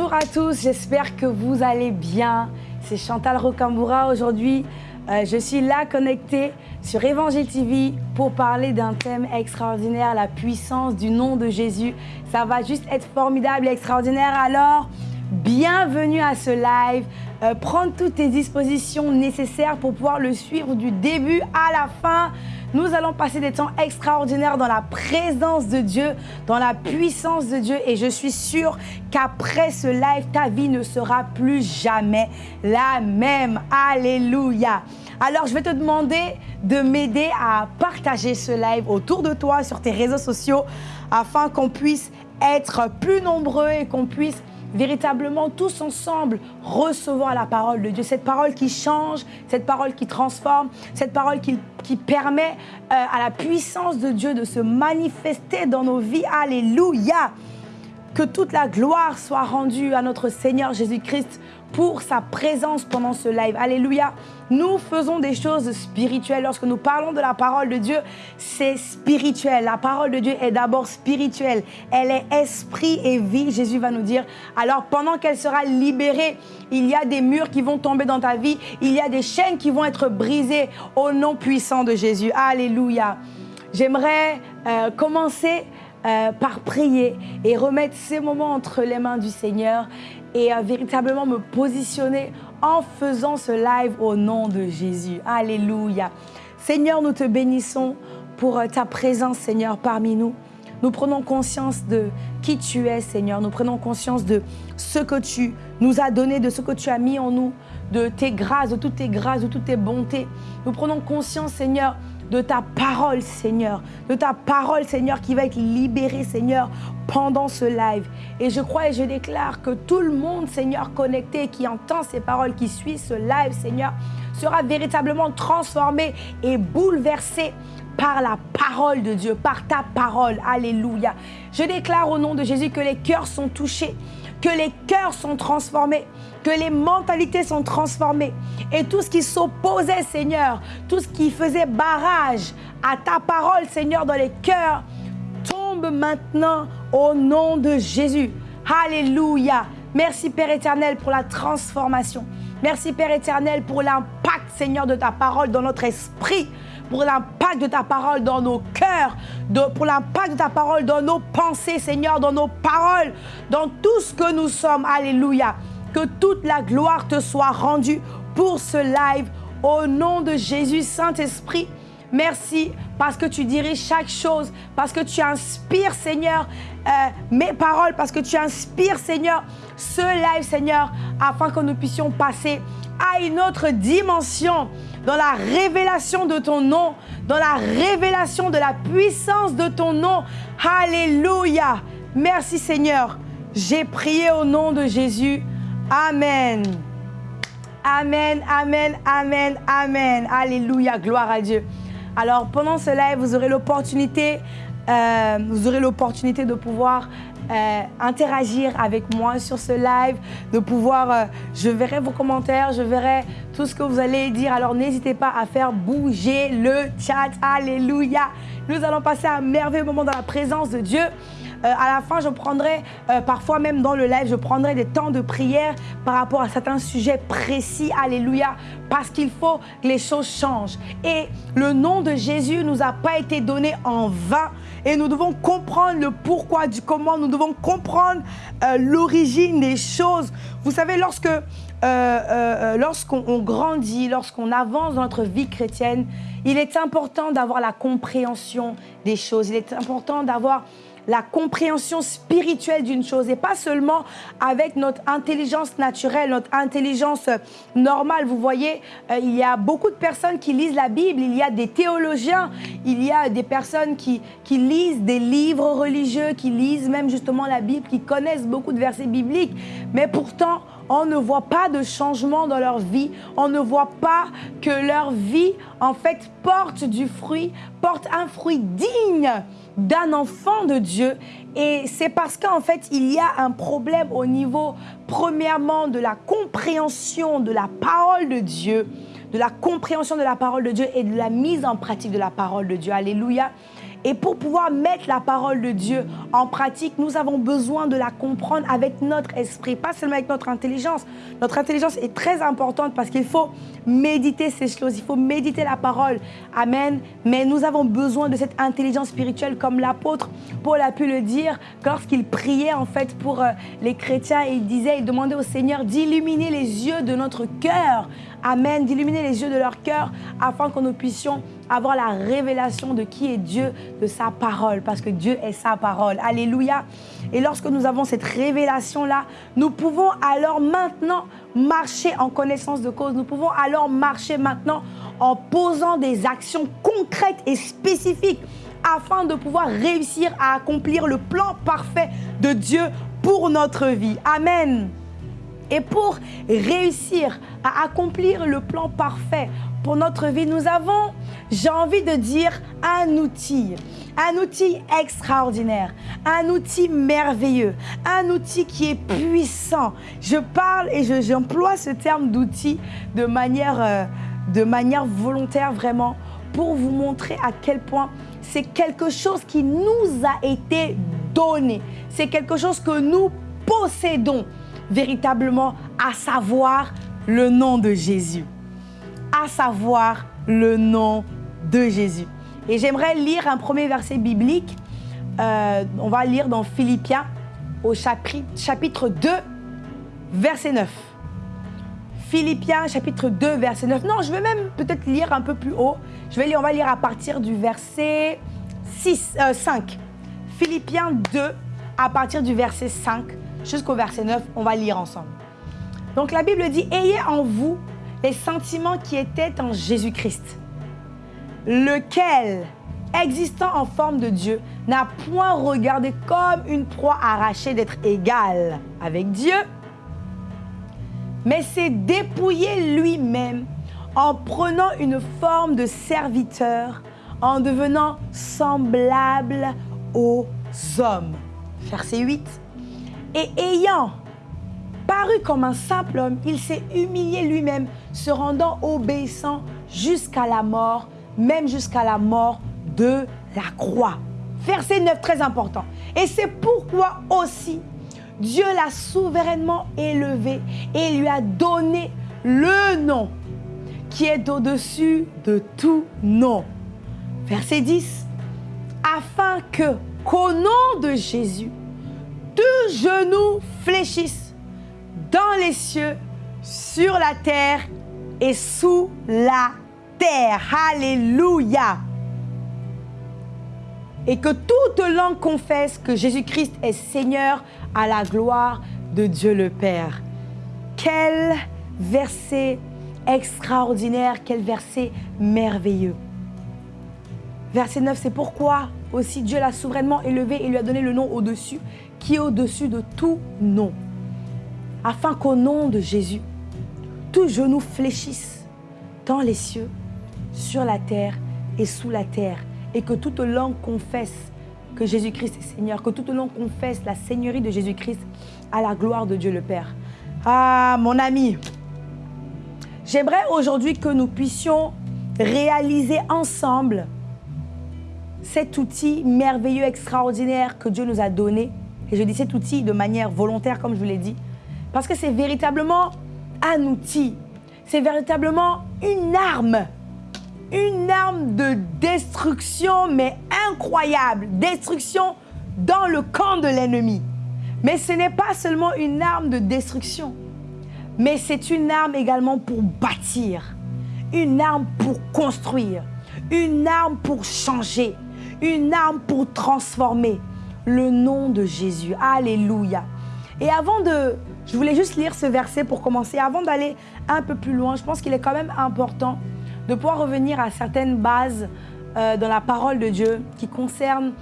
Bonjour à tous, j'espère que vous allez bien. C'est Chantal Rocamboura aujourd'hui. Euh, je suis là connectée sur Évangile TV pour parler d'un thème extraordinaire, la puissance du nom de Jésus. Ça va juste être formidable et extraordinaire. Alors, bienvenue à ce live. Euh, prendre toutes tes dispositions nécessaires pour pouvoir le suivre du début à la fin. Nous allons passer des temps extraordinaires dans la présence de Dieu, dans la puissance de Dieu. Et je suis sûre qu'après ce live, ta vie ne sera plus jamais la même. Alléluia. Alors, je vais te demander de m'aider à partager ce live autour de toi sur tes réseaux sociaux afin qu'on puisse être plus nombreux et qu'on puisse véritablement tous ensemble recevoir la parole de Dieu, cette parole qui change, cette parole qui transforme, cette parole qui, permet euh, à la puissance de Dieu de se manifester dans nos vies. Alléluia. Que toute la gloire soit rendue à notre Seigneur Jésus-Christ pour sa présence pendant ce live. Alléluia. Nous faisons des choses spirituelles. Lorsque nous parlons de la parole de Dieu, c'est spirituel. La parole de Dieu est d'abord spirituelle. Elle est esprit et vie, Jésus va nous dire. Alors pendant qu'elle sera libérée, il y a des murs qui vont tomber dans ta vie. Il y a des chaînes qui vont être brisées au nom puissant de Jésus. Alléluia. J'aimerais euh, commencer euh, par prier et remettre ces moments entre les mains du Seigneur et euh, véritablement me positionner en faisant ce live au nom de Jésus. Alléluia. Seigneur, nous te bénissons pour ta présence, Seigneur, parmi nous. Nous prenons conscience de qui tu es, Seigneur. Nous prenons conscience de ce que tu nous as donné, de ce que tu as mis en nous, de tes grâces, de toutes tes grâces, de toutes tes bontés. Nous prenons conscience, Seigneur, de ta parole, Seigneur, de ta parole, Seigneur, qui va être libérée, Seigneur, pendant ce live. Et je crois et je déclare que tout le monde, Seigneur, connecté, qui entend ces paroles, qui suit ce live, Seigneur, sera véritablement transformé et bouleversé par la parole de Dieu, par ta parole. Alléluia. Je déclare au nom de Jésus que les cœurs sont touchés, que les cœurs sont transformés, que les mentalités sont transformées et tout ce qui s'opposait, Seigneur, tout ce qui faisait barrage à ta parole, Seigneur, dans les cœurs, tombe maintenant au nom de Jésus. Alléluia. Merci Père éternel pour la transformation. Merci Père éternel pour l'impact, Seigneur, de ta parole dans notre esprit, pour l'impact de ta parole dans nos cœurs, pour l'impact de ta parole dans nos pensées, Seigneur, dans nos paroles, dans tout ce que nous sommes. Alléluia. Que toute la gloire te soit rendue pour ce live. Au nom de Jésus, Saint-Esprit, merci parce que tu diriges chaque chose, parce que tu inspires, Seigneur, euh, mes paroles, parce que tu inspires, Seigneur, ce live, Seigneur, afin que nous puissions passer à une autre dimension dans la révélation de ton nom, dans la révélation de la puissance de ton nom. Alléluia. Merci Seigneur. J'ai prié au nom de Jésus. Amen. Amen, amen, amen, amen. Alléluia, gloire à Dieu. Alors pendant ce live, vous aurez l'opportunité, euh, de pouvoir euh, interagir avec moi sur ce live, de pouvoir, euh, je verrai vos commentaires, je verrai tout ce que vous allez dire. Alors n'hésitez pas à faire bouger le chat. Alléluia. Nous allons passer un merveilleux moment dans la présence de Dieu. Euh, à la fin, je prendrai, euh, parfois même dans le live, je prendrai des temps de prière par rapport à certains sujets précis. Alléluia. Parce qu'il faut que les choses changent. Et le nom de Jésus nous a pas été donné en vain. Et nous devons comprendre le pourquoi du comment. Nous devons comprendre euh, l'origine des choses. Vous savez, lorsque lorsqu'on grandit, lorsqu'on avance dans notre vie chrétienne, il est important d'avoir la compréhension des choses. Il est important d'avoir la compréhension spirituelle d'une chose et pas seulement avec notre intelligence naturelle, notre intelligence euh, normale. Vous voyez, euh, il y a beaucoup de personnes qui lisent la Bible, il y a des théologiens, il y a des personnes qui, qui lisent des livres religieux, qui lisent même justement la Bible, qui connaissent beaucoup de versets bibliques, mais pourtant, on ne voit pas de changement dans leur vie, on ne voit pas que leur vie, en fait, porte du fruit, porte un fruit digne d'un enfant de Dieu. Et c'est parce qu'en fait, il y a un problème au niveau, premièrement, de la compréhension de la parole de Dieu, de la compréhension de la parole de Dieu et de la mise en pratique de la parole de Dieu. Alléluia. Et pour pouvoir mettre la parole de Dieu en pratique, nous avons besoin de la comprendre avec notre esprit, pas seulement avec notre intelligence. Notre intelligence est très importante parce qu'il faut méditer ces choses, il faut méditer la parole. Amen. Mais nous avons besoin de cette intelligence spirituelle comme l'apôtre Paul a pu le dire lorsqu'il priait en fait pour euh, les chrétiens il disait, il demandait au Seigneur d'illuminer les yeux de notre cœur. Amen. D'illuminer les yeux de leur cœur afin que nous puissions avoir la révélation de qui est Dieu, de sa parole, parce que Dieu est sa parole. Alléluia. Et lorsque nous avons cette révélation-là, nous pouvons alors maintenant marcher en connaissance de cause. Nous pouvons alors marcher maintenant en posant des actions concrètes et spécifiques afin de pouvoir réussir à accomplir le plan parfait de Dieu pour notre vie. Amen. Et pour réussir à accomplir le plan parfait pour notre vie, nous avons, j'ai envie de dire, un outil. Un outil extraordinaire, un outil merveilleux, un outil qui est puissant. Je parle et j'emploie ce terme d'outil de manière, euh, de manière volontaire vraiment pour vous montrer à quel point c'est quelque chose qui nous a été donné. C'est quelque chose que nous possédons véritablement, à savoir le nom de Jésus. À savoir le nom de Jésus. Et j'aimerais lire un premier verset biblique. Euh, on va lire dans Philippiens au chapitre, chapitre 2, verset 9. Philippiens chapitre 2, verset 9. Non, je vais même peut-être lire un peu plus haut. On va lire à partir du verset 6, 5. Euh, Philippiens 2, à partir du verset 5 jusqu'au verset 9, on va lire ensemble. Donc la Bible dit, ayez en vous les sentiments qui étaient en Jésus-Christ, lequel, existant en forme de Dieu, n'a point regardé comme une proie arrachée d'être égal avec Dieu, mais s'est dépouillé lui-même en prenant une forme de serviteur, en devenant semblable aux hommes. Verset 8. Et ayant paru comme un simple homme, il s'est humilié lui-même, se rendant obéissant jusqu'à la mort, même jusqu'à la mort de la croix. Verset 9, très important. Et c'est pourquoi aussi Dieu l'a souverainement élevé et lui a donné le nom qui est au-dessus de tout nom. Verset 10. Afin que, qu'au nom de Jésus, deux genoux fléchissent dans les cieux, sur la terre et sous la terre. Alléluia. Et que toute langue confesse que Jésus-Christ est Seigneur à la gloire de Dieu le Père. Quel verset extraordinaire, quel verset merveilleux. Verset 9, c'est pourquoi aussi Dieu l'a souverainement élevé et lui a donné le nom au-dessus, qui est au-dessus de tout nom, afin qu'au nom de Jésus, tout genou fléchisse dans les cieux, sur la terre et sous la terre, et que toute langue confesse que Jésus-Christ est Seigneur, que toute langue confesse la Seigneurie de Jésus-Christ à la gloire de Dieu le Père. Ah, mon ami, j'aimerais aujourd'hui que nous puissions réaliser ensemble cet outil merveilleux, extraordinaire que Dieu nous a donné et je dis cet outil de manière volontaire, comme je vous l'ai dit, parce que c'est véritablement un outil. C'est véritablement une arme. Une arme de destruction, mais incroyable. Destruction dans le camp de l'ennemi. Mais ce n'est pas seulement une arme de destruction, mais c'est une arme également pour bâtir, une arme pour construire, une arme pour changer, une arme pour transformer, le nom de Jésus. Alléluia. Et avant de... Je voulais juste lire ce verset pour commencer. Avant d'aller un peu plus loin, je pense qu'il est quand même important de pouvoir revenir à certaines bases euh, dans la parole de Dieu qui concernent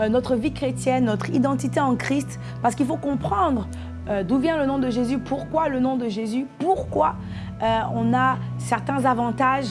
euh, notre vie chrétienne, notre identité en Christ, parce qu'il faut comprendre euh, d'où vient le nom de Jésus, pourquoi le nom de Jésus, pourquoi on a certains avantages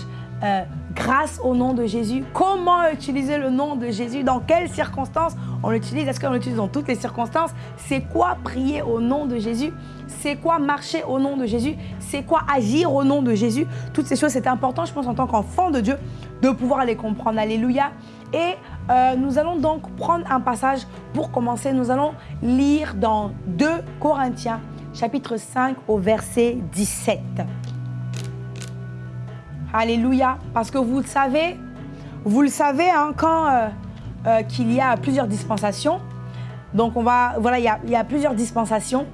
grâce au nom de Jésus, comment utiliser le nom de Jésus, dans quelles circonstances on l'utilise, est-ce qu'on l'utilise dans toutes les circonstances? C'est quoi prier au nom de Jésus? C'est quoi marcher au nom de Jésus? C'est quoi agir au nom de Jésus? Toutes ces choses, c'est important, je pense, en tant qu'enfant de Dieu, de pouvoir les comprendre. Alléluia. Et Euh, nous allons donc prendre un passage pour commencer. Nous allons lire dans 2 Corinthiens, chapitre 5, au verset 17. Alléluia. Parce que vous le savez, vous le savez, hein, quand euh, euh, qu'il y a plusieurs dispensations, donc on va, voilà, il y a, plusieurs dispensations.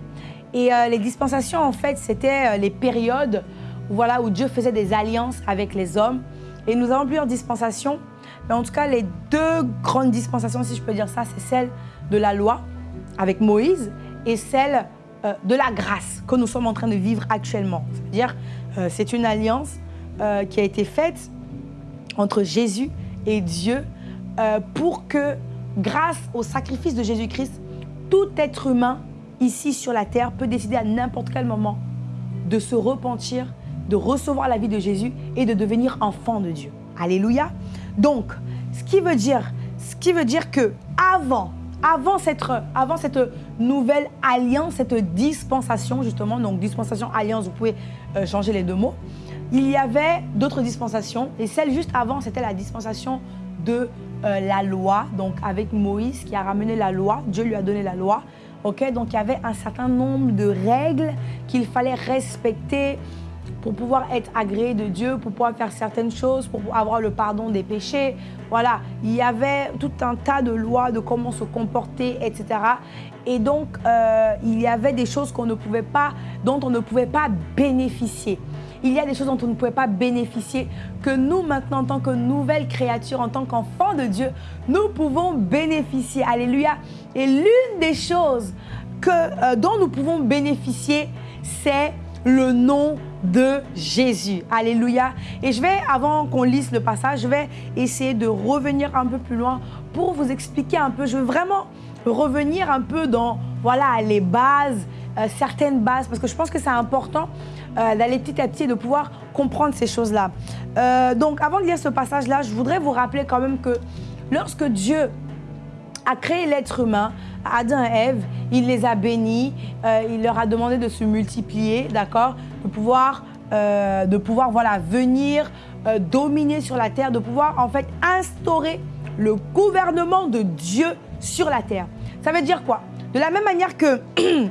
Et les dispensations, en fait, c'était les périodes voilà, où Dieu faisait des alliances avec les hommes. Et nous avons plusieurs dispensations. Mais en tout cas, les deux grandes dispensations, si je peux dire ça, c'est celle de la loi avec Moïse et celle euh, de la grâce que nous sommes en train de vivre actuellement. C'est-à-dire, euh, c'est une alliance euh, qui a été faite entre Jésus et Dieu pour que, grâce au sacrifice de Jésus-Christ, tout être humain ici sur la terre peut décider à n'importe quel moment de se repentir, de recevoir la vie de Jésus et de devenir enfant de Dieu. Alléluia. Donc, ce qui veut dire, ce qui veut dire que avant, avant cette, avant cette nouvelle alliance, cette dispensation justement, donc dispensation, alliance, vous pouvez euh, changer les deux mots, il y avait d'autres dispensations et celle juste avant, c'était la dispensation de euh, la loi, donc avec Moïse qui a ramené la loi, Dieu lui a donné la loi. ok? Donc il y avait un certain nombre de règles qu'il fallait respecter, pour pouvoir être agréé de Dieu, pour pouvoir faire certaines choses, pour avoir le pardon des péchés. Voilà, il y avait tout un tas de lois de comment se comporter, etc. Et donc, euh, il y avait des choses ne pouvait pas, dont on ne pouvait pas bénéficier. Il y a des choses dont on ne pouvait pas bénéficier, que nous, maintenant, en tant que nouvelle créature, en tant qu'enfants de Dieu, nous pouvons bénéficier. Alléluia. Et l'une des choses que, euh, dont nous pouvons bénéficier, c'est le nom de Jésus. Alléluia. Et je vais, avant qu'on lise le passage, je vais essayer de revenir un peu plus loin pour vous expliquer un peu. Je veux vraiment revenir un peu dans voilà, les bases, euh, certaines bases, parce que je pense que c'est important euh, d'aller petit à petit et de pouvoir comprendre ces choses-là. Euh, donc, avant de lire ce passage-là, je voudrais vous rappeler quand même que lorsque Dieu a créé l'être humain, Adam et Ève, il les a bénis, euh, il leur a demandé de se multiplier, d'accord De pouvoir, de pouvoir voilà, venir dominer sur la terre, de pouvoir en fait instaurer le gouvernement de Dieu sur la terre. Ça veut dire quoi? De la même manière que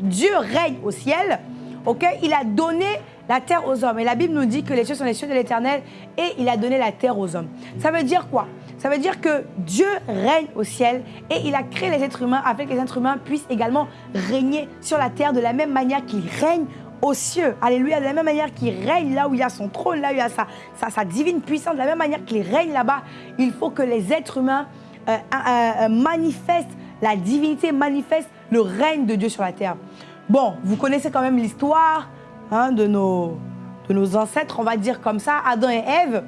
Dieu règne au ciel, ok? Il a donné la terre aux hommes. Et la Bible nous dit que les cieux sont les cieux de l'éternel et il a donné la terre aux hommes. Ça veut dire quoi? Ça veut dire que Dieu règne au ciel et il a créé les êtres humains afin que les êtres humains puissent également régner sur la terre de la même manière qu'il règne aux cieux. Alléluia. De la même manière qu'il règne là où il y a son trône, là où il y a sa, sa, divine puissance, de la même manière qu'il règne là-bas, il faut que les êtres humains euh, manifestent la divinité, manifestent le règne de Dieu sur la terre. Bon, vous connaissez quand même l'histoire hein, de, nos, de nos ancêtres, on va dire comme ça, Adam et Ève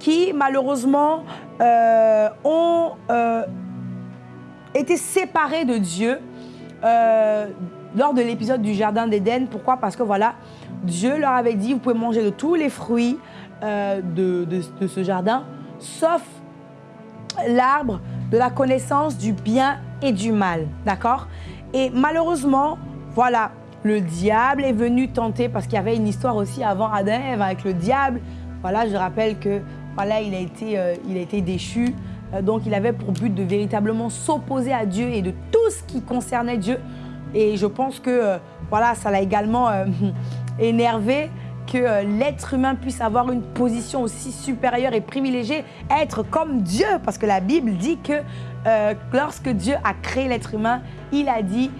qui malheureusement euh, ont euh, été séparés de Dieu euh, lors de l'épisode du Jardin d'Éden. Pourquoi? Parce que voilà, Dieu leur avait dit, vous pouvez manger de tous les fruits de, de, ce jardin, sauf l'arbre de la connaissance du bien et du mal. D'accord? Et malheureusement, voilà, le diable est venu tenter, parce qu'il y avait une histoire aussi avant Adam avec le diable. Voilà, je rappelle que voilà, il a été, euh, il a été déchu. Euh, donc, il avait pour but de véritablement s'opposer à Dieu et de tout ce qui concernait Dieu. Et je pense que euh, voilà, ça l'a également énervé que l'être humain puisse avoir une position aussi supérieure et privilégiée, être comme Dieu. Parce que la Bible dit que lorsque Dieu a créé l'être humain, il a dit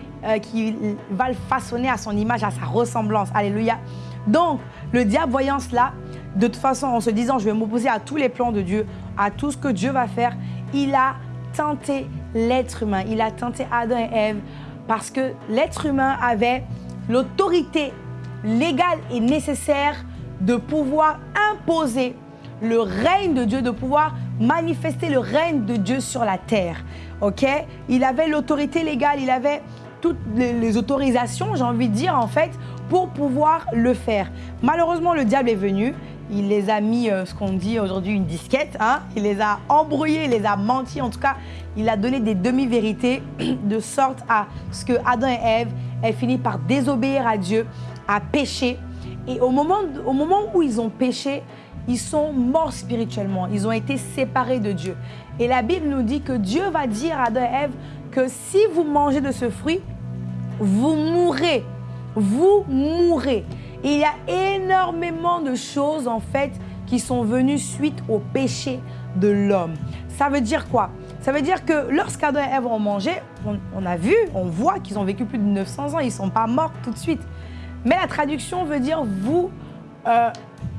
qu'il va le façonner à son image, à sa ressemblance. Alléluia. Donc, le diable voyant cela, de toute façon, en se disant, je vais m'opposer à tous les plans de Dieu, à tout ce que Dieu va faire, il a tenté l'être humain. Il a tenté Adam et Ève parce que l'être humain avait l'autorité légale et nécessaire de pouvoir imposer le règne de Dieu, de pouvoir manifester le règne de Dieu sur la terre. Ok? Il avait l'autorité légale, il avait toutes les, autorisations, j'ai envie de dire en fait, pour pouvoir le faire. Malheureusement, le diable est venu il les a mis, euh, ce qu'on dit aujourd'hui, une disquette. Hein. Il les a embrouillés, il les a menti. En tout cas, il a donné des demi-vérités de sorte à ce que Adam et Ève aient fini par désobéir à Dieu, à pécher. Et au moment, au moment où ils ont péché, ils sont morts spirituellement. Ils ont été séparés de Dieu. Et la Bible nous dit que Dieu va dire à Adam et Ève que si vous mangez de ce fruit, vous mourrez. Vous mourrez. il y a énormément de choses en fait qui sont venues suite au péché de l'homme. Ça veut dire quoi? Ça veut dire que lorsqu'Adam et Ève ont mangé, on, a vu, on voit qu'ils ont vécu plus de 900 ans, ils ne sont pas morts tout de suite. Mais la traduction veut dire vous, euh,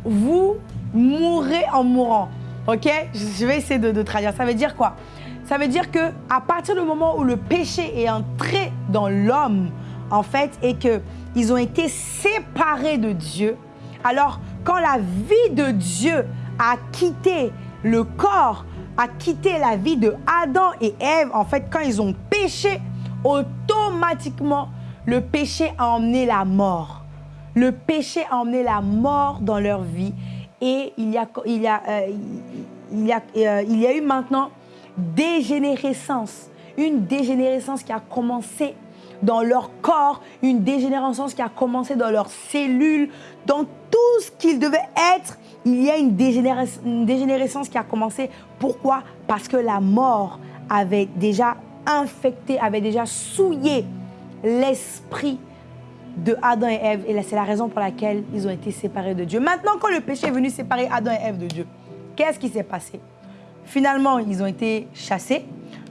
vous mourrez en mourant. Ok? Je vais essayer de, traduire. Ça veut dire quoi? Ça veut dire que à partir du moment où le péché est entré dans l'homme, en fait, et qu'ils ont été séparés de Dieu, alors quand la vie de Dieu a quitté le corps, a quitté la vie de Adam et Ève, en fait, quand ils ont péché, automatiquement, le péché a emmené la mort. Le péché a emmené la mort dans leur vie. Et il y a, il y a, euh, euh, il y a eu maintenant dégénérescence. Une dégénérescence qui a commencé dans leur corps, une dégénérescence qui a commencé dans leurs cellules, dans tout ce qu'ils devaient être. Il y a une, une dégénérescence qui a commencé. Pourquoi? Parce que la mort avait déjà infecté, avait déjà souillé l'esprit de Adam et Ève. Et c'est la raison pour laquelle ils ont été séparés de Dieu. Maintenant, quand le péché est venu séparer Adam et Ève de Dieu, qu'est-ce qui s'est passé? Finalement, ils ont été chassés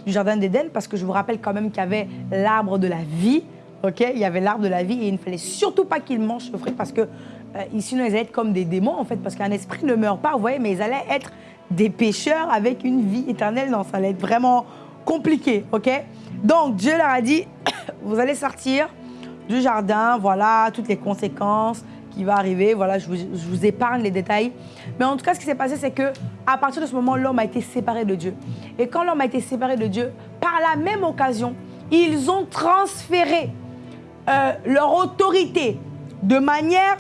du Jardin d'Éden parce que je vous rappelle quand même qu'il y avait l'arbre de la vie. ok? Il y avait l'arbre de la vie et il ne fallait surtout pas qu'ils mangent ce fruit parce que euh, sinon ils allaient être comme des démons en fait parce qu'un esprit ne meurt pas, vous voyez, mais ils allaient être des pécheurs avec une vie éternelle. Non, ça allait être vraiment compliqué, ok? Donc Dieu leur a dit, vous allez sortir du jardin, voilà toutes les conséquences qui vont arriver. Voilà, je vous, épargne les détails. Mais en tout cas, ce qui s'est passé, c'est que à partir de ce moment, l'homme a été séparé de Dieu. Et quand l'homme a été séparé de Dieu, par la même occasion, ils ont transféré euh, leur autorité de manière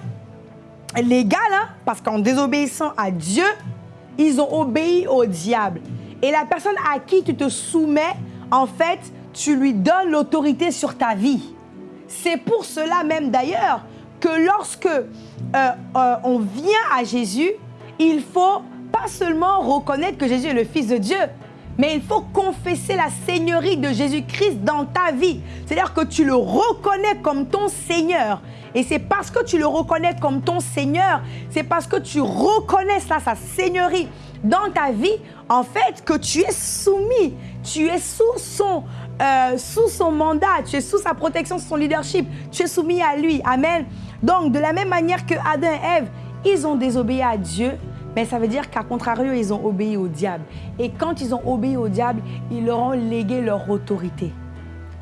légale, hein, parce qu'en désobéissant à Dieu, ils ont obéi au diable. Et la personne à qui tu te soumets, en fait, tu lui donnes l'autorité sur ta vie. C'est pour cela même d'ailleurs que lorsque euh, euh, on vient à Jésus, il faut pas seulement reconnaître que Jésus est le Fils de Dieu, mais il faut confesser la seigneurie de Jésus-Christ dans ta vie. C'est-à-dire que tu le reconnais comme ton Seigneur. Et c'est parce que tu le reconnais comme ton Seigneur, c'est parce que tu reconnais ça, sa seigneurie dans ta vie, en fait, que tu es soumis. Tu es sous son, euh, sous son mandat, tu es sous sa protection, sous son leadership. Tu es soumis à lui. Amen. Donc, de la même manière que Adam et Ève, ils ont désobéi à Dieu, mais ça veut dire qu'à contrario, ils ont obéi au diable. Et quand ils ont obéi au diable, ils leur ont légué leur autorité.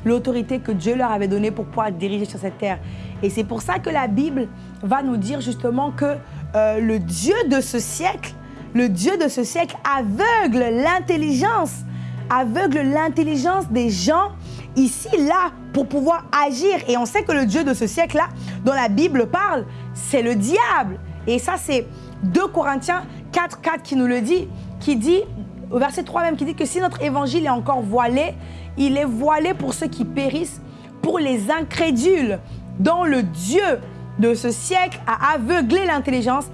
L'autorité que Dieu leur avait donnée pour pouvoir diriger sur cette terre. Et c'est pour ça que la Bible va nous dire justement que euh, le Dieu de ce siècle, le Dieu de ce siècle aveugle l'intelligence, aveugle l'intelligence des gens ici, là, pour pouvoir agir. Et on sait que le Dieu de ce siècle-là, dont la Bible parle, c'est le diable. Et ça, c'est 2 Corinthiens 4, 4 qui nous le dit, qui dit, au verset 3 même, qui dit que si notre évangile est encore voilé, il est voilé pour ceux qui périssent, pour les incrédules, dont le Dieu de ce siècle a aveuglé l'intelligence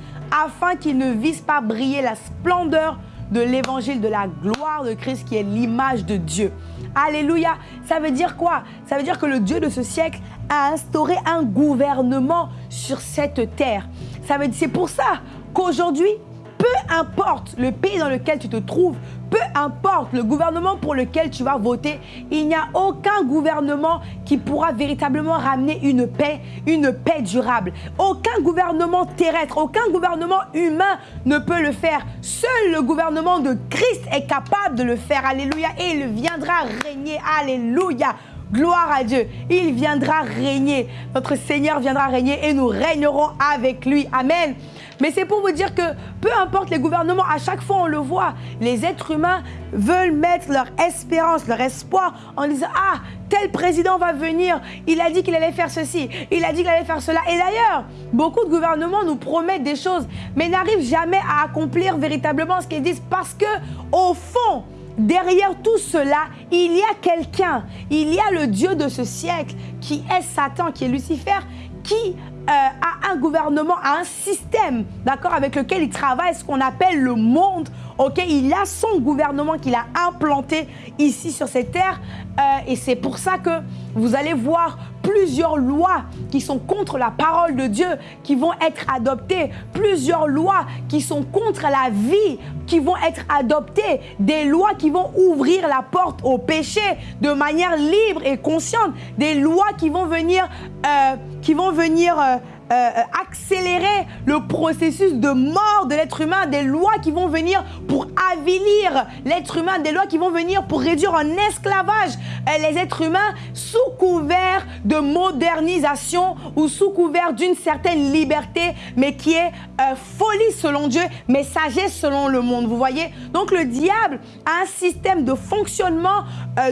afin qu'ils ne visent pas briller la splendeur de l'évangile de la gloire de Christ qui est l'image de Dieu. Alléluia. Ça veut dire quoi? Ça veut dire que le Dieu de ce siècle a instauré un gouvernement sur cette terre. Ça veut c'est pour ça qu'aujourd'hui, peu importe le pays dans lequel tu te trouves, peu importe le gouvernement pour lequel tu vas voter, il n'y a aucun gouvernement qui pourra véritablement ramener une paix, une paix durable. Aucun gouvernement terrestre, aucun gouvernement humain ne peut le faire. Seul le gouvernement de Christ est capable de le faire. Alléluia. Et il viendra régner. Alléluia. Gloire à Dieu. Il viendra régner. Notre Seigneur viendra régner et nous régnerons avec lui. Amen. Mais c'est pour vous dire que peu importe les gouvernements, à chaque fois on le voit, les êtres humains veulent mettre leur espérance, leur espoir en disant Ah, tel président va venir, il a dit qu'il allait faire ceci, il a dit qu'il allait faire cela. Et d'ailleurs, beaucoup de gouvernements nous promettent des choses, mais n'arrivent jamais à accomplir véritablement ce qu'ils disent. Parce que, au fond, derrière tout cela, il y a quelqu'un, il y a le Dieu de ce siècle qui est Satan, qui est Lucifer, qui à un gouvernement, à un système, d'accord, avec lequel il travaille, ce qu'on appelle le monde. Ok, il a son gouvernement qu'il a implanté ici sur cette terre, euh, et c'est pour ça que vous allez voir plusieurs lois qui sont contre la parole de Dieu qui vont être adoptées, plusieurs lois qui sont contre la vie qui vont être adoptées, des lois qui vont ouvrir la porte au péché de manière libre et consciente, des lois qui vont venir, euh, euh, euh, accélérer le processus de mort de l'être humain, des lois qui vont venir pour avilir l'être humain, des lois qui vont venir pour réduire en esclavage les êtres humains sous couvert de modernisation ou sous couvert d'une certaine liberté, mais qui est folie selon Dieu, mais sagesse selon le monde. Vous voyez? Donc le diable a un système de fonctionnement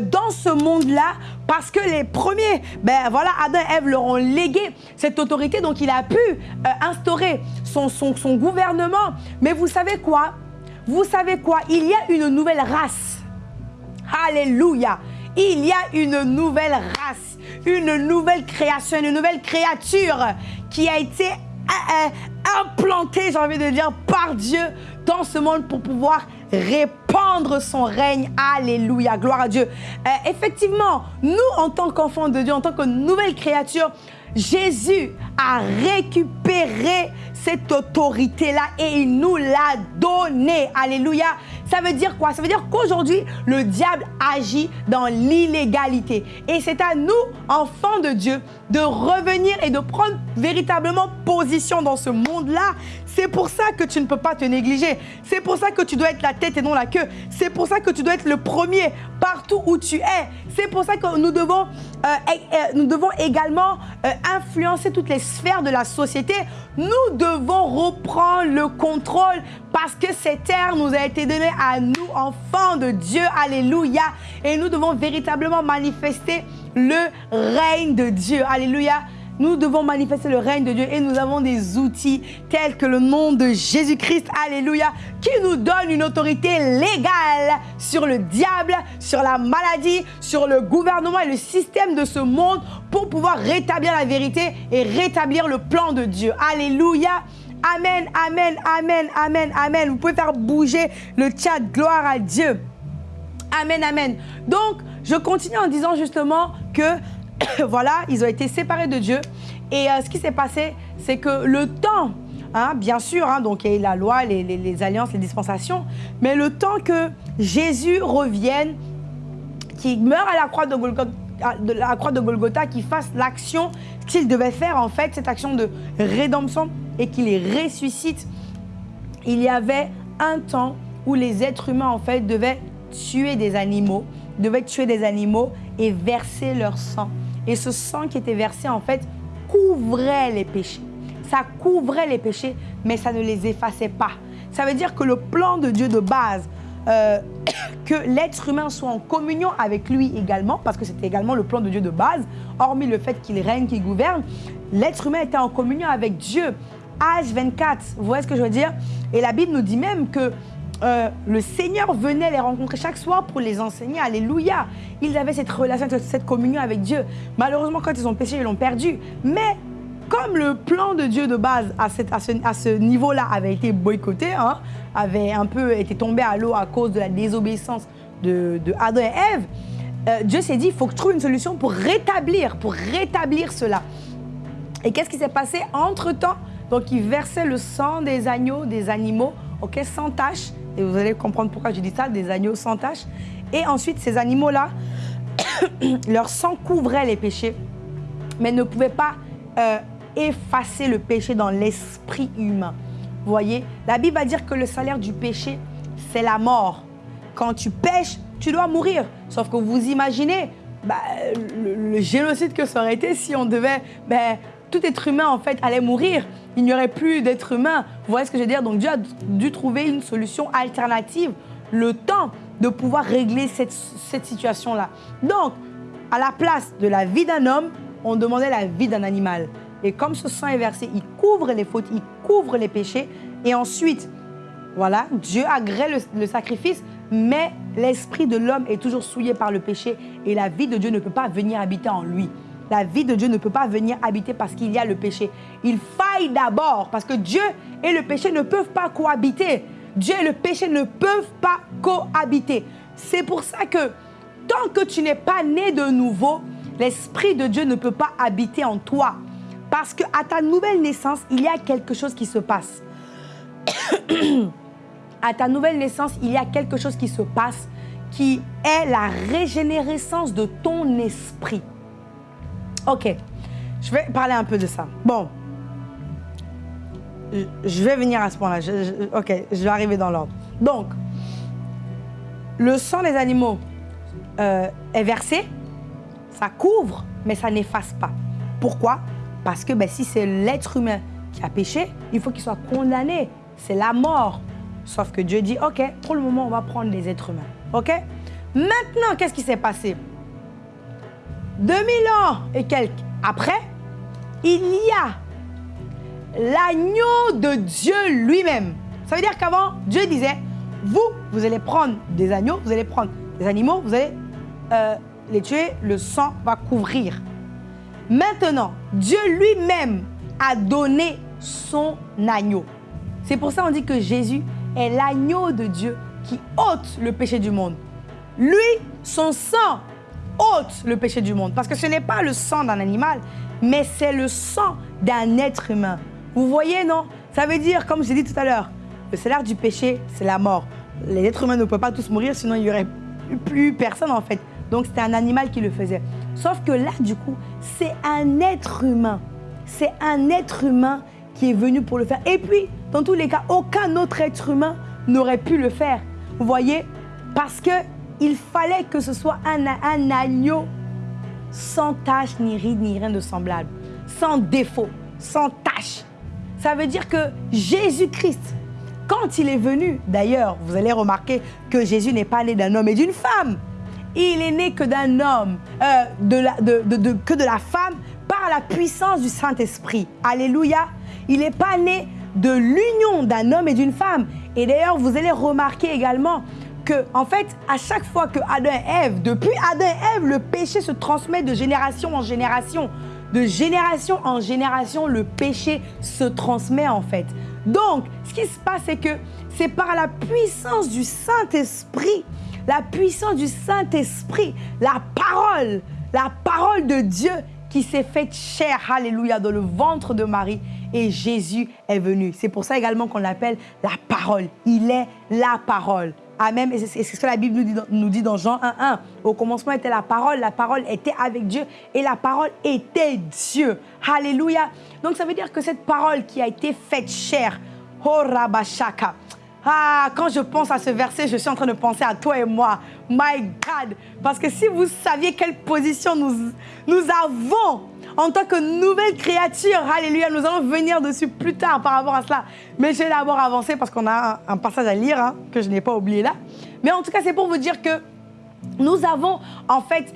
dans ce monde-là parce que les premiers, ben voilà, Adam et Ève leur ont légué cette autorité, donc il a pu euh, instaurer son, son, gouvernement. Mais vous savez quoi? Vous savez quoi? Il y a une nouvelle race. Alléluia. Il y a une nouvelle race, une nouvelle création, une nouvelle créature qui a été euh, euh, implantée, j'ai envie de dire, par Dieu dans ce monde pour pouvoir répandre son règne. Alléluia, gloire à Dieu. Euh, effectivement, nous, en tant qu'enfants de Dieu, en tant que nouvelle créature, Jésus a récupéré cette autorité-là et il nous l'a donnée. Alléluia. Ça veut dire quoi? Ça veut dire qu'aujourd'hui, le diable agit dans l'illégalité. Et c'est à nous, enfants de Dieu, de revenir et de prendre véritablement position dans ce monde-là. C'est pour ça que tu ne peux pas te négliger. C'est pour ça que tu dois être la tête et non la queue. C'est pour ça que tu dois être le premier partout où tu es. C'est pour ça que nous devons, euh, euh, nous devons également euh, influencer toutes les sphères de la société. Nous devons reprendre le contrôle parce que cette terre nous a été donnée à nous, enfants de Dieu. Alléluia. Et nous devons véritablement manifester le règne de Dieu. Alléluia. Nous devons manifester le règne de Dieu et nous avons des outils tels que le nom de Jésus-Christ, Alléluia, qui nous donne une autorité légale sur le diable, sur la maladie, sur le gouvernement et le système de ce monde pour pouvoir rétablir la vérité et rétablir le plan de Dieu. Alléluia. Amen, amen, amen, amen, amen. Vous pouvez faire bouger le chat. Gloire à Dieu. Amen, amen. Donc, je continue en disant justement que voilà, ils ont été séparés de Dieu. Et euh, ce qui s'est passé, c'est que le temps, hein, bien sûr, hein, donc il y a la loi, les, alliances, les dispensations, mais le temps que Jésus revienne, qu'il meure à la croix de Golgotha, de la croix de Golgotha, qu'il fasse l'action qu'il devait faire en fait, cette action de rédemption, et qu'il les ressuscite, il y avait un temps où les êtres humains en fait devaient tuer des animaux, devaient tuer des animaux et verser leur sang. Et ce sang qui était versé, en fait, couvrait les péchés. Ça couvrait les péchés, mais ça ne les effaçait pas. Ça veut dire que le plan de Dieu de base, euh, que l'être humain soit en communion avec lui également, parce que c'était également le plan de Dieu de base, hormis le fait qu'il règne, qu'il gouverne, l'être humain était en communion avec Dieu. H24, vous voyez ce que je veux dire? Et la Bible nous dit même que euh, le Seigneur venait les rencontrer chaque soir pour les enseigner. Alléluia. Ils avaient cette relation, cette communion avec Dieu. Malheureusement, quand ils ont péché, ils l'ont perdu. Mais comme le plan de Dieu de base à, ce, niveau-là avait été boycotté, hein, avait un peu été tombé à l'eau à cause de la désobéissance de, Adam et Ève, euh, Dieu s'est dit, il faut que je trouve une solution pour rétablir, pour rétablir cela. Et qu'est-ce qui s'est passé? Entre-temps Donc, il versait le sang des agneaux, des animaux, sans tache, et vous allez comprendre pourquoi je dis ça, des agneaux sans tache. Et ensuite, ces animaux-là, leur sang couvrait les péchés, mais ne pouvait pas euh, effacer le péché dans l'esprit humain. Vous voyez, la Bible va dire que le salaire du péché, c'est la mort. Quand tu pêches, tu dois mourir. Sauf que vous imaginez bah, le, génocide que ça aurait été si on devait bah, tout être humain, en fait, allait mourir. Il n'y aurait plus d'être humain. Vous voyez ce que je veux dire? Donc Dieu a dû trouver une solution alternative, le temps de pouvoir régler cette, cette situation-là. Donc, à la place de la vie d'un homme, on demandait la vie d'un animal. Et comme ce sang est versé, il couvre les fautes, il couvre les péchés. Et ensuite, voilà, Dieu agrée le, le sacrifice, mais l'esprit de l'homme est toujours souillé par le péché et la vie de Dieu ne peut pas venir habiter en lui. La vie de Dieu ne peut pas venir habiter parce qu'il y a le péché. Il faille d'abord parce que Dieu et le péché ne peuvent pas cohabiter. Dieu et le péché ne peuvent pas cohabiter. C'est pour ça que tant que tu n'es pas né de nouveau, l'Esprit de Dieu ne peut pas habiter en toi. Parce qu'à ta nouvelle naissance, il y a quelque chose qui se passe. à ta nouvelle naissance, il y a quelque chose qui se passe qui est la régénérescence de ton esprit. Ok, je vais parler un peu de ça. Bon, je vais venir à ce point-là. Ok, je vais arriver dans l'ordre. Donc, le sang des animaux euh, est versé, ça couvre, mais ça n'efface pas. Pourquoi? Parce que ben, si c'est l'être humain qui a péché, il faut qu'il soit condamné. C'est la mort. Sauf que Dieu dit, OK, pour le moment, on va prendre les êtres humains. OK? Maintenant, qu'est-ce qui s'est passé? 2000 ans et quelques après, il y a l'agneau de Dieu lui-même. Ça veut dire qu'avant, Dieu disait, vous, vous allez prendre des agneaux, vous allez prendre des animaux, vous allez euh, les tuer, le sang va couvrir. Maintenant, Dieu lui-même a donné son agneau. C'est pour ça qu'on dit que Jésus est l'agneau de Dieu qui ôte le péché du monde. Lui, son sang ôte le péché du monde. Parce que ce n'est pas le sang d'un animal, mais c'est le sang d'un être humain. Vous voyez, non? Ça veut dire, comme j'ai dit tout à l'heure, le salaire du péché, c'est la mort. Les êtres humains ne peuvent pas tous mourir, sinon il n'y aurait plus personne en fait. Donc c'était un animal qui le faisait. Sauf que là, du coup, c'est un être humain. C'est un être humain qui est venu pour le faire. Et puis, dans tous les cas, aucun autre être humain n'aurait pu le faire. Vous voyez? Parce que il fallait que ce soit un, agneau sans tache, ni ride, ni rien de semblable. Sans défaut, sans tache. Ça veut dire que Jésus-Christ, quand il est venu, d'ailleurs, vous allez remarquer que Jésus n'est pas né d'un homme et d'une femme. Il est né que d'un homme, euh, que de la femme, par la puissance du Saint-Esprit. Alléluia. Il n'est pas né de l'union d'un homme et d'une femme. Et d'ailleurs, vous allez remarquer également en fait, à chaque fois que Adam et Ève, depuis Adam et Ève, le péché se transmet de génération en génération. De génération en génération, le péché se transmet en fait. Donc, ce qui se passe, c'est que c'est par la puissance du Saint-Esprit, la puissance du Saint-Esprit, la parole, la parole de Dieu qui s'est faite chair, alléluia, dans le ventre de Marie. Et Jésus est venu. C'est pour ça également qu'on l'appelle la parole. Il est la parole. Amen. Et c'est ce que la Bible nous dit, dans, Jean 1.1. Au commencement était la parole, la parole était avec Dieu et la parole était Dieu. Alléluia. Donc ça veut dire que cette parole qui a été faite chair, oh Rabashaka, ah, quand je pense à ce verset, je suis en train de penser à toi et moi. My God. Parce que si vous saviez quelle position nous, nous avons en tant que nouvelle créature, alléluia, nous allons venir dessus plus tard par rapport à cela. Mais je vais d'abord avancer parce qu'on a un, passage à lire hein, que je n'ai pas oublié là. Mais en tout cas, c'est pour vous dire que nous avons en fait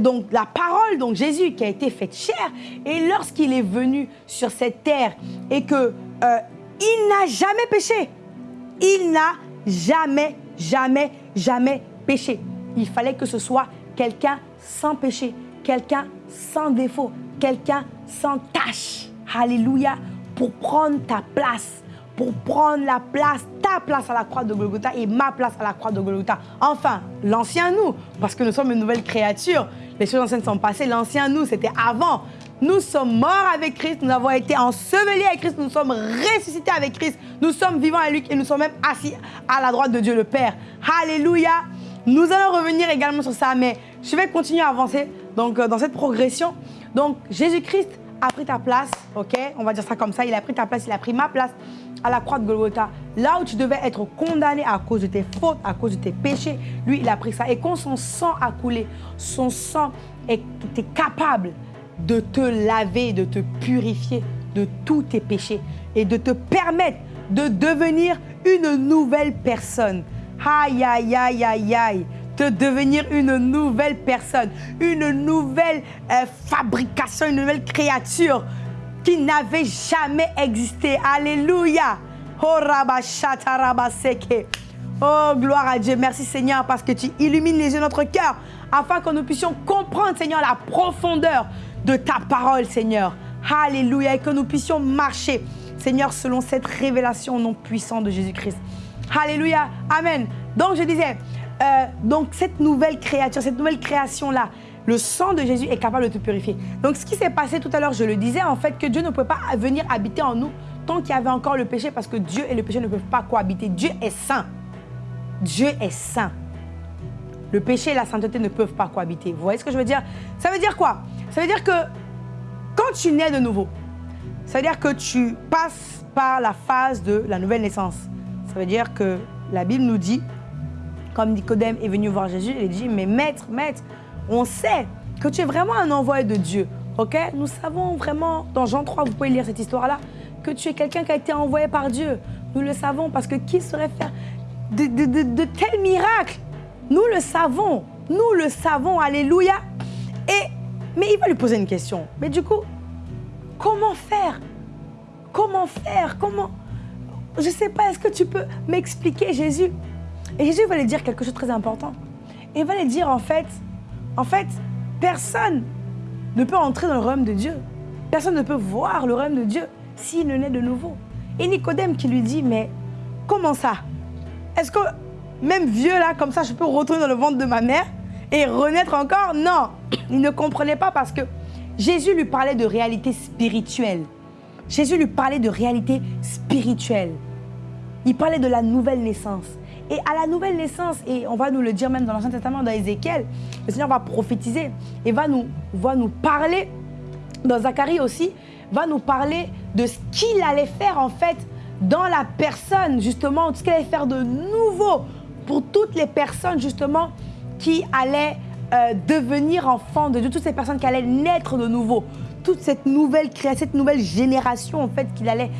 donc la parole, donc Jésus qui a été faite chair. Et lorsqu'il est venu sur cette terre et que euh, il n'a jamais péché, il n'a jamais, jamais, jamais péché. Il fallait que ce soit quelqu'un sans péché, quelqu'un sans défaut, quelqu'un sans tâche. Alléluia. Pour prendre ta place. Pour prendre la place, ta place à la croix de Golgotha et ma place à la croix de Golgotha. Enfin, l'ancien nous, parce que nous sommes une nouvelle créature. Les choses anciennes sont passées. L'ancien nous, c'était avant. Nous sommes morts avec Christ, nous avons été ensevelis avec Christ, nous sommes ressuscités avec Christ, nous sommes vivants avec lui et nous sommes même assis à la droite de Dieu le Père. Alléluia. Nous allons revenir également sur ça, mais je vais continuer à avancer donc, euh, dans cette progression. Donc, Jésus-Christ a pris ta place, ok? On va dire ça comme ça, il a pris ta place, il a pris ma place à la croix de Golgotha. Là où tu devais être condamné à cause de tes fautes, à cause de tes péchés, lui, il a pris ça. Et quand son sang a coulé, son sang était capable de te laver, de te purifier de tous tes péchés et de te permettre de devenir une nouvelle personne. Aïe, aïe, aïe, aïe, aïe. De devenir une nouvelle personne, une nouvelle euh, fabrication, une nouvelle créature qui n'avait jamais existé. Alléluia. Oh, oh, gloire à Dieu. Merci Seigneur parce que tu illumines les yeux de notre cœur afin que nous puissions comprendre, Seigneur, la profondeur de ta parole, Seigneur. Alléluia. Et que nous puissions marcher, Seigneur, selon cette révélation non puissante de Jésus-Christ. Alléluia. Amen. Donc, je disais, euh, donc cette nouvelle créature, cette nouvelle création-là, le sang de Jésus est capable de te purifier. Donc, ce qui s'est passé tout à l'heure, je le disais, en fait, que Dieu ne pouvait pas venir habiter en nous tant qu'il y avait encore le péché, parce que Dieu et le péché ne peuvent pas cohabiter. Dieu est saint. Dieu est saint. Le péché et la sainteté ne peuvent pas cohabiter. Vous voyez ce que je veux dire? Ça veut dire quoi? Ça veut dire que quand tu nais de nouveau, ça veut dire que tu passes par la phase de la nouvelle naissance. Ça veut dire que la Bible nous dit, comme Nicodème est venu voir Jésus, il dit, mais maître, maître, on sait que tu es vraiment un envoyé de Dieu. Ok? Nous savons vraiment, dans Jean 3, vous pouvez lire cette histoire-là, que tu es quelqu'un qui a été envoyé par Dieu. Nous le savons parce que qui saurait faire de, de tels miracles? Nous le savons. Nous le savons. Alléluia. Et, mais il va lui poser une question. Mais du coup, comment faire? Comment faire? Comment? Je ne sais pas, est-ce que tu peux m'expliquer, Jésus? Et Jésus va lui dire quelque chose de très important. Il va lui dire, en fait, en fait, personne ne peut entrer dans le royaume de Dieu. Personne ne peut voir le royaume de Dieu s'il ne naît de nouveau. Et Nicodème qui lui dit, mais comment ça? Est-ce que même vieux là, comme ça, je peux retourner dans le ventre de ma mère et renaître encore? Non, il ne comprenait pas parce que Jésus lui parlait de réalité spirituelle. Jésus lui parlait de réalité spirituelle. Il parlait de la nouvelle naissance. Et à la nouvelle naissance, et on va nous le dire même dans l'Ancien Testament, dans Ézéchiel, le Seigneur va prophétiser et va nous, va nous parler, dans Zacharie aussi, va nous parler de ce qu'il allait faire en fait dans la personne, justement, ce qu'il allait faire de nouveau pour toutes les personnes, justement, qui allaient euh, devenir enfants de Dieu, toutes ces personnes qui allaient naître de nouveau, toute cette nouvelle création, cette nouvelle génération, en fait, qu'il allait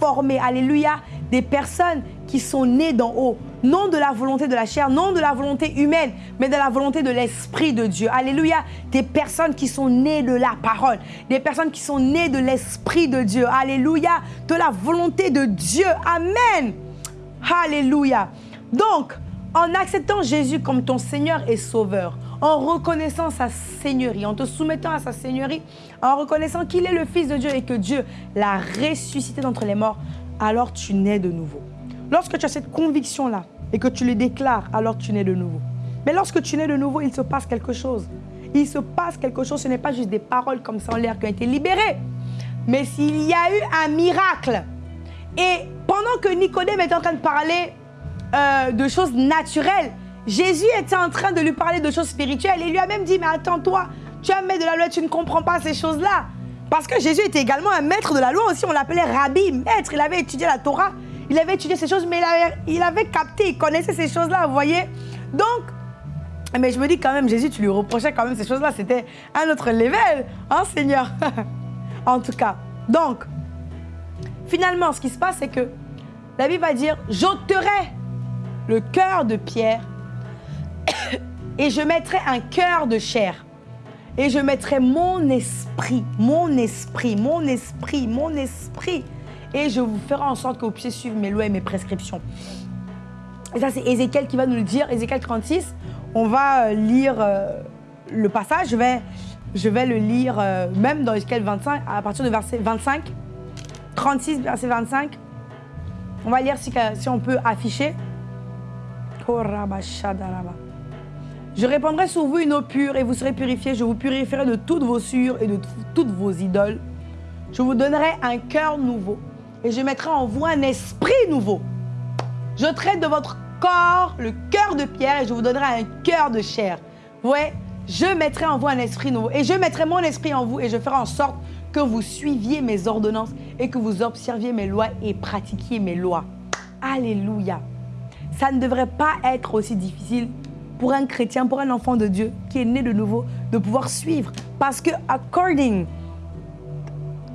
former. Alléluia, des personnes qui sont nées d'en haut, non de la volonté de la chair, non de la volonté humaine, mais de la volonté de l'Esprit de Dieu. Alléluia. Des personnes qui sont nées de la parole, des personnes qui sont nées de l'Esprit de Dieu. Alléluia. De la volonté de Dieu. Amen. Alléluia. Donc, en acceptant Jésus comme ton Seigneur et Sauveur, en reconnaissant sa Seigneurie, en te soumettant à sa Seigneurie, en reconnaissant qu'il est le Fils de Dieu et que Dieu l'a ressuscité d'entre les morts, alors tu nais de nouveau. Lorsque tu as cette conviction-là, et que tu le déclares, alors tu nais de nouveau. Mais lorsque tu nais de nouveau, il se passe quelque chose. Il se passe quelque chose, ce n'est pas juste des paroles comme ça en l'air qui ont été libérées, mais s'il y a eu un miracle. Et pendant que Nicodème était en train de parler euh, de choses naturelles, Jésus était en train de lui parler de choses spirituelles et lui a même dit, mais attends toi, tu un maître de la loi, tu ne comprends pas ces choses-là. Parce que Jésus était également un maître de la loi aussi, on l'appelait rabbi, maître, il avait étudié la Torah. Il avait étudié ces choses, mais il avait, capté, il connaissait ces choses-là, vous voyez. Donc, mais je me dis quand même, Jésus, tu lui reprochais quand même ces choses-là. C'était un autre level, hein, Seigneur? En tout cas. Donc, finalement, ce qui se passe, c'est que la Bible va dire J'ôterai le cœur de pierre et je mettrai un cœur de chair. Et je mettrai mon esprit, mon esprit, mon esprit, mon esprit et je vous ferai en sorte que vous puissiez suivre mes lois et mes prescriptions. Et ça, c'est Ézéchiel qui va nous le dire, Ézéchiel 36. On va euh, lire euh, le passage, je vais, je vais le lire euh, même dans Ézéchiel 25, à partir de verset 25, 36, verset 25. On va lire si, si on peut afficher. Je répandrai sur vous une eau pure et vous serez purifiés. Je vous purifierai de toutes vos sûres et de toutes vos idoles. Je vous donnerai un cœur nouveau et je mettrai en vous un esprit nouveau. Je traite de votre corps le cœur de pierre et je vous donnerai un cœur de chair. Ouais, je mettrai en vous un esprit nouveau et je mettrai mon esprit en vous et je ferai en sorte que vous suiviez mes ordonnances et que vous observiez mes lois et pratiquiez mes lois. Alléluia. Ça ne devrait pas être aussi difficile pour un chrétien, pour un enfant de Dieu qui est né de nouveau, de pouvoir suivre. Parce que, according,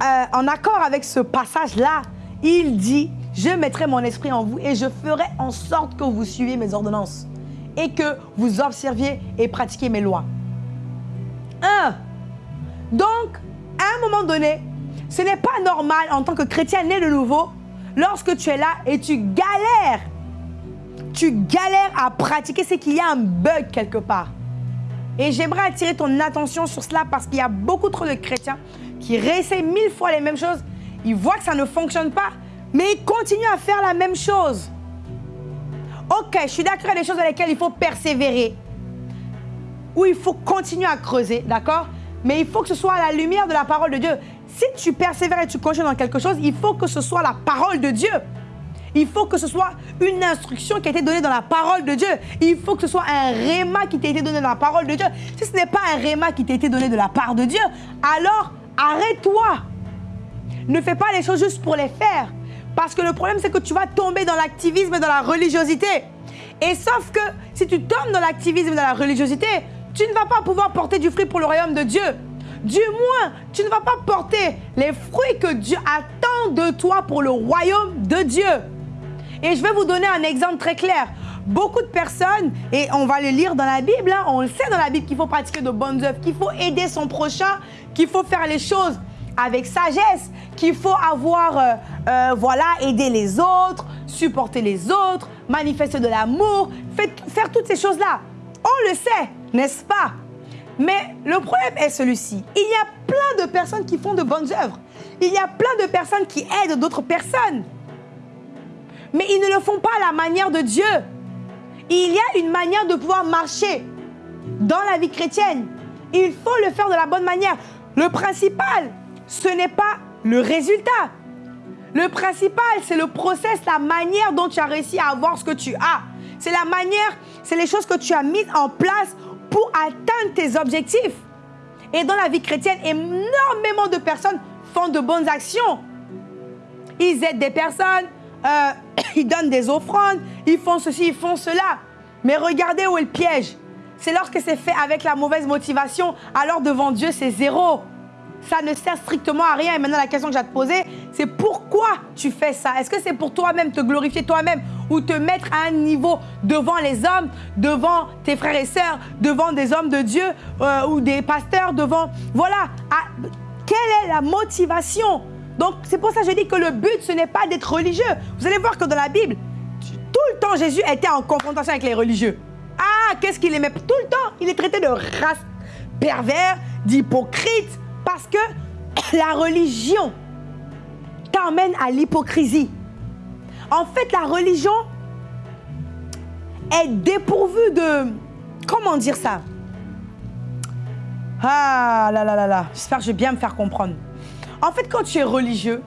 euh, en accord avec ce passage-là, il dit, je mettrai mon esprit en vous et je ferai en sorte que vous suiviez mes ordonnances et que vous observiez et pratiquiez mes lois. Un. Donc, à un moment donné, ce n'est pas normal en tant que chrétien né de nouveau, lorsque tu es là et tu galères, tu galères à pratiquer, c'est qu'il y a un bug quelque part. Et j'aimerais attirer ton attention sur cela parce qu'il y a beaucoup trop de chrétiens qui réessayent mille fois les mêmes choses. Ils voient que ça ne fonctionne pas, mais ils continuent à faire la même chose. Ok, je suis d'accord, il y a des choses dans lesquelles il faut persévérer, où il faut continuer à creuser, d'accord? Mais il faut que ce soit à la lumière de la parole de Dieu. Si tu persévères et tu continues dans quelque chose, il faut que ce soit la parole de Dieu. Il faut que ce soit une instruction qui a été donnée dans la parole de Dieu. Il faut que ce soit un réma qui t'a été donné dans la parole de Dieu. Si ce n'est pas un réma qui t'a été donné de la part de Dieu, alors arrête-toi. Ne fais pas les choses juste pour les faire. Parce que le problème, c'est que tu vas tomber dans l'activisme et dans la religiosité. Et sauf que si tu tombes dans l'activisme et dans la religiosité, tu ne vas pas pouvoir porter du fruit pour le royaume de Dieu. Du moins, tu ne vas pas porter les fruits que Dieu attend de toi pour le royaume de Dieu. Et je vais vous donner un exemple très clair. Beaucoup de personnes, et on va le lire dans la Bible, hein, on le sait dans la Bible qu'il faut pratiquer de bonnes œuvres, qu'il faut aider son prochain, qu'il faut faire les choses avec sagesse, qu'il faut avoir, euh, euh, voilà, aider les autres, supporter les autres, manifester de l'amour, faire toutes ces choses-là. On le sait, n'est-ce pas? Mais le problème est celui-ci. Il y a plein de personnes qui font de bonnes œuvres. Il y a plein de personnes qui aident d'autres personnes mais ils ne le font pas à la manière de Dieu. Il y a une manière de pouvoir marcher dans la vie chrétienne. Il faut le faire de la bonne manière. Le principal, ce n'est pas le résultat. Le principal, c'est le process, la manière dont tu as réussi à avoir ce que tu as. C'est la manière, c'est les choses que tu as mises en place pour atteindre tes objectifs. Et dans la vie chrétienne, énormément de personnes font de bonnes actions. Ils aident des personnes, euh, ils donnent des offrandes, ils font ceci, ils font cela. Mais regardez où est le piège. C'est lorsque c'est fait avec la mauvaise motivation, alors devant Dieu, c'est zéro. Ça ne sert strictement à rien. Et maintenant, la question que j'ai à te poser, c'est pourquoi tu fais ça? Est-ce que c'est pour toi-même, te glorifier toi-même ou te mettre à un niveau devant les hommes, devant tes frères et sœurs, devant des hommes de Dieu euh, ou des pasteurs, devant... Voilà. quelle est la motivation donc, c'est pour ça que je dis que le but, ce n'est pas d'être religieux. Vous allez voir que dans la Bible, tout le temps, Jésus était en confrontation avec les religieux. Ah, qu'est-ce qu'il aimait? Tout le temps, il est traité de race pervers, d'hypocrite, parce que la religion t'emmène à l'hypocrisie. En fait, la religion est dépourvue de... Comment dire ça? Ah là là là là, j'espère que je vais bien me faire comprendre. En fait, quand tu es religieux,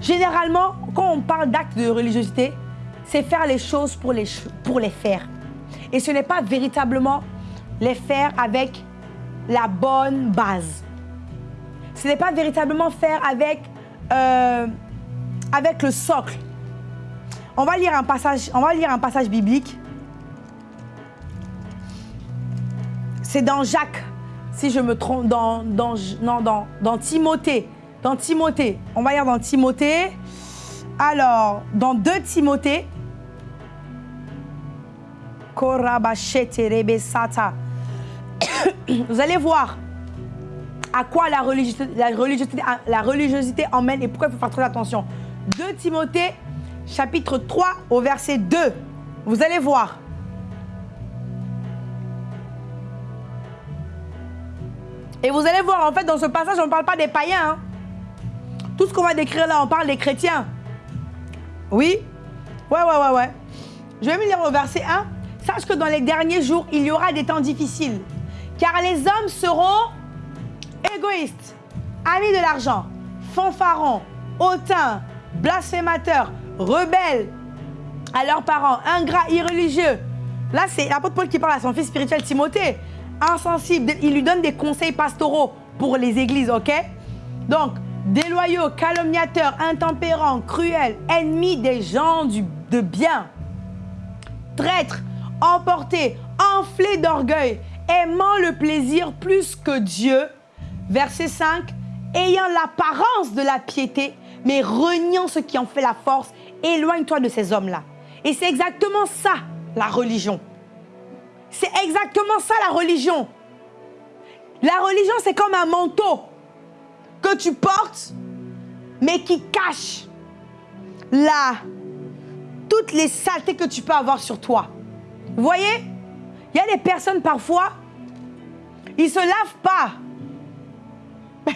généralement, quand on parle d'actes de religiosité, c'est faire les choses pour les, pour les faire. Et ce n'est pas véritablement les faire avec la bonne base. Ce n'est pas véritablement faire avec, euh, avec le socle. On va, lire un passage, on va lire un passage biblique. C'est dans Jacques si je me trompe, dans, Timothée. Dans Timothée. On va lire dans Timothée. Alors, dans 2 Timothée. Vous allez voir à quoi la religiosité, la, religiosité, la religiosité emmène et pourquoi il faut faire très attention. 2 Timothée, chapitre 3, au verset 2. Vous allez voir. Et vous allez voir, en fait, dans ce passage, on ne parle pas des païens. Hein. Tout ce qu'on va décrire là, on parle des chrétiens. Oui? Ouais, ouais, ouais, ouais. Je vais me lire au verset 1. Sache que dans les derniers jours, il y aura des temps difficiles. Car les hommes seront égoïstes, amis de l'argent, fanfarons, hautains, blasphémateurs, rebelles à leurs parents, ingrats, irreligieux. Là, c'est l'apôtre Paul qui parle à son fils spirituel Timothée insensible. Il lui donne des conseils pastoraux pour les églises, ok? Donc, déloyaux, calomniateurs, intempérants, cruels, ennemis des gens de bien, traîtres, emportés, enflés d'orgueil, aimant le plaisir plus que Dieu. Verset 5, ayant l'apparence de la piété, mais reniant ce qui en fait la force, éloigne-toi de ces hommes-là. Et c'est exactement ça, la religion. C'est exactement ça la religion. La religion, c'est comme un manteau que tu portes, mais qui cache là toutes les saletés que tu peux avoir sur toi. Vous voyez? Il y a des personnes parfois, ils se lavent pas.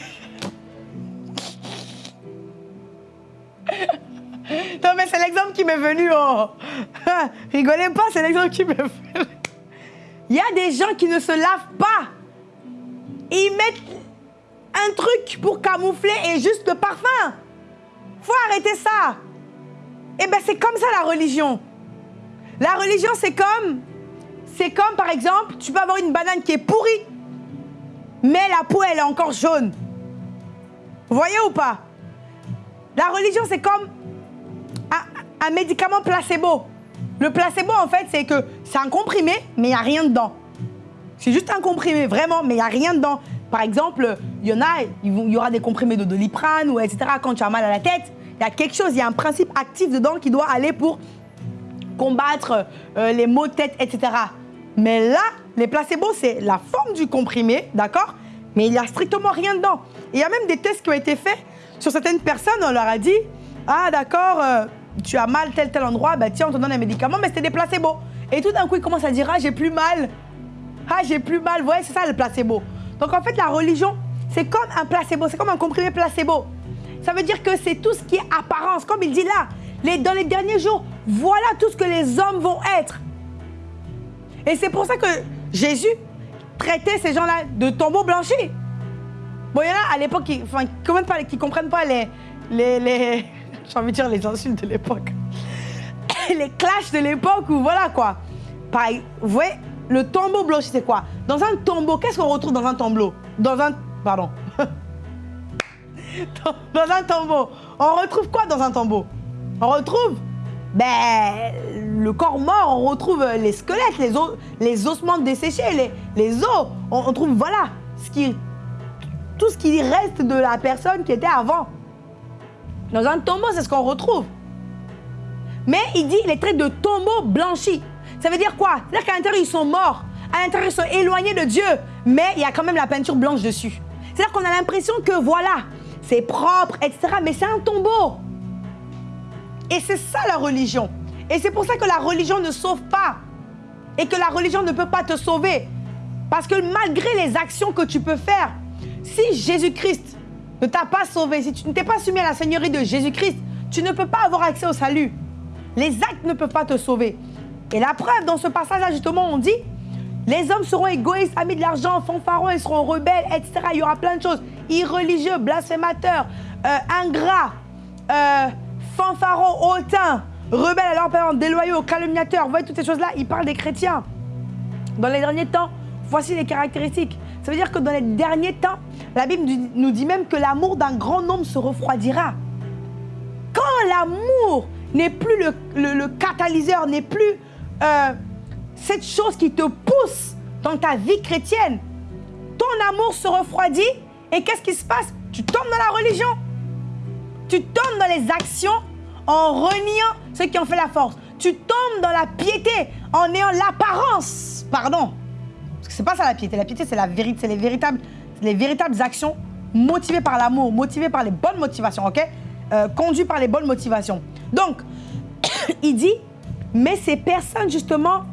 non, mais c'est l'exemple qui m'est venu. Oh. Rigolez pas, c'est l'exemple qui m'est venu. Il y a des gens qui ne se lavent pas. ils mettent un truc pour camoufler et juste le parfum. Faut arrêter ça. Eh bien, c'est comme ça la religion. La religion, c'est comme, c'est comme par exemple, tu peux avoir une banane qui est pourrie, mais la peau, elle est encore jaune. Vous voyez ou pas? La religion, c'est comme un, un, médicament placebo. Le placebo, en fait, c'est que c'est un comprimé, mais il n'y a rien dedans. C'est juste un comprimé, vraiment, mais il n'y a rien dedans. Par exemple, il y en a, il y aura des comprimés de doliprane ou etc. Quand tu as mal à la tête, il y a quelque chose, il y a un principe actif dedans qui doit aller pour combattre euh, les maux de tête, etc. Mais là, les placebos, c'est la forme du comprimé, d'accord? Mais il n'y a strictement rien dedans. il y a même des tests qui ont été faits sur certaines personnes, on leur a dit, ah d'accord, euh, tu as mal tel tel endroit, bah tiens, on te donne un médicament, mais c'était des placebos. Et tout d'un coup, ils commencent à dire, ah j'ai plus mal, ah j'ai plus mal, vous voyez, c'est ça le placebo. Donc en fait, la religion, c'est comme un placebo, c'est comme un comprimé placebo. Ça veut dire que c'est tout ce qui est apparence. Comme il dit là, les, dans les derniers jours, voilà tout ce que les hommes vont être. Et c'est pour ça que Jésus traitait ces gens-là de tombeaux blanchis. Bon, il y en a à l'époque qui ne comprennent pas les, les, les j'ai envie de dire les insultes de l'époque. les clashs de l'époque ou voilà quoi. Pareil, vous voyez, le tombeau blanchi, c'est quoi? Dans un tombeau, qu'est-ce qu'on retrouve dans un tombeau? Dans un... Pardon. dans un tombeau. On retrouve quoi dans un tombeau? On retrouve ben, le corps mort, on retrouve les squelettes, les, os, les ossements desséchés, les, les os. On, trouve, voilà, ce qui, tout ce qui reste de la personne qui était avant. Dans un tombeau, c'est ce qu'on retrouve. Mais il dit, les traits de tombeau blanchi. Ça veut dire quoi? C'est-à-dire qu'à l'intérieur, ils sont morts. À l'intérieur, ils sont éloignés de Dieu. Mais il y a quand même la peinture blanche dessus. C'est-à-dire qu'on a l'impression que voilà, c'est propre, etc. Mais c'est un tombeau. Et c'est ça la religion. Et c'est pour ça que la religion ne sauve pas. Et que la religion ne peut pas te sauver. Parce que malgré les actions que tu peux faire, si Jésus-Christ ne t'a pas sauvé, si tu ne t'es pas soumis à la Seigneurie de Jésus-Christ, tu ne peux pas avoir accès au salut. Les actes ne peuvent pas te sauver. Et la preuve, dans ce passage-là, justement, on dit les hommes seront égoïstes, amis de l'argent, fanfarons, ils seront rebelles, etc. Il y aura plein de choses. Irreligieux, blasphémateurs, euh, ingrats, euh, fanfarons, hautains, rebelles à leur parents, déloyaux, calomniateurs. Vous voyez toutes ces choses-là, il parle des chrétiens. Dans les derniers temps, voici les caractéristiques. Ça veut dire que dans les derniers temps, la Bible nous dit même que l'amour d'un grand nombre se refroidira. Quand l'amour n'est plus le, catalyseur, n'est plus euh, cette chose qui te pousse dans ta vie chrétienne, ton amour se refroidit et qu'est-ce qui se passe? Tu tombes dans la religion. Tu tombes dans les actions en reniant ceux qui ont fait la force. Tu tombes dans la piété en ayant l'apparence. Pardon. Parce que c'est pas ça la piété. La piété, c'est la vérité, c'est les véritables, les véritables actions motivées par l'amour, motivées par les bonnes motivations, ok? Euh, Conduites par les bonnes motivations. Donc, il dit, mais ces personnes, justement,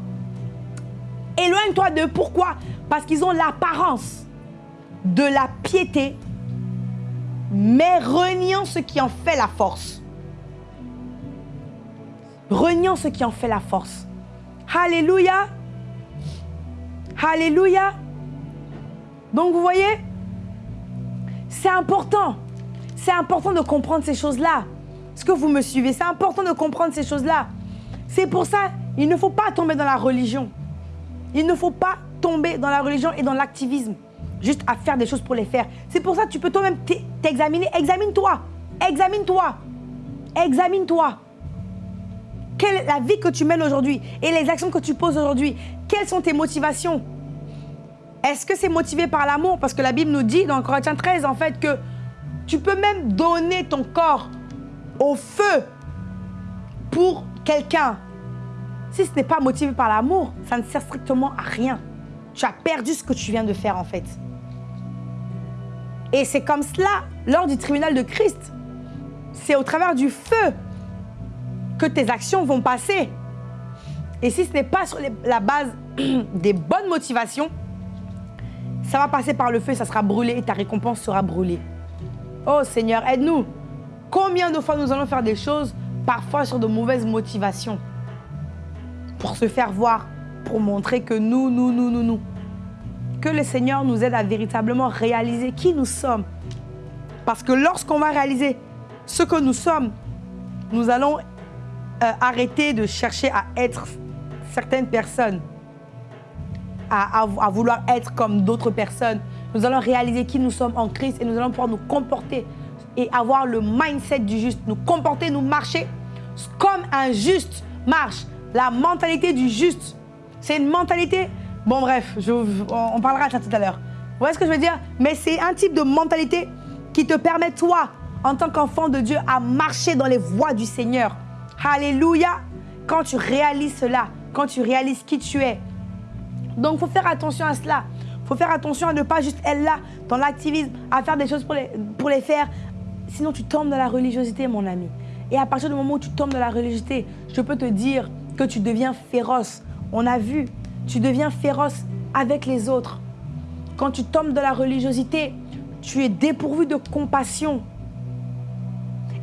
éloigne-toi de pourquoi? Parce qu'ils ont l'apparence de la piété, mais reniant ce qui en fait la force. Reniant ce qui en fait la force. Alléluia. Alléluia. Donc vous voyez, c'est important. C'est important de comprendre ces choses-là. Est-ce que vous me suivez? C'est important de comprendre ces choses-là. C'est pour ça, il ne faut pas tomber dans la religion. Il ne faut pas tomber dans la religion et dans l'activisme, juste à faire des choses pour les faire. C'est pour ça que tu peux toi-même t'examiner. Examine-toi. Examine-toi. Examine-toi. Quelle est la vie que tu mènes aujourd'hui et les actions que tu poses aujourd'hui? Quelles sont tes motivations? Est-ce que c'est motivé par l'amour? Parce que la Bible nous dit dans Corinthiens 13 en fait que tu peux même donner ton corps au feu pour quelqu'un. Si ce n'est pas motivé par l'amour, ça ne sert strictement à rien. Tu as perdu ce que tu viens de faire en fait. Et c'est comme cela lors du tribunal de Christ. C'est au travers du feu que tes actions vont passer. Et si ce n'est pas sur la base des bonnes motivations, ça va passer par le feu, ça sera brûlé et ta récompense sera brûlée. Oh Seigneur, aide-nous. Combien de fois nous allons faire des choses, parfois sur de mauvaises motivations, pour se faire voir, pour montrer que nous, nous, nous, nous, nous. Que le Seigneur nous aide à véritablement réaliser qui nous sommes. Parce que lorsqu'on va réaliser ce que nous sommes, nous allons euh, arrêter de chercher à être certaines personnes, à, vouloir être comme d'autres personnes. Nous allons réaliser qui nous sommes en Christ et nous allons pouvoir nous comporter et avoir le mindset du juste, nous comporter, nous marcher comme un juste marche. La mentalité du juste, c'est une mentalité... Bon bref, on parlera de ça tout à l'heure. Vous voyez ce que je veux dire? Mais c'est un type de mentalité qui te permet, toi, en tant qu'enfant de Dieu, à marcher dans les voies du Seigneur. Alléluia Quand tu réalises cela, quand tu réalises qui tu es. Donc, il faut faire attention à cela. Il faut faire attention à ne pas juste être là, dans l'activisme, à faire des choses pour les, pour les faire. Sinon, tu tombes dans la religiosité, mon ami. Et à partir du moment où tu tombes dans la religiosité, je peux te dire que tu deviens féroce. On a vu, tu deviens féroce avec les autres. Quand tu tombes dans la religiosité, tu es dépourvu de compassion.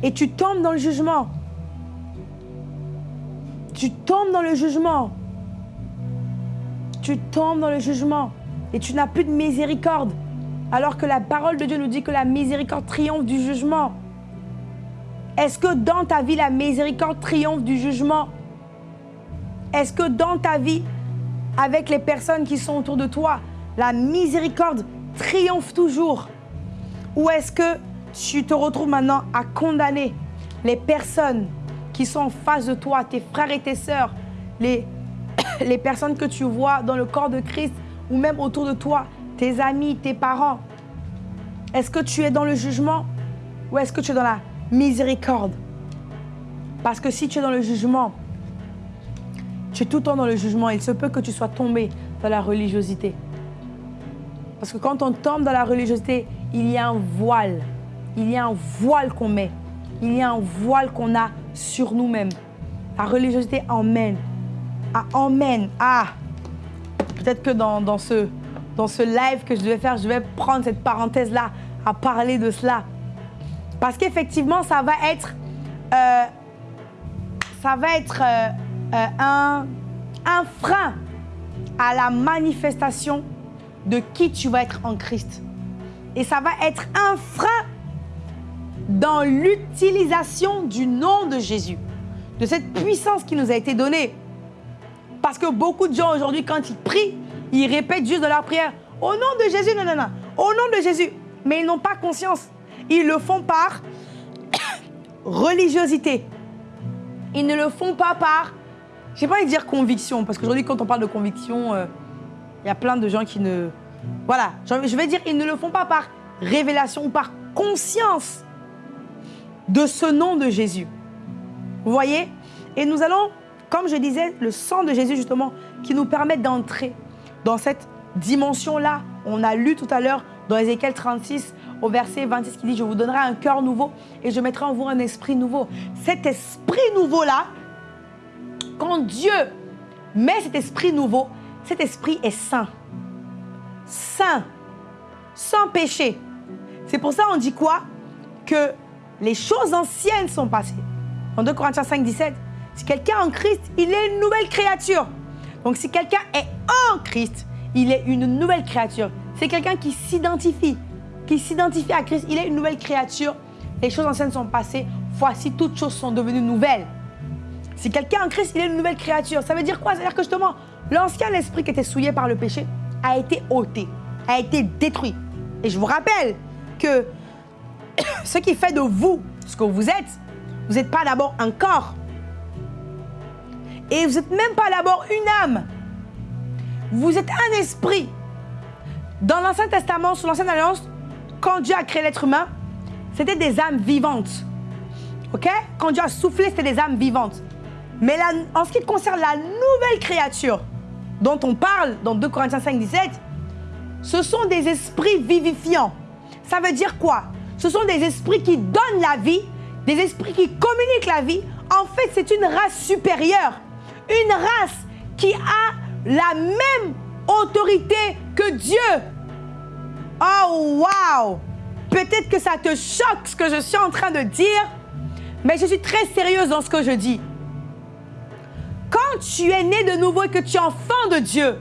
Et tu tombes dans le jugement. Tu tombes dans le jugement. Tu tombes dans le jugement. Et tu n'as plus de miséricorde. Alors que la parole de Dieu nous dit que la miséricorde triomphe du jugement. Est-ce que dans ta vie, la miséricorde triomphe du jugement? Est-ce que dans ta vie, avec les personnes qui sont autour de toi, la miséricorde triomphe toujours? Ou est-ce que tu te retrouves maintenant à condamner les personnes qui sont en face de toi, tes frères et tes sœurs, les, les personnes que tu vois dans le corps de Christ ou même autour de toi, tes amis, tes parents Est-ce que tu es dans le jugement ou est-ce que tu es dans la miséricorde? Parce que si tu es dans le jugement, tu es tout le temps dans le jugement. Il se peut que tu sois tombé dans la religiosité. Parce que quand on tombe dans la religiosité, il y a un voile. Il y a un voile qu'on met. Il y a un voile qu'on a sur nous-mêmes. La religiosité emmène. Ah, emmène. Ah Peut-être que dans, dans, ce, dans ce live que je devais faire, je vais prendre cette parenthèse-là à parler de cela. Parce qu'effectivement, ça va être, euh, ça va être euh, euh, un, un frein à la manifestation de qui tu vas être en Christ. Et ça va être un frein dans l'utilisation du nom de Jésus, de cette puissance qui nous a été donnée. Parce que beaucoup de gens aujourd'hui, quand ils prient, ils répètent juste dans leur prière, au nom de Jésus, non, non, non, au nom de Jésus. Mais ils n'ont pas conscience ils le font par religiosité. Ils ne le font pas par, je sais pas envie dire conviction, parce qu'aujourd'hui, quand on parle de conviction, euh, il y a plein de gens qui ne... Voilà, je vais dire, ils ne le font pas par révélation ou par conscience de ce nom de Jésus. Vous voyez? Et nous allons, comme je disais, le sang de Jésus, justement, qui nous permet d'entrer dans cette dimension-là. On a lu tout à l'heure dans Ézéchiel 36, au verset 26 qui dit, je vous donnerai un cœur nouveau et je mettrai en vous un esprit nouveau. Cet esprit nouveau-là, quand Dieu met cet esprit nouveau, cet esprit est saint. Saint. Sans péché. C'est pour ça on dit quoi? Que les choses anciennes sont passées. En 2 Corinthiens 5, 17, si quelqu'un est en Christ, il est une nouvelle créature. Donc si quelqu'un est en Christ, il est une nouvelle créature. C'est quelqu'un qui s'identifie qui s'identifie à Christ, il est une nouvelle créature. Les choses anciennes sont passées. Voici, toutes choses sont devenues nouvelles. Si quelqu'un en Christ, il est une nouvelle créature. Ça veut dire quoi? Ça veut dire que justement, l'ancien esprit qui était souillé par le péché a été ôté, a été détruit. Et je vous rappelle que ce qui fait de vous ce que vous êtes, vous n'êtes pas d'abord un corps. Et vous n'êtes même pas d'abord une âme. Vous êtes un esprit. Dans l'Ancien Testament, sous l'Ancienne Alliance, quand Dieu a créé l'être humain, c'était des âmes vivantes. OK? Quand Dieu a soufflé, c'était des âmes vivantes. Mais en ce qui concerne la nouvelle créature dont on parle dans 2 Corinthiens 5, 17, ce sont des esprits vivifiants. Ça veut dire quoi? Ce sont des esprits qui donnent la vie, des esprits qui communiquent la vie. En fait, c'est une race supérieure. Une race qui a la même autorité que Dieu. Oh, wow! Peut-être que ça te choque ce que je suis en train de dire, mais je suis très sérieuse dans ce que je dis. Quand tu es né de nouveau et que tu es enfant de Dieu,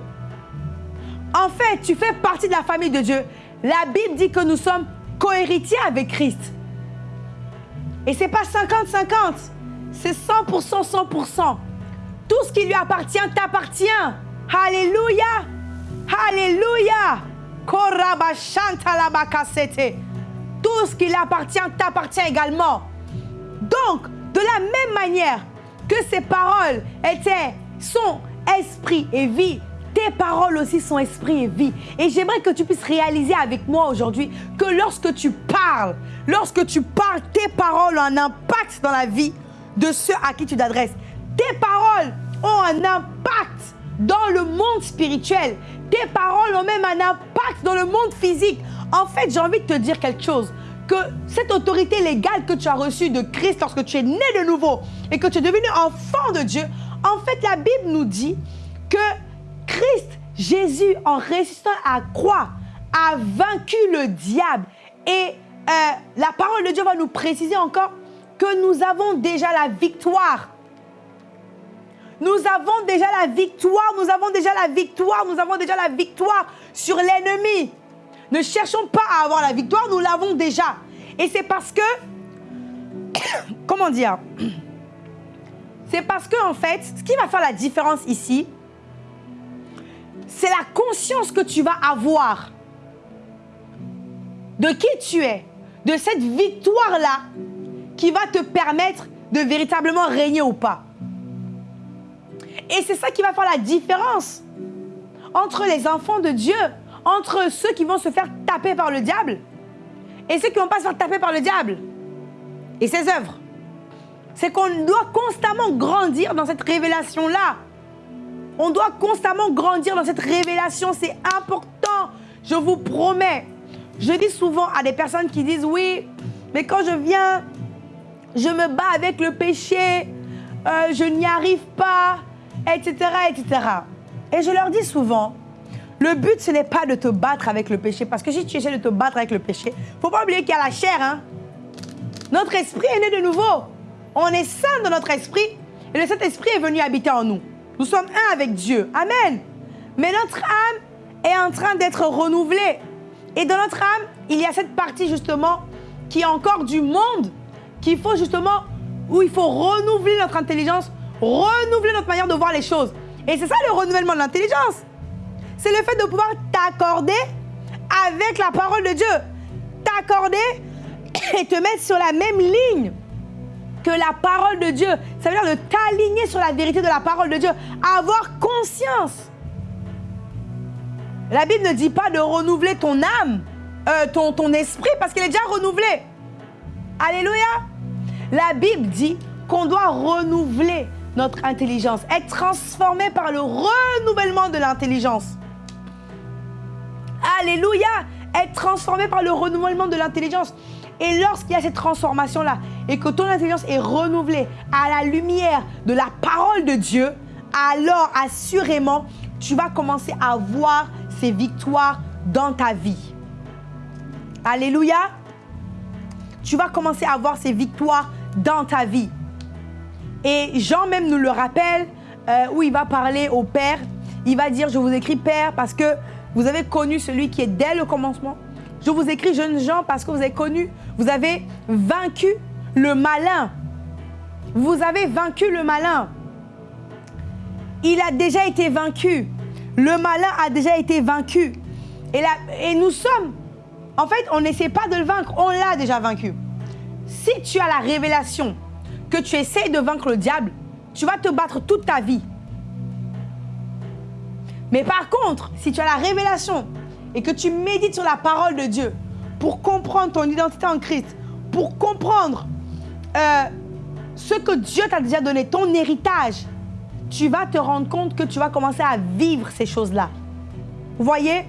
en fait, tu fais partie de la famille de Dieu. La Bible dit que nous sommes cohéritiers avec Christ. Et c'est pas 50-50, c'est 100% 100%. Tout ce qui lui appartient t'appartient. Alléluia. Alléluia. Tout ce qui lui appartient t'appartient également. Donc, de la même manière que ces paroles étaient, sont esprit et vie, tes paroles aussi sont esprit et vie. Et j'aimerais que tu puisses réaliser avec moi aujourd'hui que lorsque tu parles, lorsque tu parles, tes paroles ont un impact dans la vie de ceux à qui tu t'adresses. Tes paroles ont un impact dans le monde spirituel. Tes paroles ont même un impact dans le monde physique. En fait, j'ai envie de te dire quelque chose. Que cette autorité légale que tu as reçue de Christ lorsque tu es né de nouveau et que tu es devenu enfant de Dieu, en fait, la Bible nous dit que Christ, Jésus, en résistant à croix, a vaincu le diable. Et euh, la parole de Dieu va nous préciser encore que nous avons déjà la victoire. Nous avons déjà la victoire, nous avons déjà la victoire, nous avons déjà la victoire sur l'ennemi. Ne cherchons pas à avoir la victoire, nous l'avons déjà. Et c'est parce que, comment dire, c'est parce que en fait, ce qui va faire la différence ici, c'est la conscience que tu vas avoir de qui tu es, de cette victoire-là qui va te permettre de véritablement régner ou pas. Et c'est ça qui va faire la différence entre les enfants de Dieu, entre ceux qui vont se faire taper par le diable et ceux qui ne vont pas se faire taper par le diable et ses œuvres. C'est qu'on doit constamment grandir dans cette révélation-là. On doit constamment grandir dans cette révélation. C'est important. Je vous promets. Je dis souvent à des personnes qui disent oui, mais quand je viens, je me bats avec le péché, euh, je n'y arrive pas, etc., etc. Et je leur dis souvent, le but, ce n'est pas de te battre avec le péché, parce que si tu essaies de te battre avec le péché, faut pas oublier qu'il y a la chair. Hein? Notre esprit est né de nouveau. On est saint dans notre esprit, et le Saint-Esprit est venu habiter en nous. Nous sommes un avec Dieu. Amen. Mais notre âme est en train d'être renouvelée. Et dans notre âme, il y a cette partie justement qui est encore du monde, qu'il faut justement, où il faut renouveler notre intelligence, renouveler notre manière de voir les choses. Et c'est ça le renouvellement de l'intelligence. C'est le fait de pouvoir t'accorder avec la parole de Dieu. T'accorder et te mettre sur la même ligne que la parole de Dieu. Ça veut dire de t'aligner sur la vérité de la parole de Dieu. Avoir conscience. La Bible ne dit pas de renouveler ton âme, euh, ton, ton esprit, parce qu'elle est déjà renouvelée. Alléluia. La Bible dit qu'on doit renouveler notre intelligence, être transformé par le renouvellement de l'intelligence. Alléluia. Être transformé par le renouvellement de l'intelligence. Et lorsqu'il y a cette transformation-là et que ton intelligence est renouvelée à la lumière de la parole de Dieu, alors assurément, tu vas commencer à voir ces victoires dans ta vie. Alléluia. Tu vas commencer à voir ces victoires dans ta vie. Et Jean même nous le rappelle, euh, où il va parler au Père. Il va dire, je vous écris Père parce que vous avez connu celui qui est dès le commencement, je vous écris, jeunes gens, parce que vous avez connu, vous avez vaincu le malin. Vous avez vaincu le malin. Il a déjà été vaincu. Le malin a déjà été vaincu. Et, et nous sommes, en fait, on n'essaie pas de le vaincre, on l'a déjà vaincu. Si tu as la révélation que tu essayes de vaincre le diable, tu vas te battre toute ta vie. Mais par contre, si tu as la révélation et que tu médites sur la parole de Dieu pour comprendre ton identité en Christ, pour comprendre euh, ce que Dieu t'a déjà donné, ton héritage, tu vas te rendre compte que tu vas commencer à vivre ces choses-là. Vous voyez?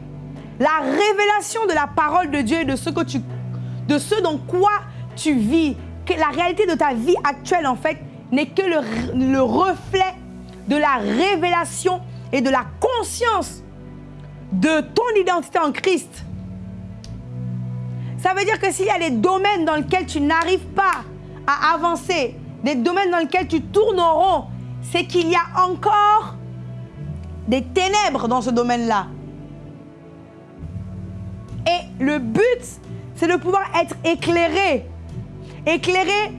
La révélation de la parole de Dieu et de ce, que tu, de ce dans quoi tu vis, que la réalité de ta vie actuelle, en fait, n'est que le, le reflet de la révélation et de la conscience de ton identité en Christ. Ça veut dire que s'il y a des domaines dans lesquels tu n'arrives pas à avancer, des domaines dans lesquels tu tournes en rond, c'est qu'il y a encore des ténèbres dans ce domaine-là. Et le but, c'est de pouvoir être éclairé. Éclairé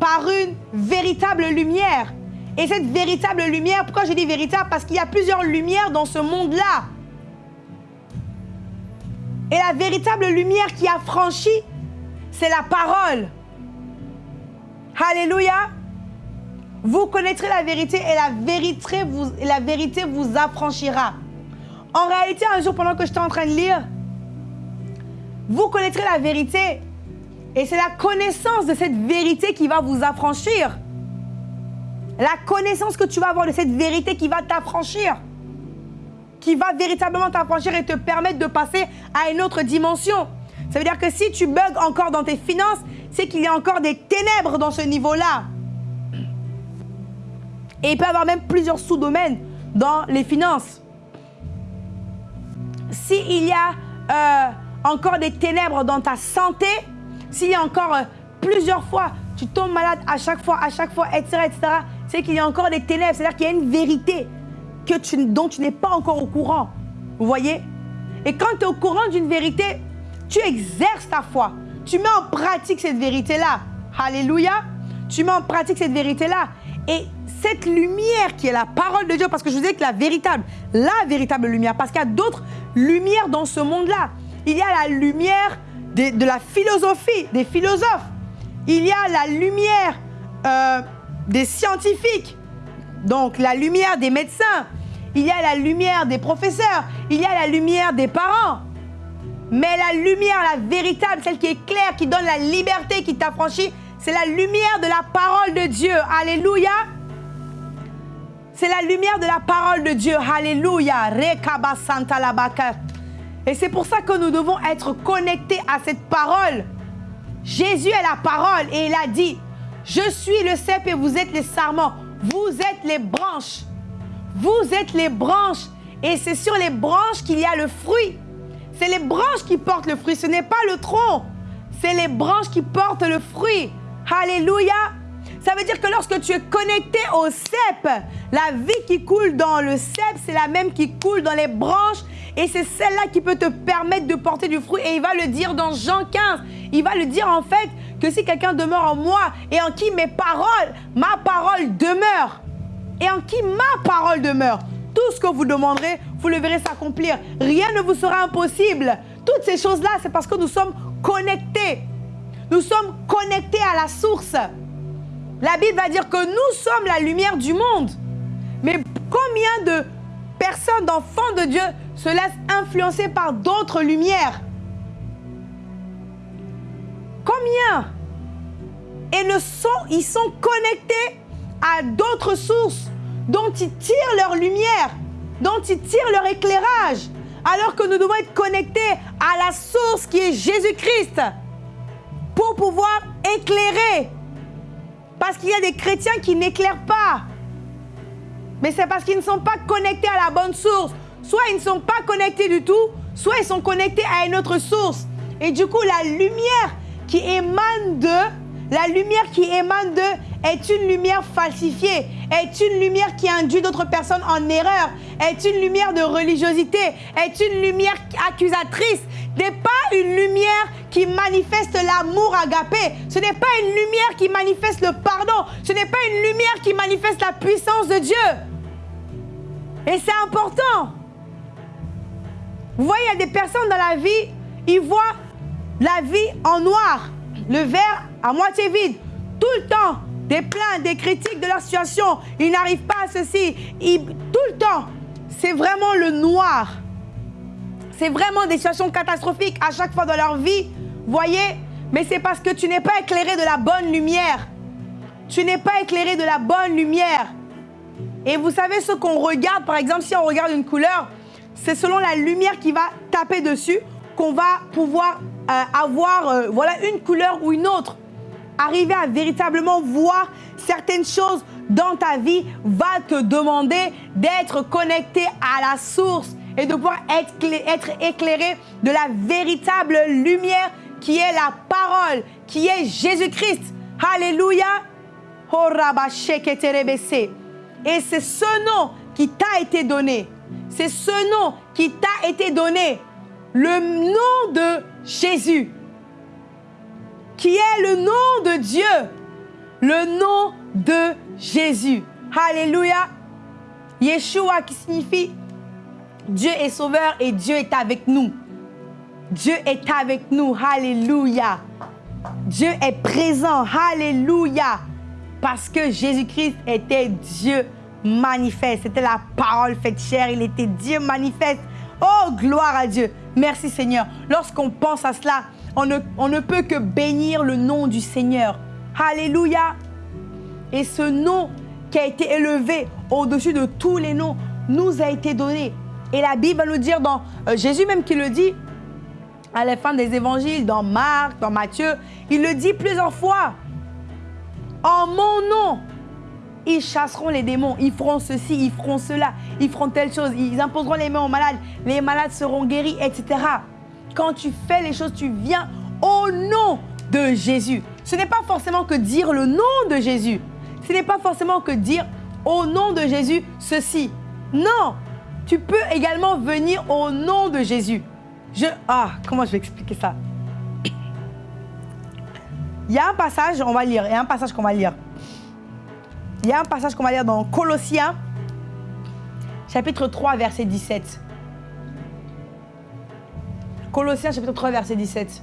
par une véritable lumière. Et cette véritable lumière, pourquoi je dis véritable? Parce qu'il y a plusieurs lumières dans ce monde-là. Et la véritable lumière qui a franchi, c'est la parole. Alléluia. Vous connaîtrez la vérité et la vérité vous, la vérité vous affranchira. En réalité, un jour, pendant que j'étais en train de lire, vous connaîtrez la vérité. Et c'est la connaissance de cette vérité qui va vous affranchir. La connaissance que tu vas avoir de cette vérité qui va t'affranchir. Qui va véritablement t'affranchir et te permettre de passer à une autre dimension. Ça veut dire que si tu bugs encore dans tes finances, c'est qu'il y a encore des ténèbres dans ce niveau-là. Et il peut y avoir même plusieurs sous-domaines dans les finances. S'il y a euh, encore des ténèbres dans ta santé, s'il y a encore euh, plusieurs fois, tu tombes malade à chaque fois, à chaque fois, etc., etc., c'est qu'il y a encore des ténèbres. C'est-à-dire qu'il y a une vérité que tu, dont tu n'es pas encore au courant. Vous voyez? Et quand tu es au courant d'une vérité, tu exerces ta foi. Tu mets en pratique cette vérité-là. Alléluia. Tu mets en pratique cette vérité-là. Et cette lumière qui est la parole de Dieu, parce que je vous dis que la véritable, la véritable lumière, parce qu'il y a d'autres lumières dans ce monde-là. Il y a la lumière de, la philosophie, des philosophes. Il y a la lumière euh, des scientifiques, donc la lumière des médecins. Il y a la lumière des professeurs. Il y a la lumière des parents. Mais la lumière, la véritable, celle qui est claire, qui donne la liberté, qui t'affranchit, c'est la lumière de la parole de Dieu. Alléluia. C'est la lumière de la parole de Dieu. Alléluia. Et c'est pour ça que nous devons être connectés à cette parole. Jésus est la parole et il a dit, je suis le cep et vous êtes les sarments. Vous êtes les branches. Vous êtes les branches. Et c'est sur les branches qu'il y a le fruit. C'est les branches qui portent le fruit. Ce n'est pas le tronc. C'est les branches qui portent le fruit. Alléluia. Ça veut dire que lorsque tu es connecté au cep, la vie qui coule dans le cep, c'est la même qui coule dans les branches. Et c'est celle-là qui peut te permettre de porter du fruit. Et il va le dire dans Jean 15. Il va le dire en fait que si quelqu'un demeure en moi et en qui mes paroles, ma parole demeure. Et en qui ma parole demeure. Tout ce que vous demanderez, vous le verrez s'accomplir. Rien ne vous sera impossible. Toutes ces choses-là, c'est parce que nous sommes connectés. Nous sommes connectés à la source. La Bible va dire que nous sommes la lumière du monde. Mais combien de personnes, d'enfants de Dieu, se laissent influencer par d'autres lumières. Combien? Et sont, ils sont connectés à d'autres sources dont ils tirent leur lumière, dont ils tirent leur éclairage, alors que nous devons être connectés à la source qui est Jésus-Christ pour pouvoir éclairer. Parce qu'il y a des chrétiens qui n'éclairent pas. Mais c'est parce qu'ils ne sont pas connectés à la bonne source. Soit ils ne sont pas connectés du tout, soit ils sont connectés à une autre source. Et du coup, la lumière qui émane d'eux, la lumière qui émane d'eux est une lumière falsifiée, est une lumière qui induit d'autres personnes en erreur, est une lumière de religiosité, est une lumière accusatrice, n'est pas une lumière qui manifeste l'amour agapé. Ce n'est pas une lumière qui manifeste le pardon. Ce n'est pas une lumière qui manifeste la puissance de Dieu. Et c'est important. Vous voyez, il y a des personnes dans la vie, ils voient la vie en noir, le verre à moitié vide, tout le temps, des plaintes, des critiques de leur situation. Ils n'arrivent pas à ceci. tout le temps, c'est vraiment le noir. C'est vraiment des situations catastrophiques à chaque fois dans leur vie. Voyez Mais c'est parce que tu n'es pas éclairé de la bonne lumière. Tu n'es pas éclairé de la bonne lumière. Et vous savez ce qu'on regarde, par exemple, si on regarde une couleur, c'est selon la lumière qui va taper dessus qu'on va pouvoir euh, avoir euh, voilà, une couleur ou une autre. Arriver à véritablement voir certaines choses dans ta vie va te demander d'être connecté à la source et de pouvoir être, éclairé de la véritable lumière qui est la parole, qui est Jésus-Christ. Alléluia. Et c'est ce nom qui t'a été donné. C'est ce nom qui t'a été donné. Le nom de Jésus. Qui est le nom de Dieu. Le nom de Jésus. Alléluia. Yeshua qui signifie Dieu est sauveur et Dieu est avec nous. Dieu est avec nous. Alléluia. Dieu est présent. Alléluia. Parce que Jésus-Christ était Dieu manifeste. C'était la parole faite chair. Il était Dieu manifeste. Oh, gloire à Dieu. Merci Seigneur. Lorsqu'on pense à cela, on ne, on ne peut que bénir le nom du Seigneur. Alléluia. Et ce nom qui a été élevé au-dessus de tous les noms nous a été donné. Et la Bible va nous dire dans euh, Jésus même qui le dit à la fin des évangiles, dans Marc, dans Matthieu, il le dit plusieurs fois. En mon nom, ils chasseront les démons, ils feront ceci, ils feront cela, ils feront telle chose, ils imposeront les mains aux malades, les malades seront guéris, etc. Quand tu fais les choses, tu viens au nom de Jésus. Ce n'est pas forcément que dire le nom de Jésus. Ce n'est pas forcément que dire au nom de Jésus ceci. Non, tu peux également venir au nom de Jésus. Ah, comment je vais expliquer ça? Il y a un passage, on va lire, il y a un passage qu'on va lire. Il y a un passage qu'on va lire dans Colossiens, chapitre 3, verset 17. Colossiens, chapitre 3, verset 17.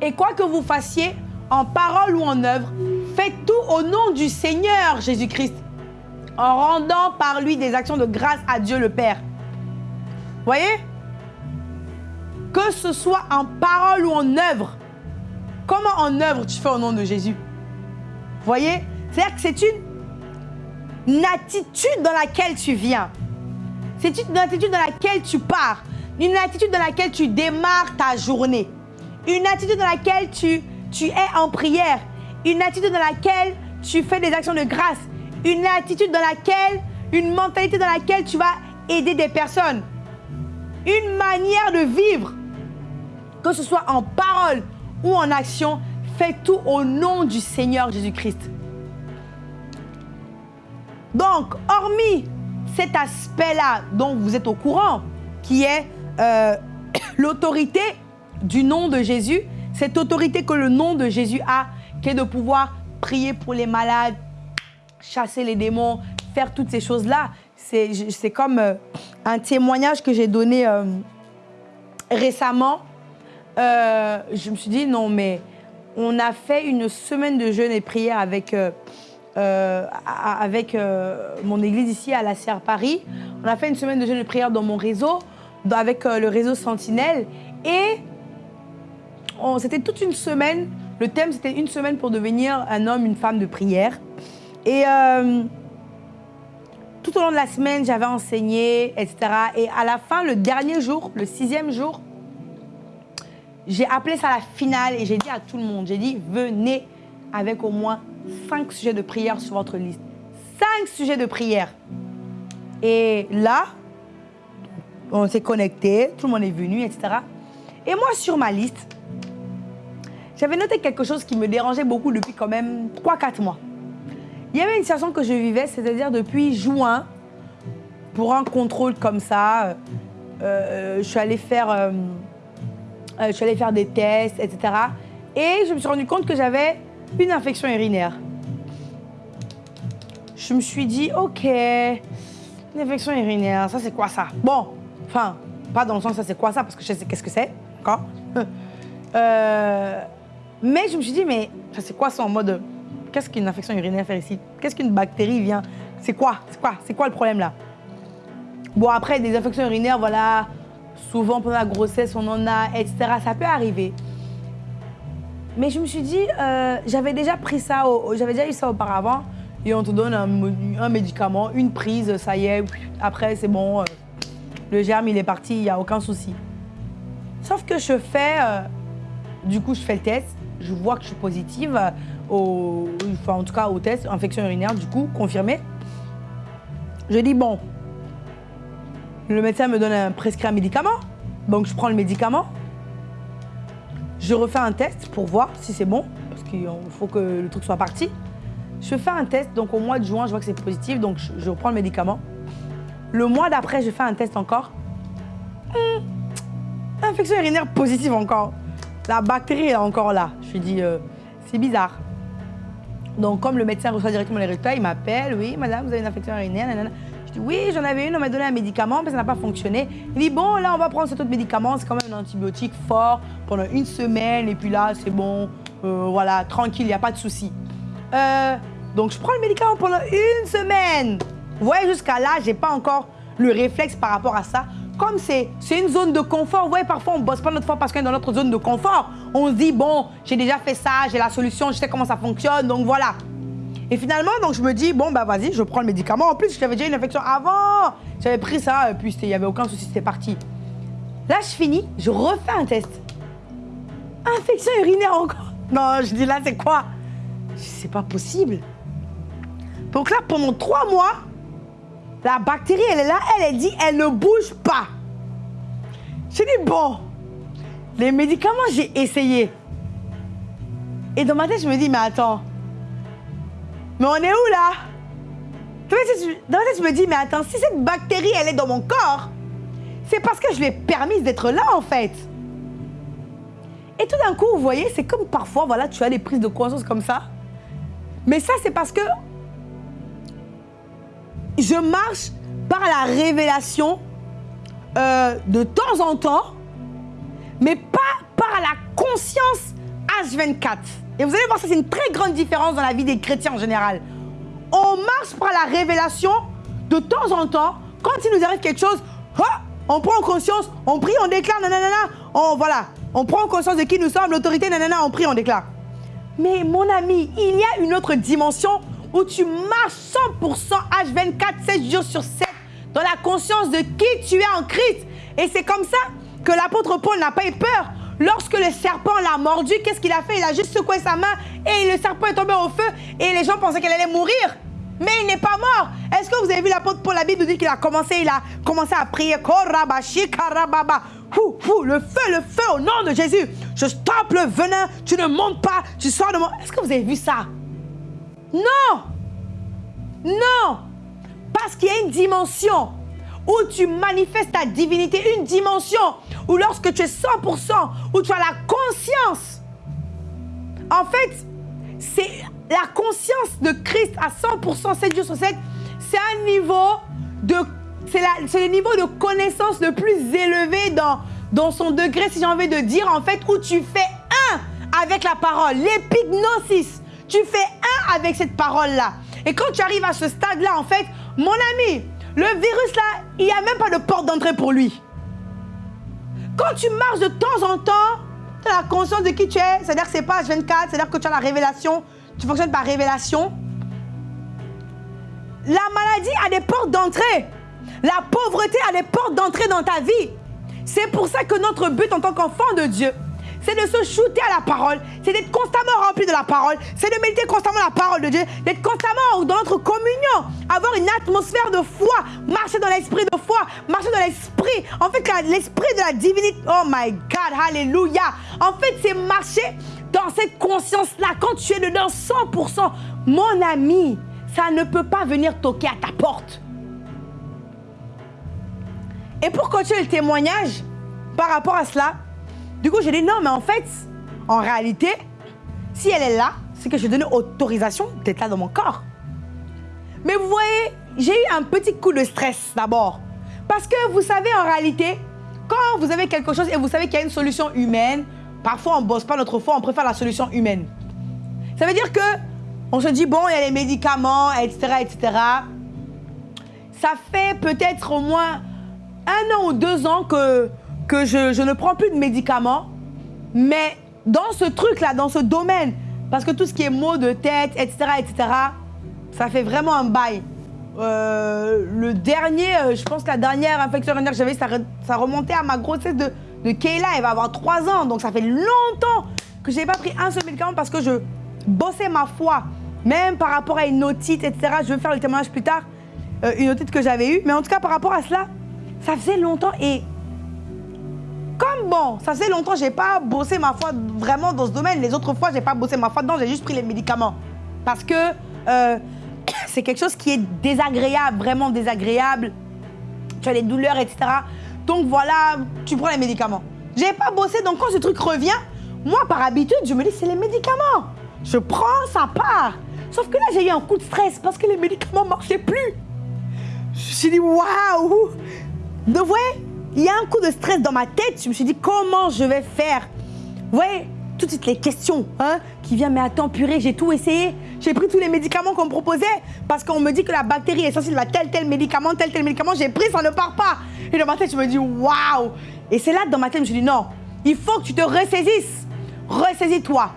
Et quoi que vous fassiez, en parole ou en œuvre, faites tout au nom du Seigneur Jésus-Christ, en rendant par lui des actions de grâce à Dieu le Père. Voyez? Que ce soit en parole ou en œuvre, comment en œuvre tu fais au nom de Jésus? Voyez? C'est-à-dire que c'est une, attitude dans laquelle tu viens. C'est une attitude dans laquelle tu pars. Une attitude dans laquelle tu démarres ta journée. Une attitude dans laquelle tu tu es en prière. Une attitude dans laquelle tu fais des actions de grâce. Une attitude dans laquelle, une mentalité dans laquelle tu vas aider des personnes. Une manière de vivre, que ce soit en parole ou en action, fais tout au nom du Seigneur Jésus-Christ. Donc, hormis cet aspect-là dont vous êtes au courant, qui est euh, l'autorité du nom de Jésus, cette autorité que le nom de Jésus a, qui est de pouvoir prier pour les malades, chasser les démons, faire toutes ces choses-là. C'est comme euh, un témoignage que j'ai donné euh, récemment. Euh, je me suis dit, non, mais on a fait une semaine de jeûne et prière avec, avec mon église ici à la Serre Paris. On a fait une semaine de jeûne et prière dans mon réseau, avec le réseau Sentinelle. Et c'était toute une semaine. Le thème, c'était une semaine pour devenir un homme, une femme de prière. Et euh, tout au long de la semaine, j'avais enseigné, etc. Et à la fin, le dernier jour, le sixième jour, j'ai appelé ça la finale et j'ai dit à tout le monde, j'ai dit, venez avec au moins cinq sujets de prière sur votre liste. Cinq sujets de prière. Et là, on s'est connecté, tout le monde est venu, etc. Et moi, sur ma liste, j'avais noté quelque chose qui me dérangeait beaucoup depuis quand même 3-4 mois. Il y avait une situation que je vivais, c'est-à-dire depuis juin, pour un contrôle comme ça, euh, euh, je, suis allée faire, euh, je suis allée faire des tests, etc. Et je me suis rendu compte que j'avais une infection urinaire. Je me suis dit, ok, une infection urinaire, ça c'est quoi ça? Bon, enfin, pas dans le sens ça c'est quoi ça, parce que je sais qu'est-ce que c'est, d'accord? Mais je me suis dit, mais c'est quoi ça en mode. Qu'est-ce qu'une infection urinaire fait ici? Qu'est-ce qu'une bactérie vient? C'est quoi? C'est quoi? C'est quoi le problème là? Bon, après, des infections urinaires, voilà, souvent pendant la grossesse, on en a, etc. Ça peut arriver. Mais je me suis dit, euh, j'avais déjà pris ça, j'avais déjà eu ça auparavant, et on te donne un, médicament, une prise, ça y est, après c'est bon, euh, le germe il est parti, il n'y a aucun souci. Sauf que je fais, euh, du coup je fais le test, je vois que je suis positive, au, enfin, en tout cas au test, infection urinaire, du coup, confirmé. Je dis, bon, Le médecin me donne un prescrit un médicament. Donc je prends le médicament. Je refais un test pour voir si c'est bon, parce qu'il faut que le truc soit parti. Je fais un test, donc au mois de juin, je vois que c'est positif, donc je, reprends le médicament. Le mois d'après, je fais un test encore. Hum, infection urinaire positive encore. La bactérie est encore là. Je lui dis, euh, c'est bizarre. Donc, comme le médecin reçoit directement les résultats, il m'appelle, oui, madame, vous avez une infection urinaire, Je dis, oui, j'en avais une, on m'a donné un médicament, mais ça n'a pas fonctionné. Il dit, bon, là, on va prendre cet autre médicament, c'est quand même un antibiotique fort pendant une semaine, et puis là, c'est bon, euh, voilà, tranquille, il n'y a pas de souci. Euh, donc, je prends le médicament pendant une semaine. Vous voyez, jusqu'à là, j'ai pas encore le réflexe par rapport à ça. Comme c'est une zone de confort, vous voyez, parfois, on bosse pas notre fois parce qu'on est dans notre zone de confort. On se dit, bon, j'ai déjà fait ça, j'ai la solution, je sais comment ça fonctionne, donc voilà. Et finalement, donc je me dis, bon, bah vas-y, je prends le médicament. En plus, j'avais déjà une infection avant. J'avais pris ça, et puis il n'y avait aucun souci, c'était parti. Là, je finis, je refais un test. Infection urinaire encore. Non, je dis là, c'est quoi? C'est pas possible. Donc là, pendant trois mois, la bactérie, elle est là, elle, elle dit, elle ne bouge pas. Je dis, bon, les médicaments, j'ai essayé. Et dans ma tête, je me dis, mais attends, mais on est où là? Dans ma tête, je me dis, mais attends, si cette bactérie, elle est dans mon corps, c'est parce que je lui ai permis d'être là, en fait. Et tout d'un coup, vous voyez, c'est comme parfois, voilà, tu as des prises de conscience comme ça. Mais ça, c'est parce que je marche par la révélation euh, de temps en temps, mais pas par la conscience H24. Et vous allez voir, ça c'est une très grande différence dans la vie des chrétiens en général. On marche par la révélation de temps en temps. Quand il nous arrive quelque chose, on prend conscience, on prie, on déclare, nanana, on, voilà, on prend conscience de qui nous sommes, l'autorité, nanana, on prie, on déclare. Mais mon ami, il y a une autre dimension où tu marches 100% H24, 7 jours sur 7, dans la conscience de qui tu es en Christ. Et c'est comme ça que l'apôtre Paul n'a pas eu peur. Lorsque le serpent l'a mordu, qu'est-ce qu'il a fait? Il a juste secoué sa main et le serpent est tombé au feu et les gens pensaient qu'elle allait mourir. Mais il n'est pas mort. Est-ce que vous avez vu l'apôtre Paul La Bible dit qu'il a commencé, il a commencé à prier? le feu, le feu au nom de Jésus. Je stoppe le venin, tu ne montes pas, tu sors de moi. Est-ce que vous avez vu ça? Non Non Parce qu'il y a une dimension où tu manifestes ta divinité, une dimension où lorsque tu es 100%, où tu as la conscience. En fait, c'est la conscience de Christ à 100%, 7 jours sur 7, c'est un niveau de... C'est le niveau de connaissance le plus élevé dans, dans son degré, si j'ai envie de dire, en fait, où tu fais un avec la parole, l'épignosis. Tu fais un avec cette parole-là. Et quand tu arrives à ce stade-là, en fait, mon ami, le virus-là, il n'y a même pas de porte d'entrée pour lui. Quand tu marches de temps en temps, tu as la conscience de qui tu es, c'est-à-dire que c'est pas H24, c'est-à-dire que tu as la révélation, tu fonctionnes par révélation. La maladie a des portes d'entrée. La pauvreté a des portes d'entrée dans ta vie. C'est pour ça que notre but en tant qu'enfant de Dieu, c'est de se shooter à la parole, c'est d'être constamment rempli de la parole, c'est de méditer constamment la parole de Dieu, d'être constamment dans notre communion, avoir une atmosphère de foi, marcher dans l'esprit de foi, marcher dans l'esprit. En fait, l'esprit de la divinité, oh my God, hallelujah. En fait, c'est marcher dans cette conscience-là. Quand tu es dedans 100%, mon ami, ça ne peut pas venir toquer à ta porte. Et pour continuer le témoignage par rapport à cela, du coup, j'ai dit non, mais en fait, en réalité, si elle est là, c'est que je donne autorisation d'être là dans mon corps. Mais vous voyez, j'ai eu un petit coup de stress d'abord. Parce que vous savez, en réalité, quand vous avez quelque chose et vous savez qu'il y a une solution humaine, parfois on ne bosse pas notre foi, on préfère la solution humaine. Ça veut dire que on se dit, bon, il y a les médicaments, etc., etc. Ça fait peut-être au moins un an ou deux ans que que je, ne prends plus de médicaments, mais dans ce truc-là, dans ce domaine, parce que tout ce qui est maux de tête, etc., etc., ça fait vraiment un bail. Euh, le dernier, euh, je pense que la dernière infection urinaire que j'avais, ça, remontait à ma grossesse de, de Kayla. Elle va avoir 3 ans, donc ça fait longtemps que je n'ai pas pris un seul médicament parce que je bossais ma foi. Même par rapport à une otite, etc. Je vais faire le témoignage plus tard, euh, une otite que j'avais eue. Mais en tout cas, par rapport à cela, ça faisait longtemps et comme bon, ça faisait longtemps, j'ai pas bossé ma foi vraiment dans ce domaine. Les autres fois, j'ai pas bossé ma foi dedans, j'ai juste pris les médicaments. Parce que euh, c'est quelque chose qui est désagréable, vraiment désagréable. Tu as des douleurs, etc. Donc voilà, tu prends les médicaments. J'ai pas bossé, donc quand ce truc revient, moi par habitude, je me dis c'est les médicaments. Je prends, ça part. Sauf que là, j'ai eu un coup de stress parce que les médicaments marchaient plus. Je suis dit, waouh De vrai, il y a un coup de stress dans ma tête. Je me suis dit, comment je vais faire? Vous voyez, tout de suite les questions hein, qui viennent, mais attends, purée, j'ai tout essayé. J'ai pris tous les médicaments qu'on me proposait parce qu'on me dit que la bactérie est sensible à tel, tel médicament, tel, tel médicament. J'ai pris, ça ne part pas. Et dans ma tête, je me dis, waouh Et c'est là, dans ma tête, je me suis dit, non, il faut que tu te ressaisisses. Ressaisis-toi.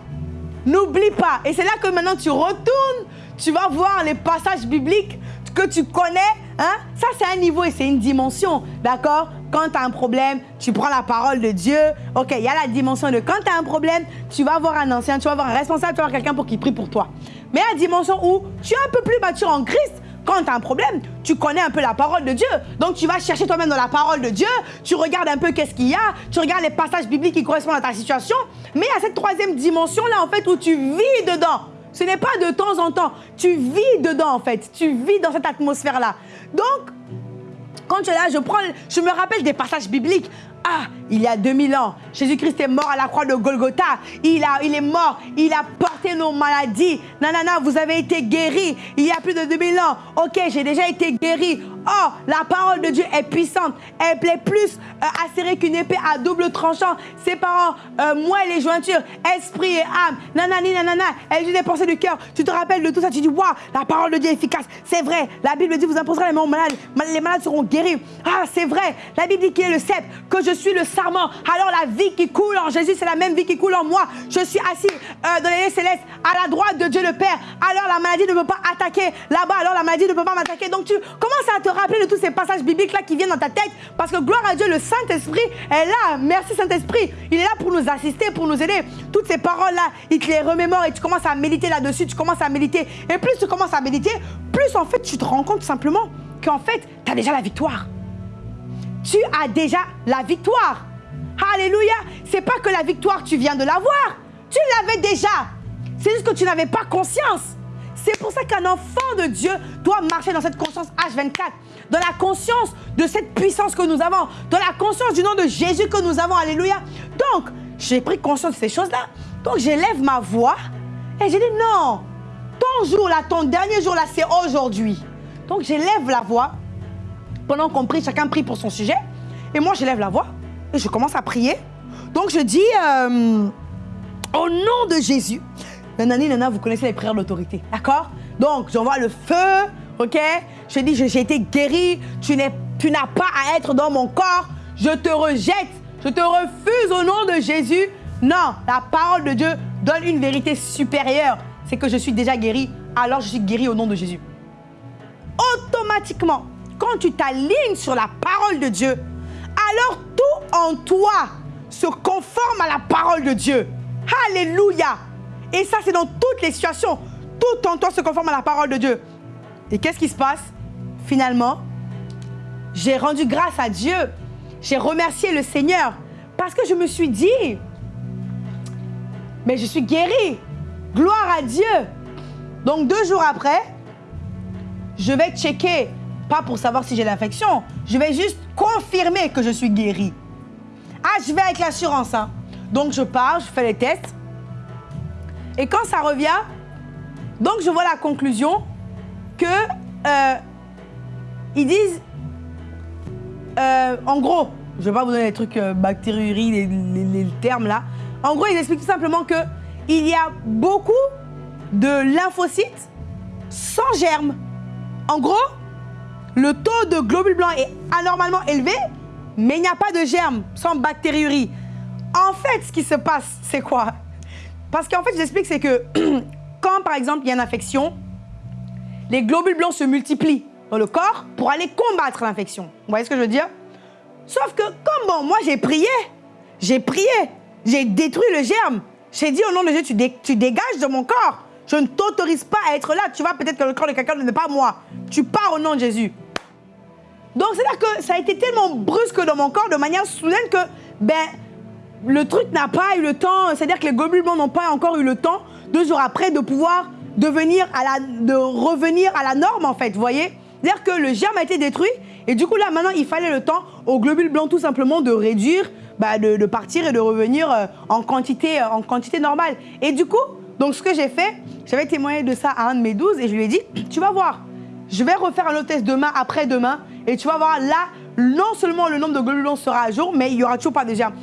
N'oublie pas. Et c'est là que maintenant tu retournes, tu vas voir les passages bibliques que tu connais. Hein? Ça, c'est un niveau et c'est une dimension. D'accord? Quand tu as un problème, tu prends la parole de Dieu. OK, il y a la dimension de quand tu as un problème, tu vas voir un ancien, tu vas voir un responsable, tu vas voir quelqu'un pour qu'il prie pour toi. Mais la dimension où tu es un peu plus mature en Christ, quand tu as un problème, tu connais un peu la parole de Dieu. Donc tu vas chercher toi-même dans la parole de Dieu, tu regardes un peu qu'est-ce qu'il y a, tu regardes les passages bibliques qui correspondent à ta situation. Mais il y a cette troisième dimension-là, en fait, où tu vis dedans. Ce n'est pas de temps en temps, tu vis dedans, en fait. Tu vis dans cette atmosphère-là. Donc, quand tu es là, je, prends, je me rappelle des passages bibliques. Ah, il y a 2000 ans, Jésus-Christ est mort à la croix de Golgotha. Il, a, il est mort, il a porté nos maladies. Nanana, vous avez été guéris il y a plus de 2000 ans. Ok, j'ai déjà été guéri. Oh, la parole de Dieu est puissante. Elle plaît plus euh, acérée qu'une épée à double tranchant, séparant euh, moi et les jointures, esprit et âme. Nanani, nanana, elle dit des pensées du cœur. Tu te rappelles de tout ça, tu dis, waouh, la parole de Dieu est efficace. C'est vrai, la Bible dit, vous imposerez les mains aux malades, les malades seront guéris. Ah, c'est vrai, la Bible dit qu'il est le sceptre, que je suis le sarment. Alors la vie qui coule en Jésus, c'est la même vie qui coule en moi. Je suis assis euh, dans les lieux célestes, à la droite de Dieu le Père. Alors la maladie ne peut pas attaquer là-bas, alors la maladie ne peut pas m'attaquer. Donc tu commences à te rappeler de tous ces passages bibliques là qui viennent dans ta tête parce que gloire à Dieu, le Saint-Esprit est là. Merci Saint-Esprit. Il est là pour nous assister, pour nous aider. Toutes ces paroles là, il te les remémore et tu commences à méditer là-dessus, tu commences à méditer. Et plus tu commences à méditer, plus en fait tu te rends compte simplement qu'en fait, tu as déjà la victoire. Tu as déjà la victoire. Alléluia. C'est pas que la victoire, tu viens de l'avoir. Tu l'avais déjà. C'est juste que tu n'avais pas conscience. C'est pour ça qu'un enfant de Dieu doit marcher dans cette conscience H24, dans la conscience de cette puissance que nous avons, dans la conscience du nom de Jésus que nous avons. Alléluia. Donc, j'ai pris conscience de ces choses-là. Donc, j'élève ma voix et j'ai dit non, ton jour là, ton dernier jour là, c'est aujourd'hui. Donc, j'élève la voix. Pendant qu'on prie, chacun prie pour son sujet. Et moi, j'élève la voix et je commence à prier. Donc, je dis euh, au nom de Jésus. Nanani, nana, vous connaissez les prières d'autorité, d'accord? Donc, j'envoie le feu, ok? Je dis, j'ai été guéri, tu n'as pas à être dans mon corps, je te rejette, je te refuse au nom de Jésus. Non, la parole de Dieu donne une vérité supérieure, c'est que je suis déjà guéri, alors je suis guéri au nom de Jésus. Automatiquement, quand tu t'alignes sur la parole de Dieu, alors tout en toi se conforme à la parole de Dieu. Alléluia. Et ça, c'est dans toutes les situations. Tout en toi se conforme à la parole de Dieu. Et qu'est-ce qui se passe? Finalement, j'ai rendu grâce à Dieu. J'ai remercié le Seigneur. Parce que je me suis dit, mais je suis guéri. Gloire à Dieu. Donc deux jours après, je vais checker, pas pour savoir si j'ai l'infection, je vais juste confirmer que je suis guéri. Ah, je vais avec l'assurance. Hein. Donc je pars, je fais les tests. Et quand ça revient, donc je vois la conclusion que euh, ils disent, euh, en gros, je vais pas vous donner les trucs euh, les, termes là. En gros, ils expliquent tout simplement que il y a beaucoup de lymphocytes sans germes. En gros, le taux de globules blancs est anormalement élevé, mais il n'y a pas de germes, sans bactériurie. En fait, ce qui se passe, c'est quoi? Parce qu'en fait, j'explique, c'est que quand, par exemple, il y a une infection, les globules blancs se multiplient dans le corps pour aller combattre l'infection. Vous voyez ce que je veux dire? Sauf que, comme bon, moi, j'ai prié, j'ai prié, j'ai détruit le germe. J'ai dit au nom de Dieu, tu dégages de mon corps. Je ne t'autorise pas à être là. Tu vois peut-être que le corps de quelqu'un n'est pas moi. Tu pars au nom de Jésus. Donc, c'est-à-dire que ça a été tellement brusque dans mon corps, de manière soudaine, que ben, le truc n'a pas eu le temps, c'est-à-dire que les globules blancs n'ont pas encore eu le temps, deux jours après, de pouvoir devenir à la, de revenir à la norme, en fait, voyez? C'est-à-dire que le germe a été détruit, et du coup, là, maintenant, il fallait le temps aux globules blancs, tout simplement, de réduire, bah, de, partir et de revenir euh, en, quantité, euh, en quantité normale. Et du coup, donc, ce que j'ai fait, j'avais témoigné de ça à un de mes douze, et je lui ai dit, tu vas voir, je vais refaire un autre test demain, après-demain, et tu vas voir, là, non seulement le nombre de globules blancs sera à jour, mais il n'y aura toujours pas de germe.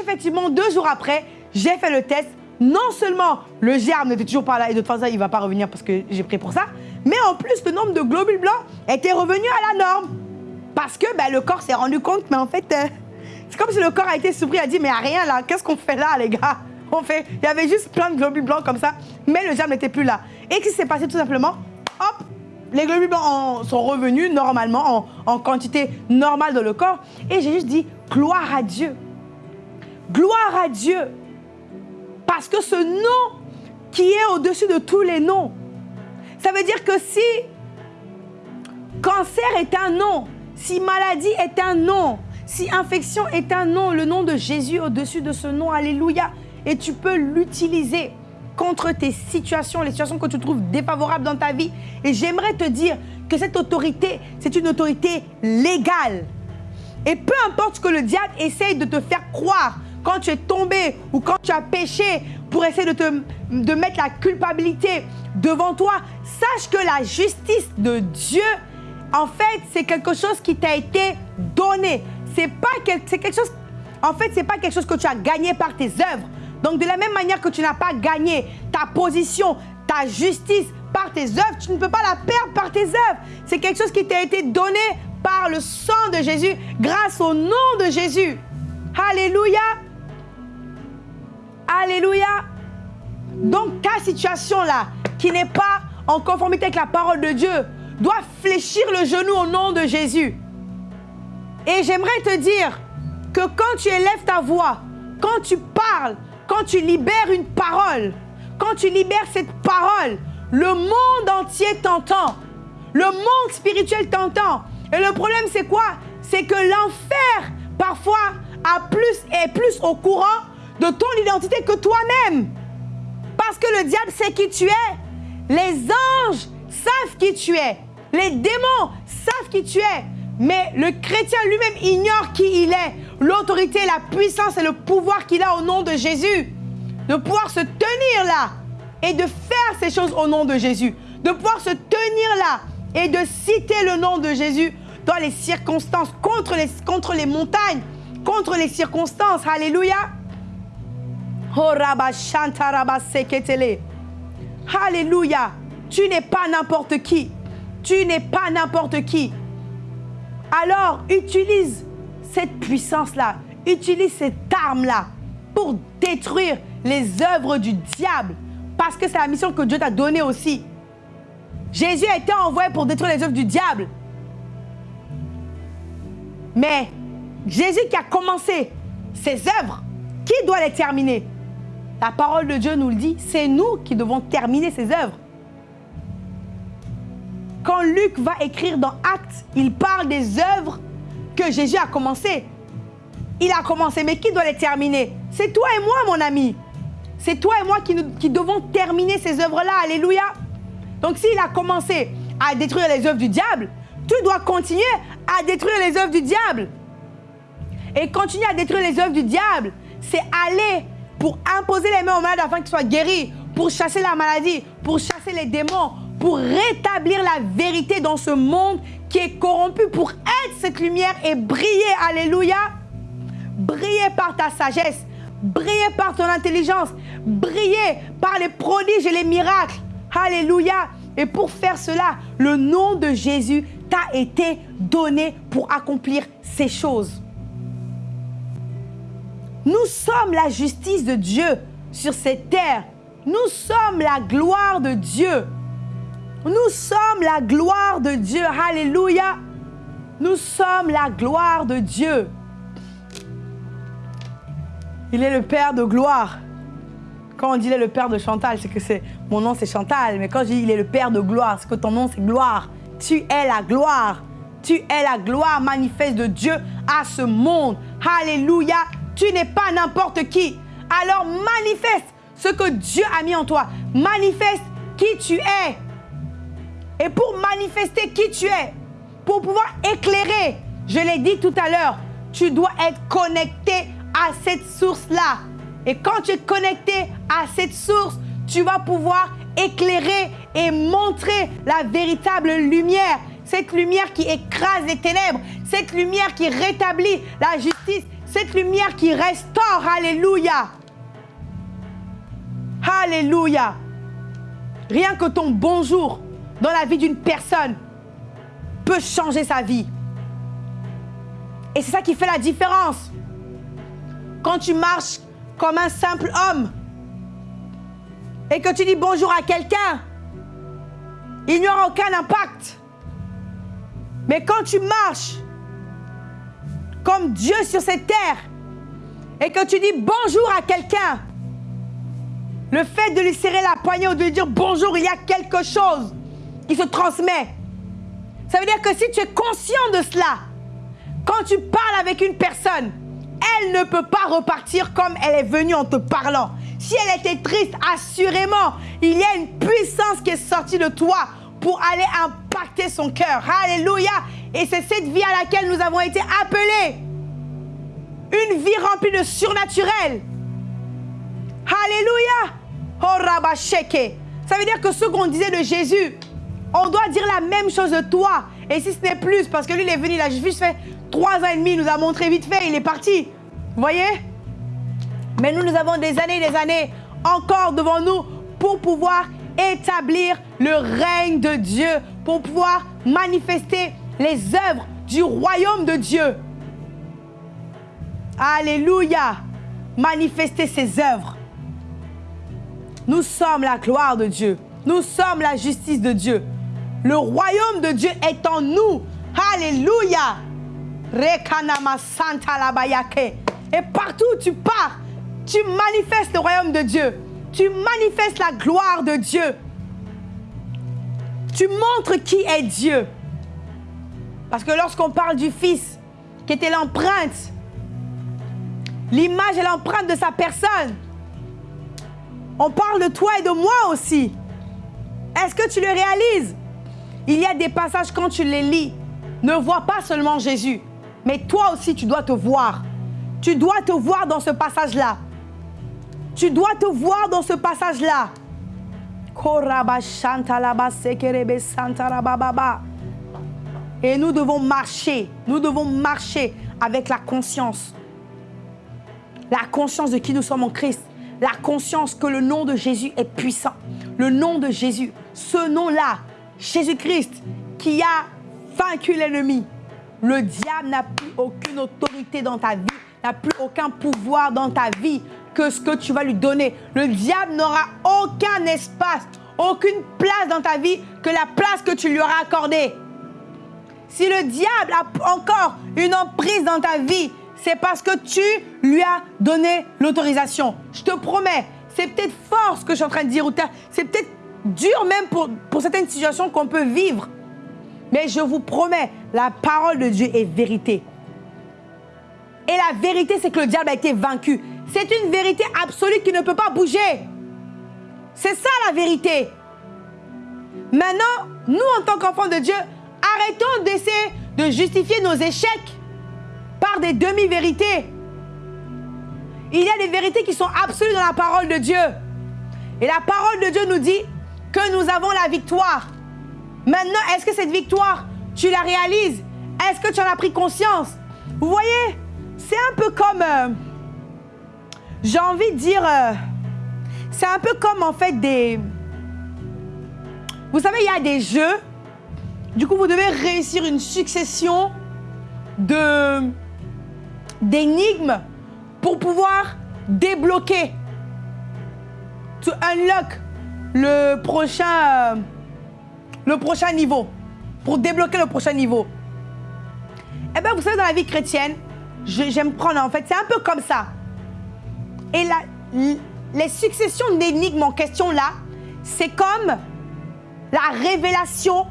Effectivement, deux jours après, j'ai fait le test. Non seulement le germe n'était toujours pas là, et de toute façon, il ne va pas revenir parce que j'ai pris pour ça, mais en plus, le nombre de globules blancs était revenu à la norme. Parce que ben, le corps s'est rendu compte, mais en fait, euh, c'est comme si le corps a été surpris, a dit, mais rien là, qu'est-ce qu'on fait là, les gars? Fait, il y avait juste plein de globules blancs comme ça, mais le germe n'était plus là. Et qu'est-ce qui s'est passé tout simplement Hop, les globules blancs sont revenus normalement, en, quantité normale dans le corps. Et j'ai juste dit, gloire à Dieu. Gloire à Dieu. Parce que ce nom qui est au-dessus de tous les noms, ça veut dire que si cancer est un nom, si maladie est un nom, si infection est un nom, le nom de Jésus au-dessus de ce nom, alléluia, et tu peux l'utiliser contre tes situations, les situations que tu trouves défavorables dans ta vie. Et j'aimerais te dire que cette autorité, c'est une autorité légale. Et peu importe ce que le diable essaye de te faire croire quand tu es tombé ou quand tu as péché pour essayer de, te, de mettre la culpabilité devant toi, sache que la justice de Dieu, en fait, c'est quelque chose qui t'a été donné. C'est pas c'est quelque chose en fait, c'est pas quelque chose que tu as gagné par tes œuvres. Donc de la même manière que tu n'as pas gagné ta position, ta justice par tes œuvres, tu ne peux pas la perdre par tes œuvres. C'est quelque chose qui t'a été donné par le sang de Jésus, grâce au nom de Jésus. Alléluia. Alléluia. Donc ta situation là, qui n'est pas en conformité avec la parole de Dieu, doit fléchir le genou au nom de Jésus. Et j'aimerais te dire que quand tu élèves ta voix, quand tu parles, quand tu libères une parole, quand tu libères cette parole, le monde entier t'entend. Le monde spirituel t'entend. Et le problème, c'est quoi? C'est que l'enfer, parfois, a plus, est plus au courant de ton identité que toi-même. Parce que le diable sait qui tu es. Les anges savent qui tu es. Les démons savent qui tu es. Mais le chrétien lui-même ignore qui il est l'autorité, la puissance et le pouvoir qu'il a au nom de Jésus. De pouvoir se tenir là et de faire ces choses au nom de Jésus. De pouvoir se tenir là et de citer le nom de Jésus dans les circonstances, contre les, contre les montagnes, contre les circonstances. Alléluia. Alléluia. Tu n'es pas n'importe qui. Tu n'es pas n'importe qui. Alors, utilise cette puissance-là, utilise cette arme-là pour détruire les œuvres du diable. Parce que c'est la mission que Dieu t'a donnée aussi. Jésus a été envoyé pour détruire les œuvres du diable. Mais Jésus qui a commencé ses œuvres, qui doit les terminer? La parole de Dieu nous le dit, c'est nous qui devons terminer ses œuvres. Quand Luc va écrire dans Actes, il parle des œuvres que Jésus a commencé. Il a commencé, mais qui doit les terminer? C'est toi et moi, mon ami. C'est toi et moi qui, qui devons terminer ces œuvres-là. Alléluia. Donc s'il a commencé à détruire les œuvres du diable, tu dois continuer à détruire les œuvres du diable. Et continuer à détruire les œuvres du diable, c'est aller pour imposer les mains aux malades afin qu'ils soient guéris, pour chasser la maladie, pour chasser les démons, pour rétablir la vérité dans ce monde qui est corrompu pour être cette lumière et briller. Alléluia. Briller par ta sagesse, briller par ton intelligence, briller par les prodiges et les miracles. Alléluia. Et pour faire cela, le nom de Jésus t'a été donné pour accomplir ces choses. Nous sommes la justice de Dieu sur cette terre. Nous sommes la gloire de Dieu. Nous sommes la gloire de Dieu. Alléluia. Nous sommes la gloire de Dieu. Il est le Père de gloire. Quand on dit il est le Père de Chantal, c'est que c'est mon nom c'est Chantal. Mais quand je dis il est le Père de gloire, c'est que ton nom c'est gloire. Tu es la gloire. Tu es la gloire manifeste de Dieu à ce monde. Alléluia. Tu n'es pas n'importe qui. Alors manifeste ce que Dieu a mis en toi. Manifeste qui tu es. Et pour manifester qui tu es, pour pouvoir éclairer, je l'ai dit tout à l'heure, tu dois être connecté à cette source-là. Et quand tu es connecté à cette source, tu vas pouvoir éclairer et montrer la véritable lumière. Cette lumière qui écrase les ténèbres, cette lumière qui rétablit la justice, cette lumière qui restaure. Alléluia. Alléluia. Rien que ton bonjour dans la vie d'une personne peut changer sa vie. Et c'est ça qui fait la différence. Quand tu marches comme un simple homme et que tu dis bonjour à quelqu'un, il n'y aura aucun impact. Mais quand tu marches comme Dieu sur cette terre et que tu dis bonjour à quelqu'un, le fait de lui serrer la poignée ou de lui dire bonjour, il y a quelque chose qui se transmet. Ça veut dire que si tu es conscient de cela, quand tu parles avec une personne, elle ne peut pas repartir comme elle est venue en te parlant. Si elle était triste, assurément, il y a une puissance qui est sortie de toi pour aller impacter son cœur. Alléluia. Et c'est cette vie à laquelle nous avons été appelés. Une vie remplie de surnaturel. Alléluia. Oh Ça veut dire que ce qu'on disait de Jésus, on doit dire la même chose de toi. Et si ce n'est plus, parce que lui, il est venu, il a juste fait trois ans et demi, il nous a montré vite fait, il est parti. Vous voyez? Mais nous, nous avons des années et des années encore devant nous pour pouvoir établir le règne de Dieu, pour pouvoir manifester les œuvres du royaume de Dieu. Alléluia. Manifester ses œuvres. Nous sommes la gloire de Dieu. Nous sommes la justice de Dieu. Le royaume de Dieu est en nous. Alléluia. Et partout où tu pars, tu manifestes le royaume de Dieu. Tu manifestes la gloire de Dieu. Tu montres qui est Dieu. Parce que lorsqu'on parle du Fils, qui était l'empreinte, l'image et l'empreinte de sa personne, on parle de toi et de moi aussi. Est-ce que tu le réalises? Il y a des passages quand tu les lis, ne vois pas seulement Jésus, mais toi aussi tu dois te voir. Tu dois te voir dans ce passage-là. Tu dois te voir dans ce passage-là. Et nous devons marcher, nous devons marcher avec la conscience. La conscience de qui nous sommes en Christ la conscience que le nom de Jésus est puissant. Le nom de Jésus, ce nom-là, Jésus-Christ, qui a vaincu l'ennemi. Le diable n'a plus aucune autorité dans ta vie, n'a plus aucun pouvoir dans ta vie que ce que tu vas lui donner. Le diable n'aura aucun espace, aucune place dans ta vie que la place que tu lui auras accordée. Si le diable a encore une emprise dans ta vie, c'est parce que tu lui as donné l'autorisation. Je te promets, c'est peut-être fort ce que je suis en train de dire, ou c'est peut-être dur même pour, pour certaines situations qu'on peut vivre. Mais je vous promets, la parole de Dieu est vérité. Et la vérité, c'est que le diable a été vaincu. C'est une vérité absolue qui ne peut pas bouger. C'est ça la vérité. Maintenant, nous, en tant qu'enfants de Dieu, arrêtons d'essayer de justifier nos échecs par des demi-vérités. Il y a des vérités qui sont absolues dans la parole de Dieu. Et la parole de Dieu nous dit que nous avons la victoire. Maintenant, est-ce que cette victoire, tu la réalises? Est-ce que tu en as pris conscience? Vous voyez, c'est un peu comme... Euh, j'ai envie de dire... Euh, c'est un peu comme en fait des... Vous savez, il y a des jeux. Du coup, vous devez réussir une succession de d'énigmes pour pouvoir débloquer, to unlock le prochain, euh, le prochain niveau, pour débloquer le prochain niveau. Eh bien, vous savez, dans la vie chrétienne, j'aime prendre en fait, c'est un peu comme ça. Et la, les successions d'énigmes en question là, c'est comme la révélation,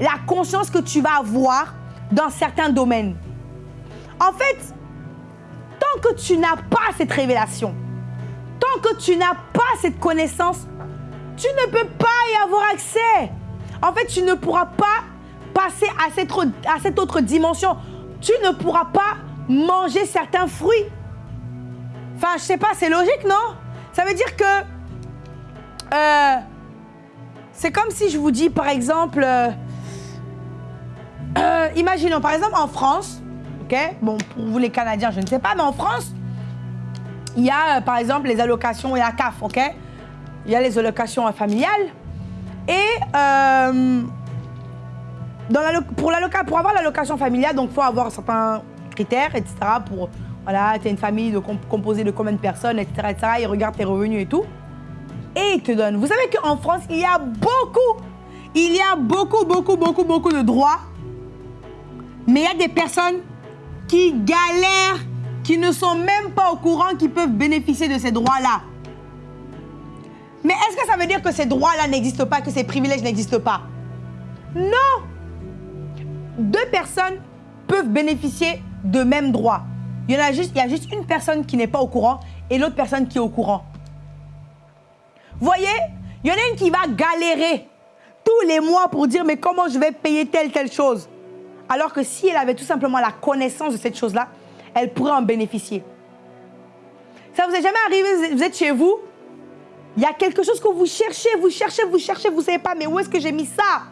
la conscience que tu vas avoir dans certains domaines. En fait, tant que tu n'as pas cette révélation, tant que tu n'as pas cette connaissance, tu ne peux pas y avoir accès. En fait, tu ne pourras pas passer à cette, à cette autre dimension. Tu ne pourras pas manger certains fruits. Enfin, je sais pas, c'est logique, non? Ça veut dire que euh, c'est comme si je vous dis, par exemple, euh, euh, imaginons, par exemple, en France, ok? Bon, pour vous les Canadiens, je ne sais pas, mais en France, il y a, par exemple, les allocations et la CAF, ok? Il y a les allocations familiales. Et dans la, pour, avoir l'allocation familiale, il faut avoir certains critères, etc. Pour, voilà, tu as une famille de, composée de combien de personnes, etc., etc. Ils regardent tes revenus et tout. Et ils te donnent. Vous savez qu'en France, il y a beaucoup, il y a beaucoup, beaucoup, beaucoup, beaucoup de droits. Mais il y a des personnes qui galèrent, qui ne sont même pas au courant qu'ils peuvent bénéficier de ces droits-là. Mais est-ce que ça veut dire que ces droits-là n'existent pas, que ces privilèges n'existent pas? Non Deux personnes peuvent bénéficier de mêmes droits. Il y, a juste, il y a juste une personne qui n'est pas au courant et l'autre personne qui est au courant. Voyez, il y en a une qui va galérer tous les mois pour dire mais comment je vais payer telle, telle chose? Alors que si elle avait tout simplement la connaissance de cette chose-là, elle pourrait en bénéficier. Ça vous est jamais arrivé, vous êtes chez vous, il y a quelque chose que vous cherchez, vous cherchez, vous cherchez, vous ne savez pas, mais où est-ce que j'ai mis ça?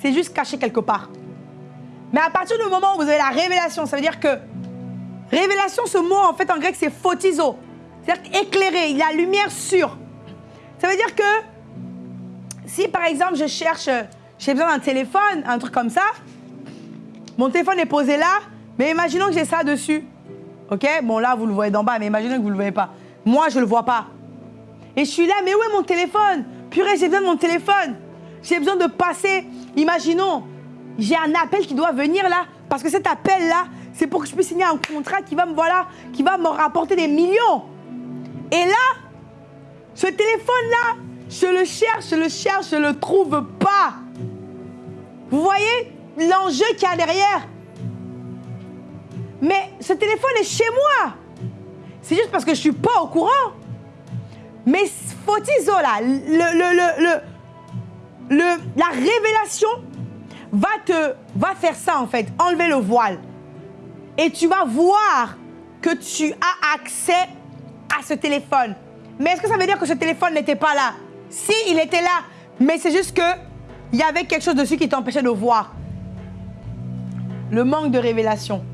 C'est juste caché quelque part. Mais à partir du moment où vous avez la révélation, ça veut dire que révélation, ce mot en fait en grec c'est photizo, c'est-à-dire éclairé, il y a lumière sur. Ça veut dire que si par exemple je cherche, j'ai besoin d'un téléphone, un truc comme ça, mon téléphone est posé là, mais imaginons que j'ai ça dessus. Ok? Bon là vous le voyez d'en bas, mais imaginons que vous ne le voyez pas. Moi je ne le vois pas. Et je suis là, mais où est mon téléphone? Purée, j'ai besoin de mon téléphone. J'ai besoin de passer. Imaginons, j'ai un appel qui doit venir là, parce que cet appel-là, c'est pour que je puisse signer un contrat qui va me, voilà, qui va me rapporter des millions. Et là, ce téléphone-là, je le cherche, je le cherche, je le trouve pas. Vous voyez l'enjeu qu'il y a derrière? Mais ce téléphone est chez moi. C'est juste parce que je suis pas au courant. Mais Fotizo, là, le, le, le, la révélation va te va faire ça en fait, enlever le voile. Et tu vas voir que tu as accès à ce téléphone. Mais est-ce que ça veut dire que ce téléphone n'était pas là? Si, il était là, mais c'est juste que il y avait quelque chose dessus qui t'empêchait de voir. Le manque de révélation.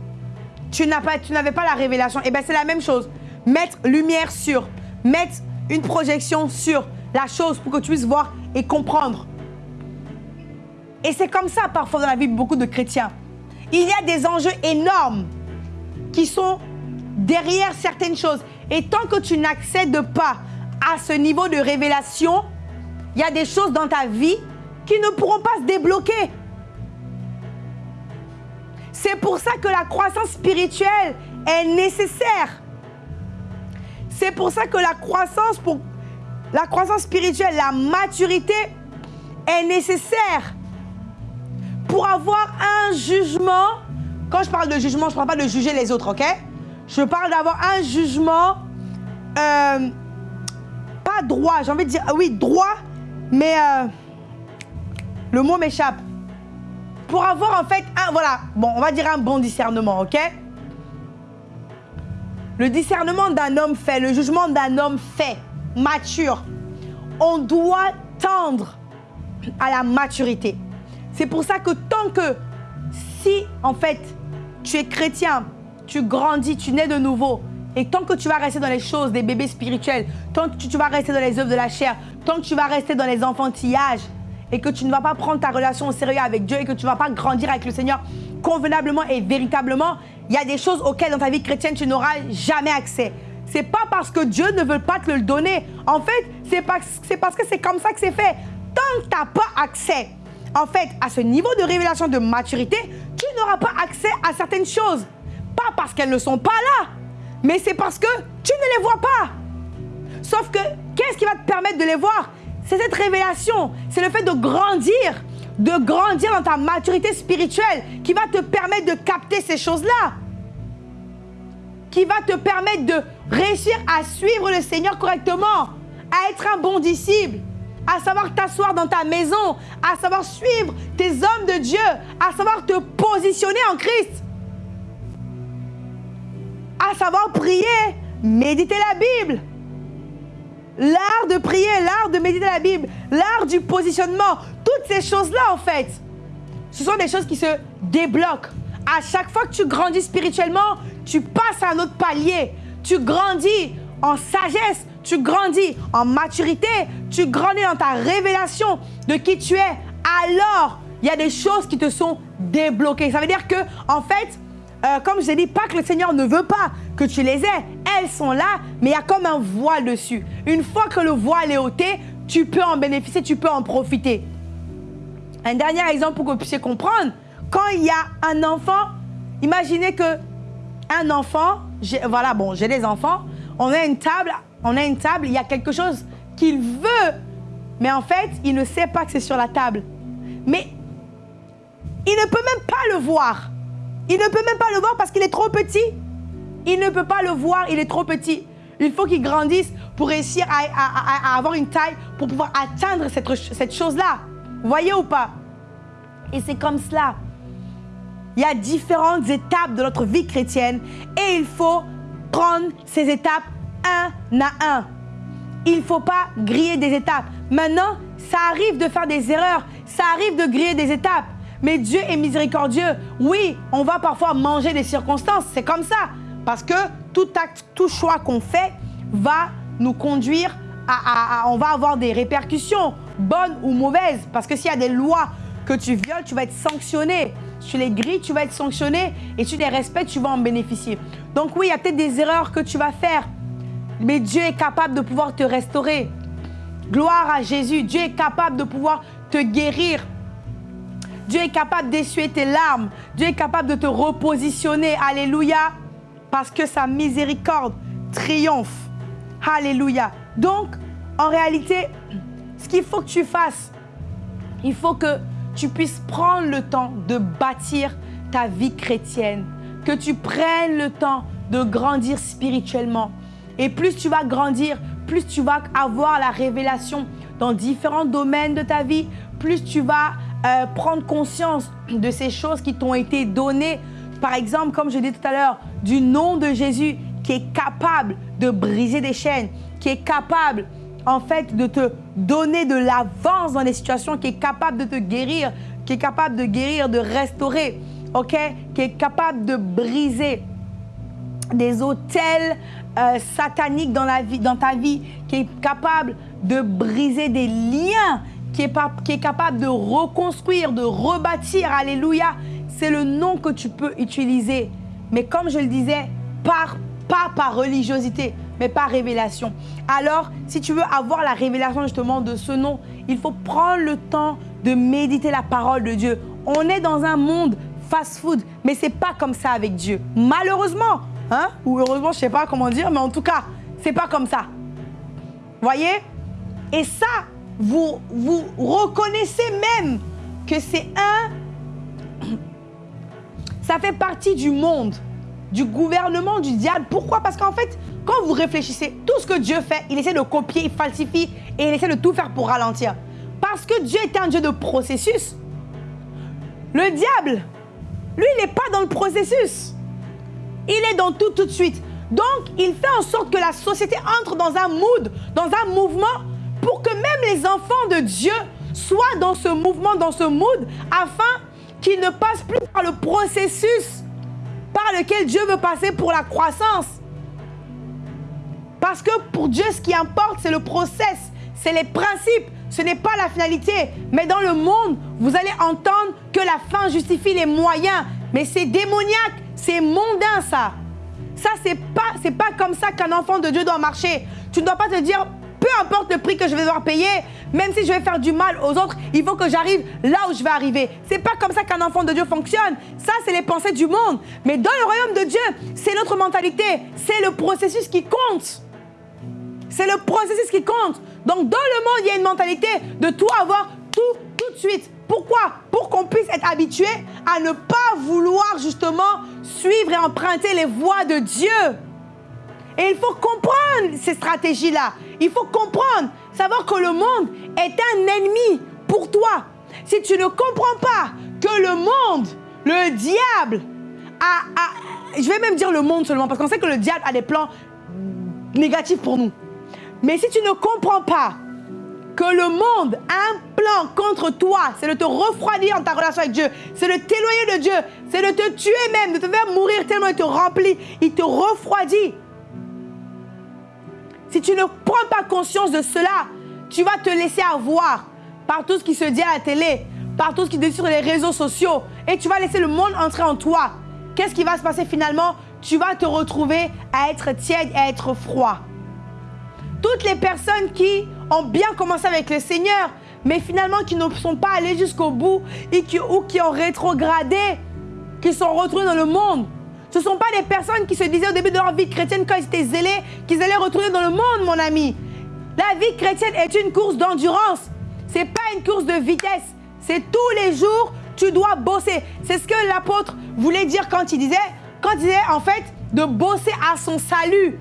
Tu n'avais pas la révélation. Et eh bien c'est la même chose. Mettre lumière sur, mettre une projection sur la chose pour que tu puisses voir et comprendre. Et c'est comme ça parfois dans la vie de beaucoup de chrétiens. Il y a des enjeux énormes qui sont derrière certaines choses. Et tant que tu n'accèdes pas à ce niveau de révélation, il y a des choses dans ta vie qui ne pourront pas se débloquer. C'est pour ça que la croissance spirituelle est nécessaire. C'est pour ça que la croissance, la croissance spirituelle, la maturité est nécessaire pour avoir un jugement. Quand je parle de jugement, je ne parle pas de juger les autres, ok? Je parle d'avoir un jugement, euh, pas droit, j'ai envie de dire, oui, droit, mais euh, le mot m'échappe. Pour avoir en fait un, voilà, bon, on va dire un bon discernement, ok? Le discernement d'un homme fait, le jugement d'un homme fait, mature. On doit tendre à la maturité. C'est pour ça que tant que si en fait tu es chrétien, tu grandis, tu nais de nouveau, et tant que tu vas rester dans les choses des bébés spirituels, tant que tu vas rester dans les œuvres de la chair, tant que tu vas rester dans les enfantillages, et que tu ne vas pas prendre ta relation au sérieux avec Dieu et que tu ne vas pas grandir avec le Seigneur convenablement et véritablement, il y a des choses auxquelles dans ta vie chrétienne tu n'auras jamais accès. C'est pas parce que Dieu ne veut pas te le donner. En fait, c'est parce, parce que c'est comme ça que c'est fait. Tant que tu n'as pas accès en fait, à ce niveau de révélation de maturité, tu n'auras pas accès à certaines choses. Pas parce qu'elles ne sont pas là, mais c'est parce que tu ne les vois pas. Sauf que, qu'est-ce qui va te permettre de les voir? C'est cette révélation, c'est le fait de grandir, de grandir dans ta maturité spirituelle, qui va te permettre de capter ces choses-là, qui va te permettre de réussir à suivre le Seigneur correctement, à être un bon disciple, à savoir t'asseoir dans ta maison, à savoir suivre tes hommes de Dieu, à savoir te positionner en Christ, à savoir prier, méditer la Bible. L'art de prier, l'art de méditer la Bible, l'art du positionnement, toutes ces choses-là en fait, ce sont des choses qui se débloquent. À chaque fois que tu grandis spirituellement, tu passes à un autre palier. Tu grandis en sagesse, tu grandis en maturité, tu grandis dans ta révélation de qui tu es. Alors, il y a des choses qui te sont débloquées. Ça veut dire que, en fait, euh, comme je l'ai dit, pas que le Seigneur ne veut pas que tu les aies. Elles sont là, mais il y a comme un voile dessus. Une fois que le voile est ôté, tu peux en bénéficier, tu peux en profiter. Un dernier exemple pour que vous puissiez comprendre. Quand il y a un enfant, imaginez que un enfant, voilà, bon, j'ai des enfants, on a une table, on a une table, il y a quelque chose qu'il veut, mais en fait, il ne sait pas que c'est sur la table. Mais il ne peut même pas le voir. Il ne peut même pas le voir parce qu'il est trop petit. Il ne peut pas le voir, il est trop petit. Il faut qu'il grandisse pour réussir à, avoir une taille, pour pouvoir atteindre cette, cette chose-là. Voyez ou pas? Et c'est comme cela. Il y a différentes étapes de notre vie chrétienne et il faut prendre ces étapes un à un. Il ne faut pas griller des étapes. Maintenant, ça arrive de faire des erreurs, ça arrive de griller des étapes. Mais Dieu est miséricordieux. Oui, on va parfois manger des circonstances, c'est comme ça. Parce que tout acte, tout choix qu'on fait va nous conduire à, On va avoir des répercussions, bonnes ou mauvaises. Parce que s'il y a des lois que tu violes, tu vas être sanctionné. Si tu les grilles, tu vas être sanctionné. Et si tu les respectes, tu vas en bénéficier. Donc oui, il y a peut-être des erreurs que tu vas faire. Mais Dieu est capable de pouvoir te restaurer. Gloire à Jésus. Dieu est capable de pouvoir te guérir. Dieu est capable d'essuyer tes larmes. Dieu est capable de te repositionner. Alléluia. Parce que sa miséricorde triomphe. Alléluia. Donc, en réalité, ce qu'il faut que tu fasses, il faut que tu puisses prendre le temps de bâtir ta vie chrétienne. Que tu prennes le temps de grandir spirituellement. Et plus tu vas grandir, plus tu vas avoir la révélation dans différents domaines de ta vie, plus tu vas euh, prendre conscience de ces choses qui t'ont été données. Par exemple, comme je disais tout à l'heure, du nom de Jésus qui est capable de briser des chaînes, qui est capable en fait de te donner de l'avance dans les situations, qui est capable de te guérir, qui est capable de guérir, de restaurer, ok, qui est capable de briser des hôtels euh, sataniques dans, la vie, dans ta vie, qui est capable de briser des liens qui est, capable de reconstruire, de rebâtir. Alléluia. C'est le nom que tu peux utiliser. Mais comme je le disais, pas par religiosité, mais par révélation. Alors, si tu veux avoir la révélation justement de ce nom, il faut prendre le temps de méditer la parole de Dieu. On est dans un monde fast-food, mais c'est pas comme ça avec Dieu. Malheureusement, hein, ou heureusement, je sais pas comment dire, mais en tout cas, c'est pas comme ça. Voyez? Et ça, vous, vous reconnaissez même que c'est un... Ça fait partie du monde, du gouvernement du diable. Pourquoi? Parce qu'en fait, quand vous réfléchissez, tout ce que Dieu fait, il essaie de copier, il falsifie et il essaie de tout faire pour ralentir. Parce que Dieu est un Dieu de processus. Le diable, lui, il n'est pas dans le processus. Il est dans tout tout de suite. Donc, il fait en sorte que la société entre dans un mood, dans un mouvement pour que même les enfants de Dieu soient dans ce mouvement, dans ce mood, afin qu'ils ne passent plus par le processus par lequel Dieu veut passer pour la croissance. Parce que pour Dieu, ce qui importe, c'est le process, c'est les principes, ce n'est pas la finalité. Mais dans le monde, vous allez entendre que la fin justifie les moyens. Mais c'est démoniaque, c'est mondain ça. Ça, c'est pas, pas comme ça qu'un enfant de Dieu doit marcher. Tu ne dois pas te dire, peu importe le prix que je vais devoir payer, même si je vais faire du mal aux autres, il faut que j'arrive là où je vais arriver. C'est pas comme ça qu'un enfant de Dieu fonctionne. Ça, c'est les pensées du monde. Mais dans le royaume de Dieu, c'est notre mentalité. C'est le processus qui compte. C'est le processus qui compte. Donc, dans le monde, il y a une mentalité de tout avoir tout, tout de suite. Pourquoi? Pour qu'on puisse être habitué à ne pas vouloir justement suivre et emprunter les voies de Dieu. Et il faut comprendre ces stratégies-là. Il faut comprendre, savoir que le monde est un ennemi pour toi. Si tu ne comprends pas que le monde, le diable, a, je vais même dire le monde seulement, parce qu'on sait que le diable a des plans négatifs pour nous. Mais si tu ne comprends pas que le monde a un plan contre toi, c'est de te refroidir en ta relation avec Dieu, c'est de t'éloigner de Dieu, c'est de te tuer même, de te faire mourir tellement il te remplit, il te refroidit. Si tu ne prends pas conscience de cela, tu vas te laisser avoir par tout ce qui se dit à la télé, par tout ce qui se dit sur les réseaux sociaux, et tu vas laisser le monde entrer en toi. Qu'est-ce qui va se passer finalement? Tu vas te retrouver à être tiède à être froid. Toutes les personnes qui ont bien commencé avec le Seigneur, mais finalement qui ne sont pas allées jusqu'au bout et qui, ou qui ont rétrogradé, qui sont retrouvées dans le monde. Ce ne sont pas des personnes qui se disaient au début de leur vie chrétienne quand ils étaient zélés qu'ils allaient retourner dans le monde, mon ami. La vie chrétienne est une course d'endurance. Ce n'est pas une course de vitesse. C'est tous les jours, tu dois bosser. C'est ce que l'apôtre voulait dire quand il disait, quand il disait en fait de bosser à son salut.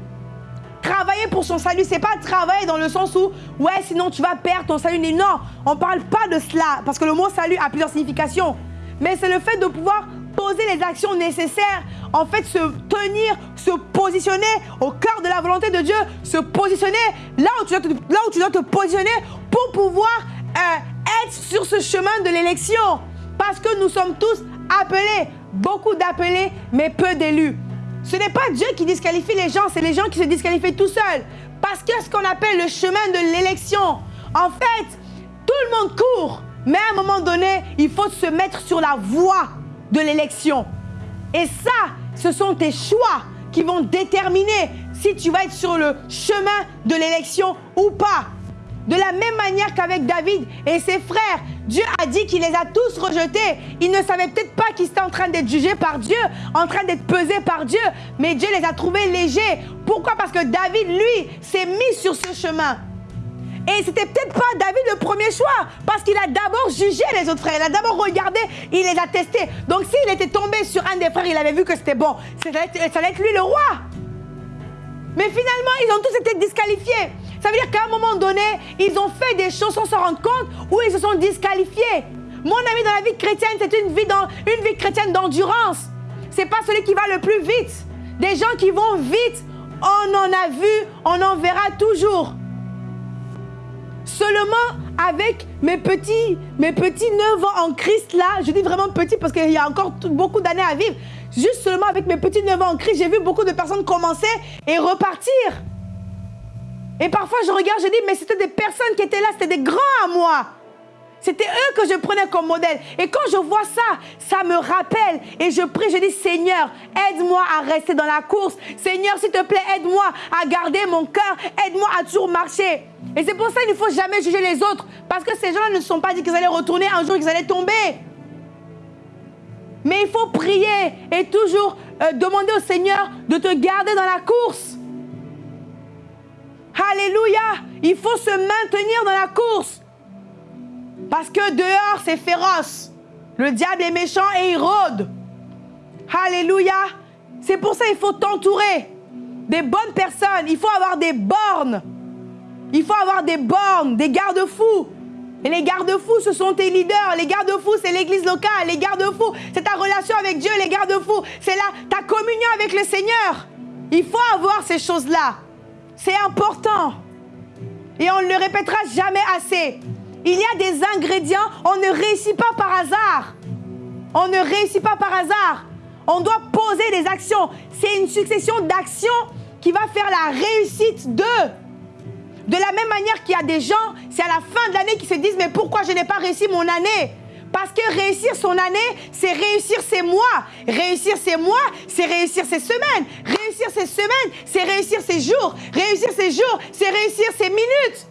Travailler pour son salut, c'est pas travailler dans le sens où, ouais, sinon tu vas perdre ton salut. Non, on parle pas de cela, parce que le mot salut a plusieurs significations. Mais c'est le fait de pouvoir poser les actions nécessaires, en fait, se tenir, se positionner au cœur de la volonté de Dieu, se positionner là où tu dois te, là où tu dois te positionner pour pouvoir euh, être sur ce chemin de l'élection. Parce que nous sommes tous appelés, beaucoup d'appelés, mais peu d'élus. Ce n'est pas Dieu qui disqualifie les gens, c'est les gens qui se disqualifient tout seuls. Parce que ce qu'on appelle le chemin de l'élection, en fait, tout le monde court, mais à un moment donné, il faut se mettre sur la voie de l'élection. Et ça, ce sont tes choix qui vont déterminer si tu vas être sur le chemin de l'élection ou pas. De la même manière qu'avec David et ses frères, Dieu a dit qu'il les a tous rejetés. Ils ne savaient peut-être pas qu'ils étaient en train d'être jugés par Dieu, en train d'être pesés par Dieu, mais Dieu les a trouvés légers. Pourquoi? Parce que David, lui, s'est mis sur ce chemin. Et c'était peut-être pas David le premier choix, parce qu'il a d'abord jugé les autres frères, il a d'abord regardé, il les a testés. Donc s'il était tombé sur un des frères, il avait vu que c'était bon, ça allait, être, lui le roi. Mais finalement, ils ont tous été disqualifiés. Ça veut dire qu'à un moment donné, ils ont fait des choses sans s'en rendre compte, ou ils se sont disqualifiés. Mon ami, dans la vie chrétienne, c'est une vie, une vie chrétienne d'endurance. C'est pas celui qui va le plus vite. Des gens qui vont vite, on en a vu, on en verra toujours. Seulement avec mes petits, mes petits 9 ans en Christ là, je dis vraiment petit parce qu'il y a encore beaucoup d'années à vivre. Juste seulement avec mes petits 9 ans en Christ, j'ai vu beaucoup de personnes commencer et repartir. Et parfois je regarde, je dis, mais c'était des personnes qui étaient là, c'était des grands à moi. C'était eux que je prenais comme modèle. Et quand je vois ça, ça me rappelle. Et je prie, je dis, Seigneur, aide-moi à rester dans la course. Seigneur, s'il te plaît, aide-moi à garder mon cœur. Aide-moi à toujours marcher. Et c'est pour ça qu'il ne faut jamais juger les autres. Parce que ces gens-là ne sont pas dit qu'ils allaient retourner un jour, qu'ils allaient tomber. Mais il faut prier et toujours euh, demander au Seigneur de te garder dans la course. Alléluia. Il faut se maintenir dans la course. Parce que dehors, c'est féroce. Le diable est méchant et il rôde. Alléluia. C'est pour ça qu'il faut t'entourer des bonnes personnes. Il faut avoir des bornes. Il faut avoir des bornes, des garde-fous. Et les garde-fous, ce sont tes leaders. Les garde-fous, c'est l'église locale. Les garde-fous, c'est ta relation avec Dieu. Les garde-fous, c'est ta communion avec le Seigneur. Il faut avoir ces choses-là. C'est important. Et on ne le répétera jamais assez. Il y a des ingrédients, on ne réussit pas par hasard. On ne réussit pas par hasard. On doit poser des actions. C'est une succession d'actions qui va faire la réussite de. De la même manière qu'il y a des gens, c'est à la fin de l'année qui se disent mais pourquoi je n'ai pas réussi mon année? Parce que réussir son année, c'est réussir ses mois. Réussir ses mois, c'est réussir ses semaines. Réussir ses semaines, c'est réussir ses jours. Réussir ses jours, c'est réussir ses minutes.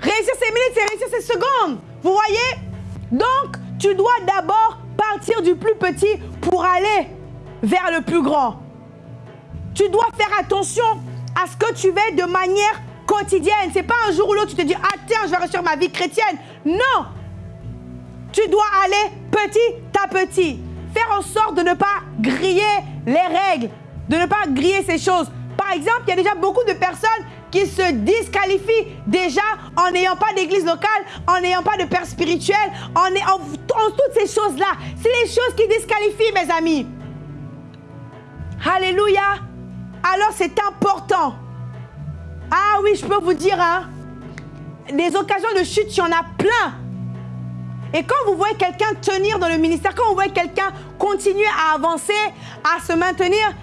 Réussir ses minutes, c'est réussir ses secondes. Vous voyez? Donc, tu dois d'abord partir du plus petit pour aller vers le plus grand. Tu dois faire attention à ce que tu fais de manière quotidienne. C'est pas un jour ou l'autre tu te dis ah tiens je vais réussir ma vie chrétienne. Non. Tu dois aller petit à petit. Faire en sorte de ne pas griller les règles, de ne pas griller ces choses. Par exemple, il y a déjà beaucoup de personnes qui se disqualifient déjà en n'ayant pas d'église locale, en n'ayant pas de père spirituel, en, en, toutes ces choses-là. C'est les choses qui disqualifient, mes amis. Alléluia. Alors c'est important. Ah oui, je peux vous dire, hein, des occasions de chute, il y en a plein. Et quand vous voyez quelqu'un tenir dans le ministère, quand vous voyez quelqu'un continuer à avancer, à se maintenir,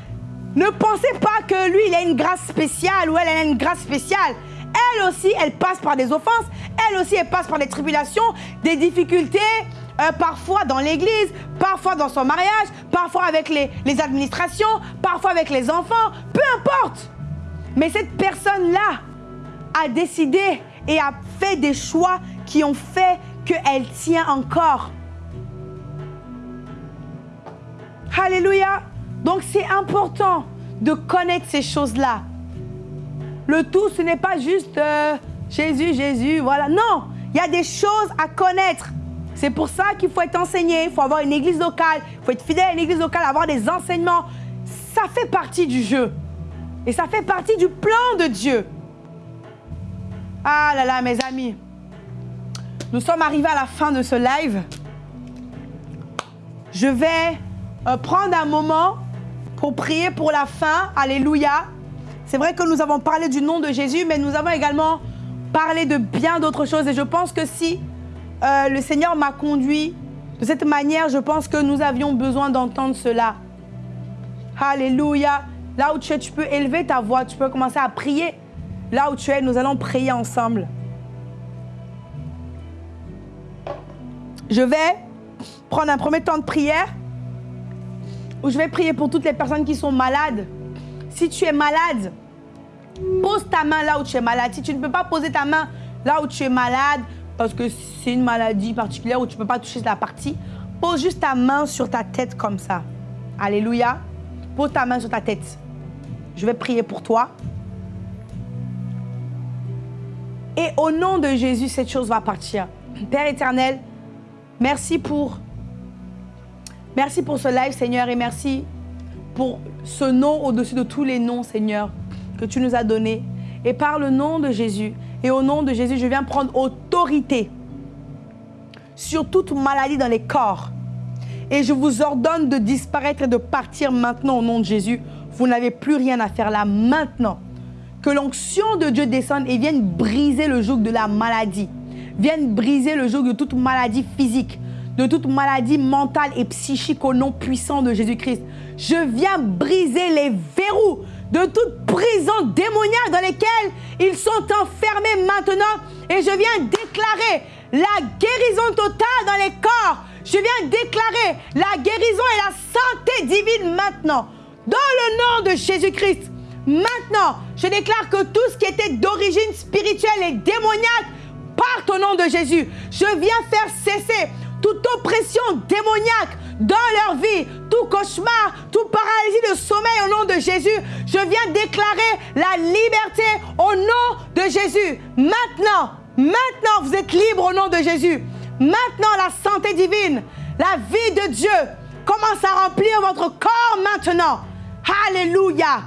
ne pensez pas que lui, il a une grâce spéciale ou elle, a une grâce spéciale. Elle aussi, elle passe par des offenses. Elle aussi, elle passe par des tribulations, des difficultés, euh, parfois dans l'église, parfois dans son mariage, parfois avec les, les administrations, parfois avec les enfants, peu importe. Mais cette personne-là a décidé et a fait des choix qui ont fait qu'elle tient encore. Alléluia. Donc c'est important de connaître ces choses-là. Le tout, ce n'est pas juste euh, Jésus, Jésus, voilà. Non, il y a des choses à connaître. C'est pour ça qu'il faut être enseigné, il faut avoir une église locale, il faut être fidèle à une église locale, avoir des enseignements. Ça fait partie du jeu. Et ça fait partie du plan de Dieu. Ah là là, mes amis. Nous sommes arrivés à la fin de ce live. Je vais euh, prendre un moment pour prier pour la fin. Alléluia. C'est vrai que nous avons parlé du nom de Jésus, mais nous avons également parlé de bien d'autres choses. Et je pense que si euh, le Seigneur m'a conduit de cette manière, je pense que nous avions besoin d'entendre cela. Alléluia. Là où tu es, tu peux élever ta voix, tu peux commencer à prier. Là où tu es, nous allons prier ensemble. Je vais prendre un premier temps de prière je vais prier pour toutes les personnes qui sont malades. Si tu es malade, pose ta main là où tu es malade. Si tu ne peux pas poser ta main là où tu es malade, parce que c'est une maladie particulière où tu ne peux pas toucher la partie, pose juste ta main sur ta tête comme ça. Alléluia. Pose ta main sur ta tête. Je vais prier pour toi. Et au nom de Jésus, cette chose va partir. Père éternel, merci pour Merci pour ce live, Seigneur, et merci pour ce nom au-dessus de tous les noms, Seigneur, que tu nous as donné. Et par le nom de Jésus, et au nom de Jésus, je viens prendre autorité sur toute maladie dans les corps. Et je vous ordonne de disparaître et de partir maintenant au nom de Jésus. Vous n'avez plus rien à faire là maintenant. Que l'onction de Dieu descende et vienne briser le joug de la maladie. Vienne briser le joug de toute maladie physique, de toute maladie mentale et psychique au nom puissant de Jésus-Christ. Je viens briser les verrous de toute prison démoniaque dans lesquelles ils sont enfermés maintenant. Et je viens déclarer la guérison totale dans les corps. Je viens déclarer la guérison et la santé divine maintenant. Dans le nom de Jésus-Christ. Maintenant, je déclare que tout ce qui était d'origine spirituelle et démoniaque parte au nom de Jésus. Je viens faire cesser toute oppression démoniaque dans leur vie, tout cauchemar, tout paralysie de sommeil au nom de Jésus. Je viens déclarer la liberté au nom de Jésus. Maintenant, maintenant, vous êtes libre au nom de Jésus. Maintenant, la santé divine, la vie de Dieu commence à remplir votre corps maintenant. Alléluia.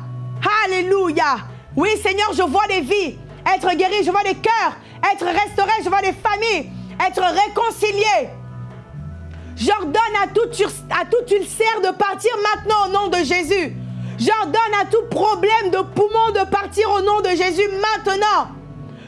Alléluia. Oui, Seigneur, je vois des vies être guéries, je vois des cœurs être restaurés, je vois des familles être réconciliées. J'ordonne à tout, à ulcère de partir maintenant au nom de Jésus. J'ordonne à tout problème de poumon de partir au nom de Jésus maintenant.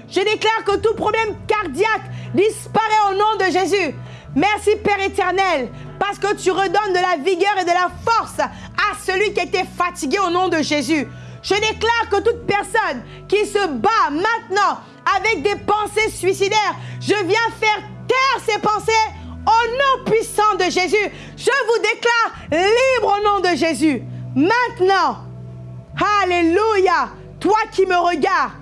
Je déclare que tout problème cardiaque disparaît au nom de Jésus. Merci Père éternel, parce que tu redonnes de la vigueur et de la force à celui qui était fatigué au nom de Jésus. Je déclare que toute personne qui se bat maintenant avec des pensées suicidaires, je viens faire taire ces pensées au nom puissant de Jésus, je vous déclare libre au nom de Jésus. Maintenant, Alléluia, toi qui me regardes,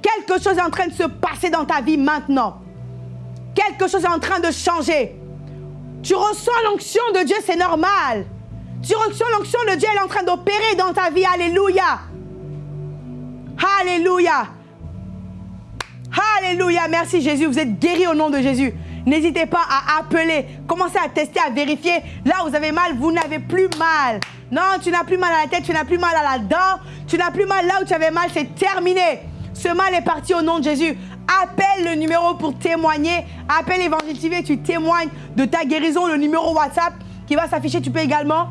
quelque chose est en train de se passer dans ta vie maintenant. Quelque chose est en train de changer. Tu reçois l'onction de Dieu, c'est normal. Tu reçois l'onction de Dieu, elle est en train d'opérer dans ta vie. Alléluia. Alléluia. Alléluia. Merci Jésus. Vous êtes guéri au nom de Jésus. N'hésitez pas à appeler. Commencez à tester, à vérifier. Là où vous avez mal, vous n'avez plus mal. Non, tu n'as plus mal à la tête, tu n'as plus mal à la dent. Tu n'as plus mal là où tu avais mal, c'est terminé. Ce mal est parti au nom de Jésus. Appelle le numéro pour témoigner. Appelle Évangile TV, tu témoignes de ta guérison, le numéro WhatsApp qui va s'afficher. Tu peux également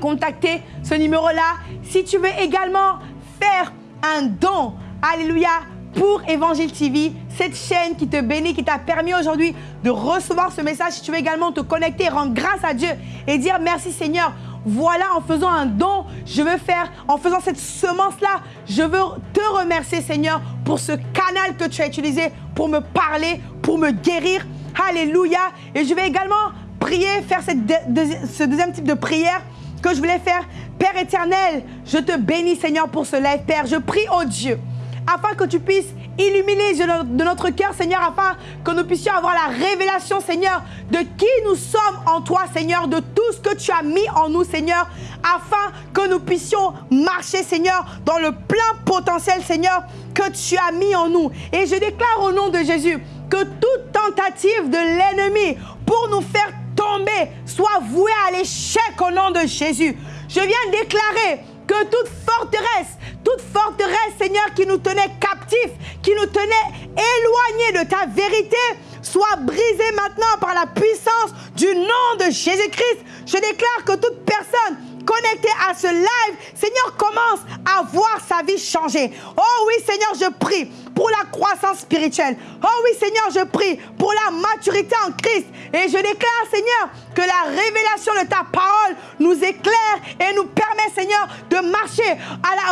contacter ce numéro-là. Si tu veux également faire un don, alléluia, pour Évangile TV, cette chaîne qui te bénit, qui t'a permis aujourd'hui de recevoir ce message. Tu veux également te connecter, rendre grâce à Dieu et dire merci Seigneur. Voilà, en faisant un don, je veux faire, en faisant cette semence-là, je veux te remercier Seigneur pour ce canal que tu as utilisé pour me parler, pour me guérir. Alléluia. Et je vais également prier, faire ce deuxième type de prière que je voulais faire. Père éternel, je te bénis Seigneur pour ce live, Père. Je prie au Dieu afin que tu puisses illuminer de notre cœur, Seigneur, afin que nous puissions avoir la révélation, Seigneur, de qui nous sommes en toi, Seigneur, de tout ce que tu as mis en nous, Seigneur, afin que nous puissions marcher, Seigneur, dans le plein potentiel, Seigneur, que tu as mis en nous. Et je déclare au nom de Jésus que toute tentative de l'ennemi pour nous faire tomber soit vouée à l'échec au nom de Jésus. Je viens déclarer que toute forteresse, toute forteresse, Seigneur, qui nous tenait captifs, qui nous tenait éloignés de ta vérité, soit brisée maintenant par la puissance du nom de Jésus-Christ. Je déclare que toute personne connectée à ce live, Seigneur, commence à voir sa vie changer. Oh oui, Seigneur, je prie pour la croissance spirituelle. Oh oui, Seigneur, je prie pour la maturité en Christ. Et je déclare, Seigneur, que la révélation de ta parole nous éclaire et nous permet, Seigneur, de marcher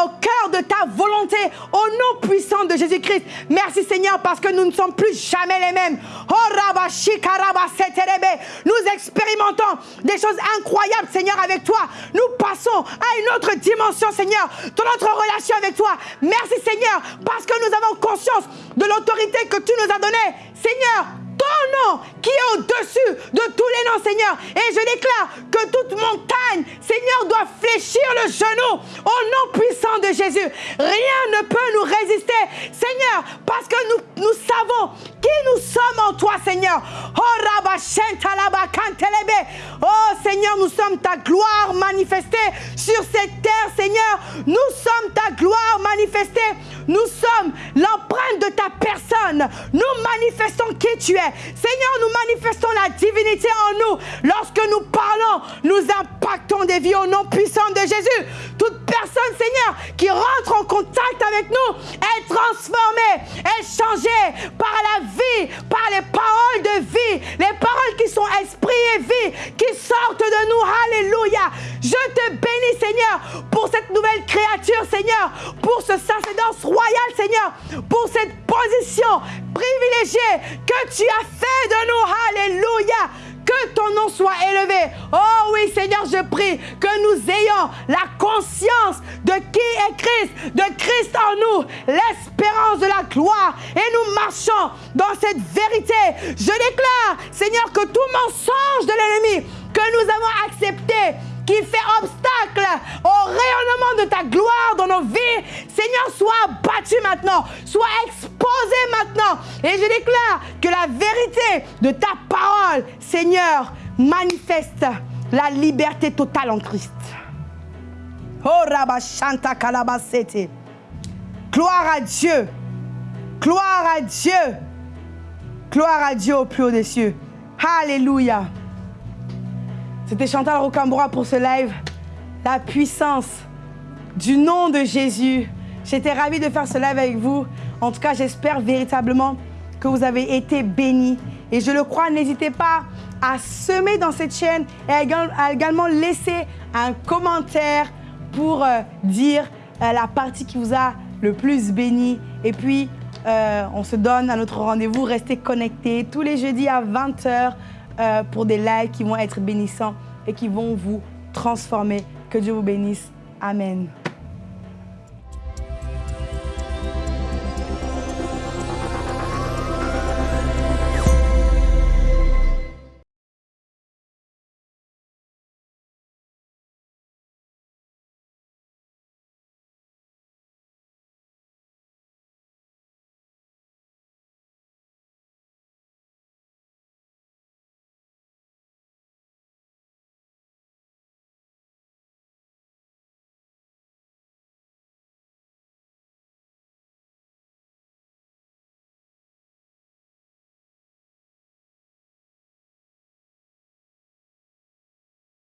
au cœur de ta volonté, au nom puissant de Jésus-Christ. Merci, Seigneur, parce que nous ne sommes plus jamais les mêmes. Oh, nous expérimentons des choses incroyables, Seigneur, avec toi. Passons à une autre dimension, Seigneur, dans notre relation avec toi. Merci, Seigneur, parce que nous avons conscience de l'autorité que tu nous as donnée. Seigneur, ton nom qui est au-dessus de tous les noms, Seigneur. Et je déclare que toute montagne, Seigneur, doit fléchir le genou au nom puissant de Jésus. Rien ne peut nous résister, Seigneur, parce que nous, nous savons qui nous sommes en toi, Seigneur. Oh, oh Seigneur, nous sommes ta gloire manifestée sur cette terre, Seigneur. Nous sommes ta gloire manifestée. Nous sommes l'empreinte de ta personne. Nous manifestons qui tu es. Seigneur, nous manifestons la divinité en nous. Lorsque nous parlons, nous impactons des vies au nom puissant de Jésus. Toute personne, Seigneur, qui rentre en contact avec nous est transformée, est changée par la vie, par les paroles de vie, les paroles qui sont esprit et vie, qui sortent de nous. Alléluia. Je te bénis, Seigneur, pour cette nouvelle créature, Seigneur, pour ce sacerdoce Seigneur, pour cette position privilégiée que tu as fait de nous. Alléluia. Que ton nom soit élevé. Oh oui, Seigneur, je prie que nous ayons la conscience de qui est Christ, de Christ en nous, l'espérance de la gloire. Et nous marchons dans cette vérité. Je déclare, Seigneur, que tout mensonge de l'ennemi que nous avons accepté, qui fait obstacle au rayonnement de ta gloire dans nos vies, Seigneur, soit battu maintenant, soit exposé maintenant. Et je déclare que la vérité de ta parole, Seigneur, manifeste la liberté totale en Christ. Oh Rabashanta Kalabasete. Gloire à Dieu. Gloire à Dieu. Gloire à Dieu au plus haut des cieux. Alléluia. C'était Chantal Rocambora pour ce live. La puissance du nom de Jésus. J'étais ravie de faire ce live avec vous. En tout cas, j'espère véritablement que vous avez été bénis. Et je le crois, n'hésitez pas à semer dans cette chaîne et à également laisser un commentaire pour euh, dire euh, la partie qui vous a le plus béni. Et puis, euh, on se donne à notre rendez-vous. Restez connectés tous les jeudis à 20h. Euh, pour des lives qui vont être bénissants et qui vont vous transformer. Que Dieu vous bénisse. Amen.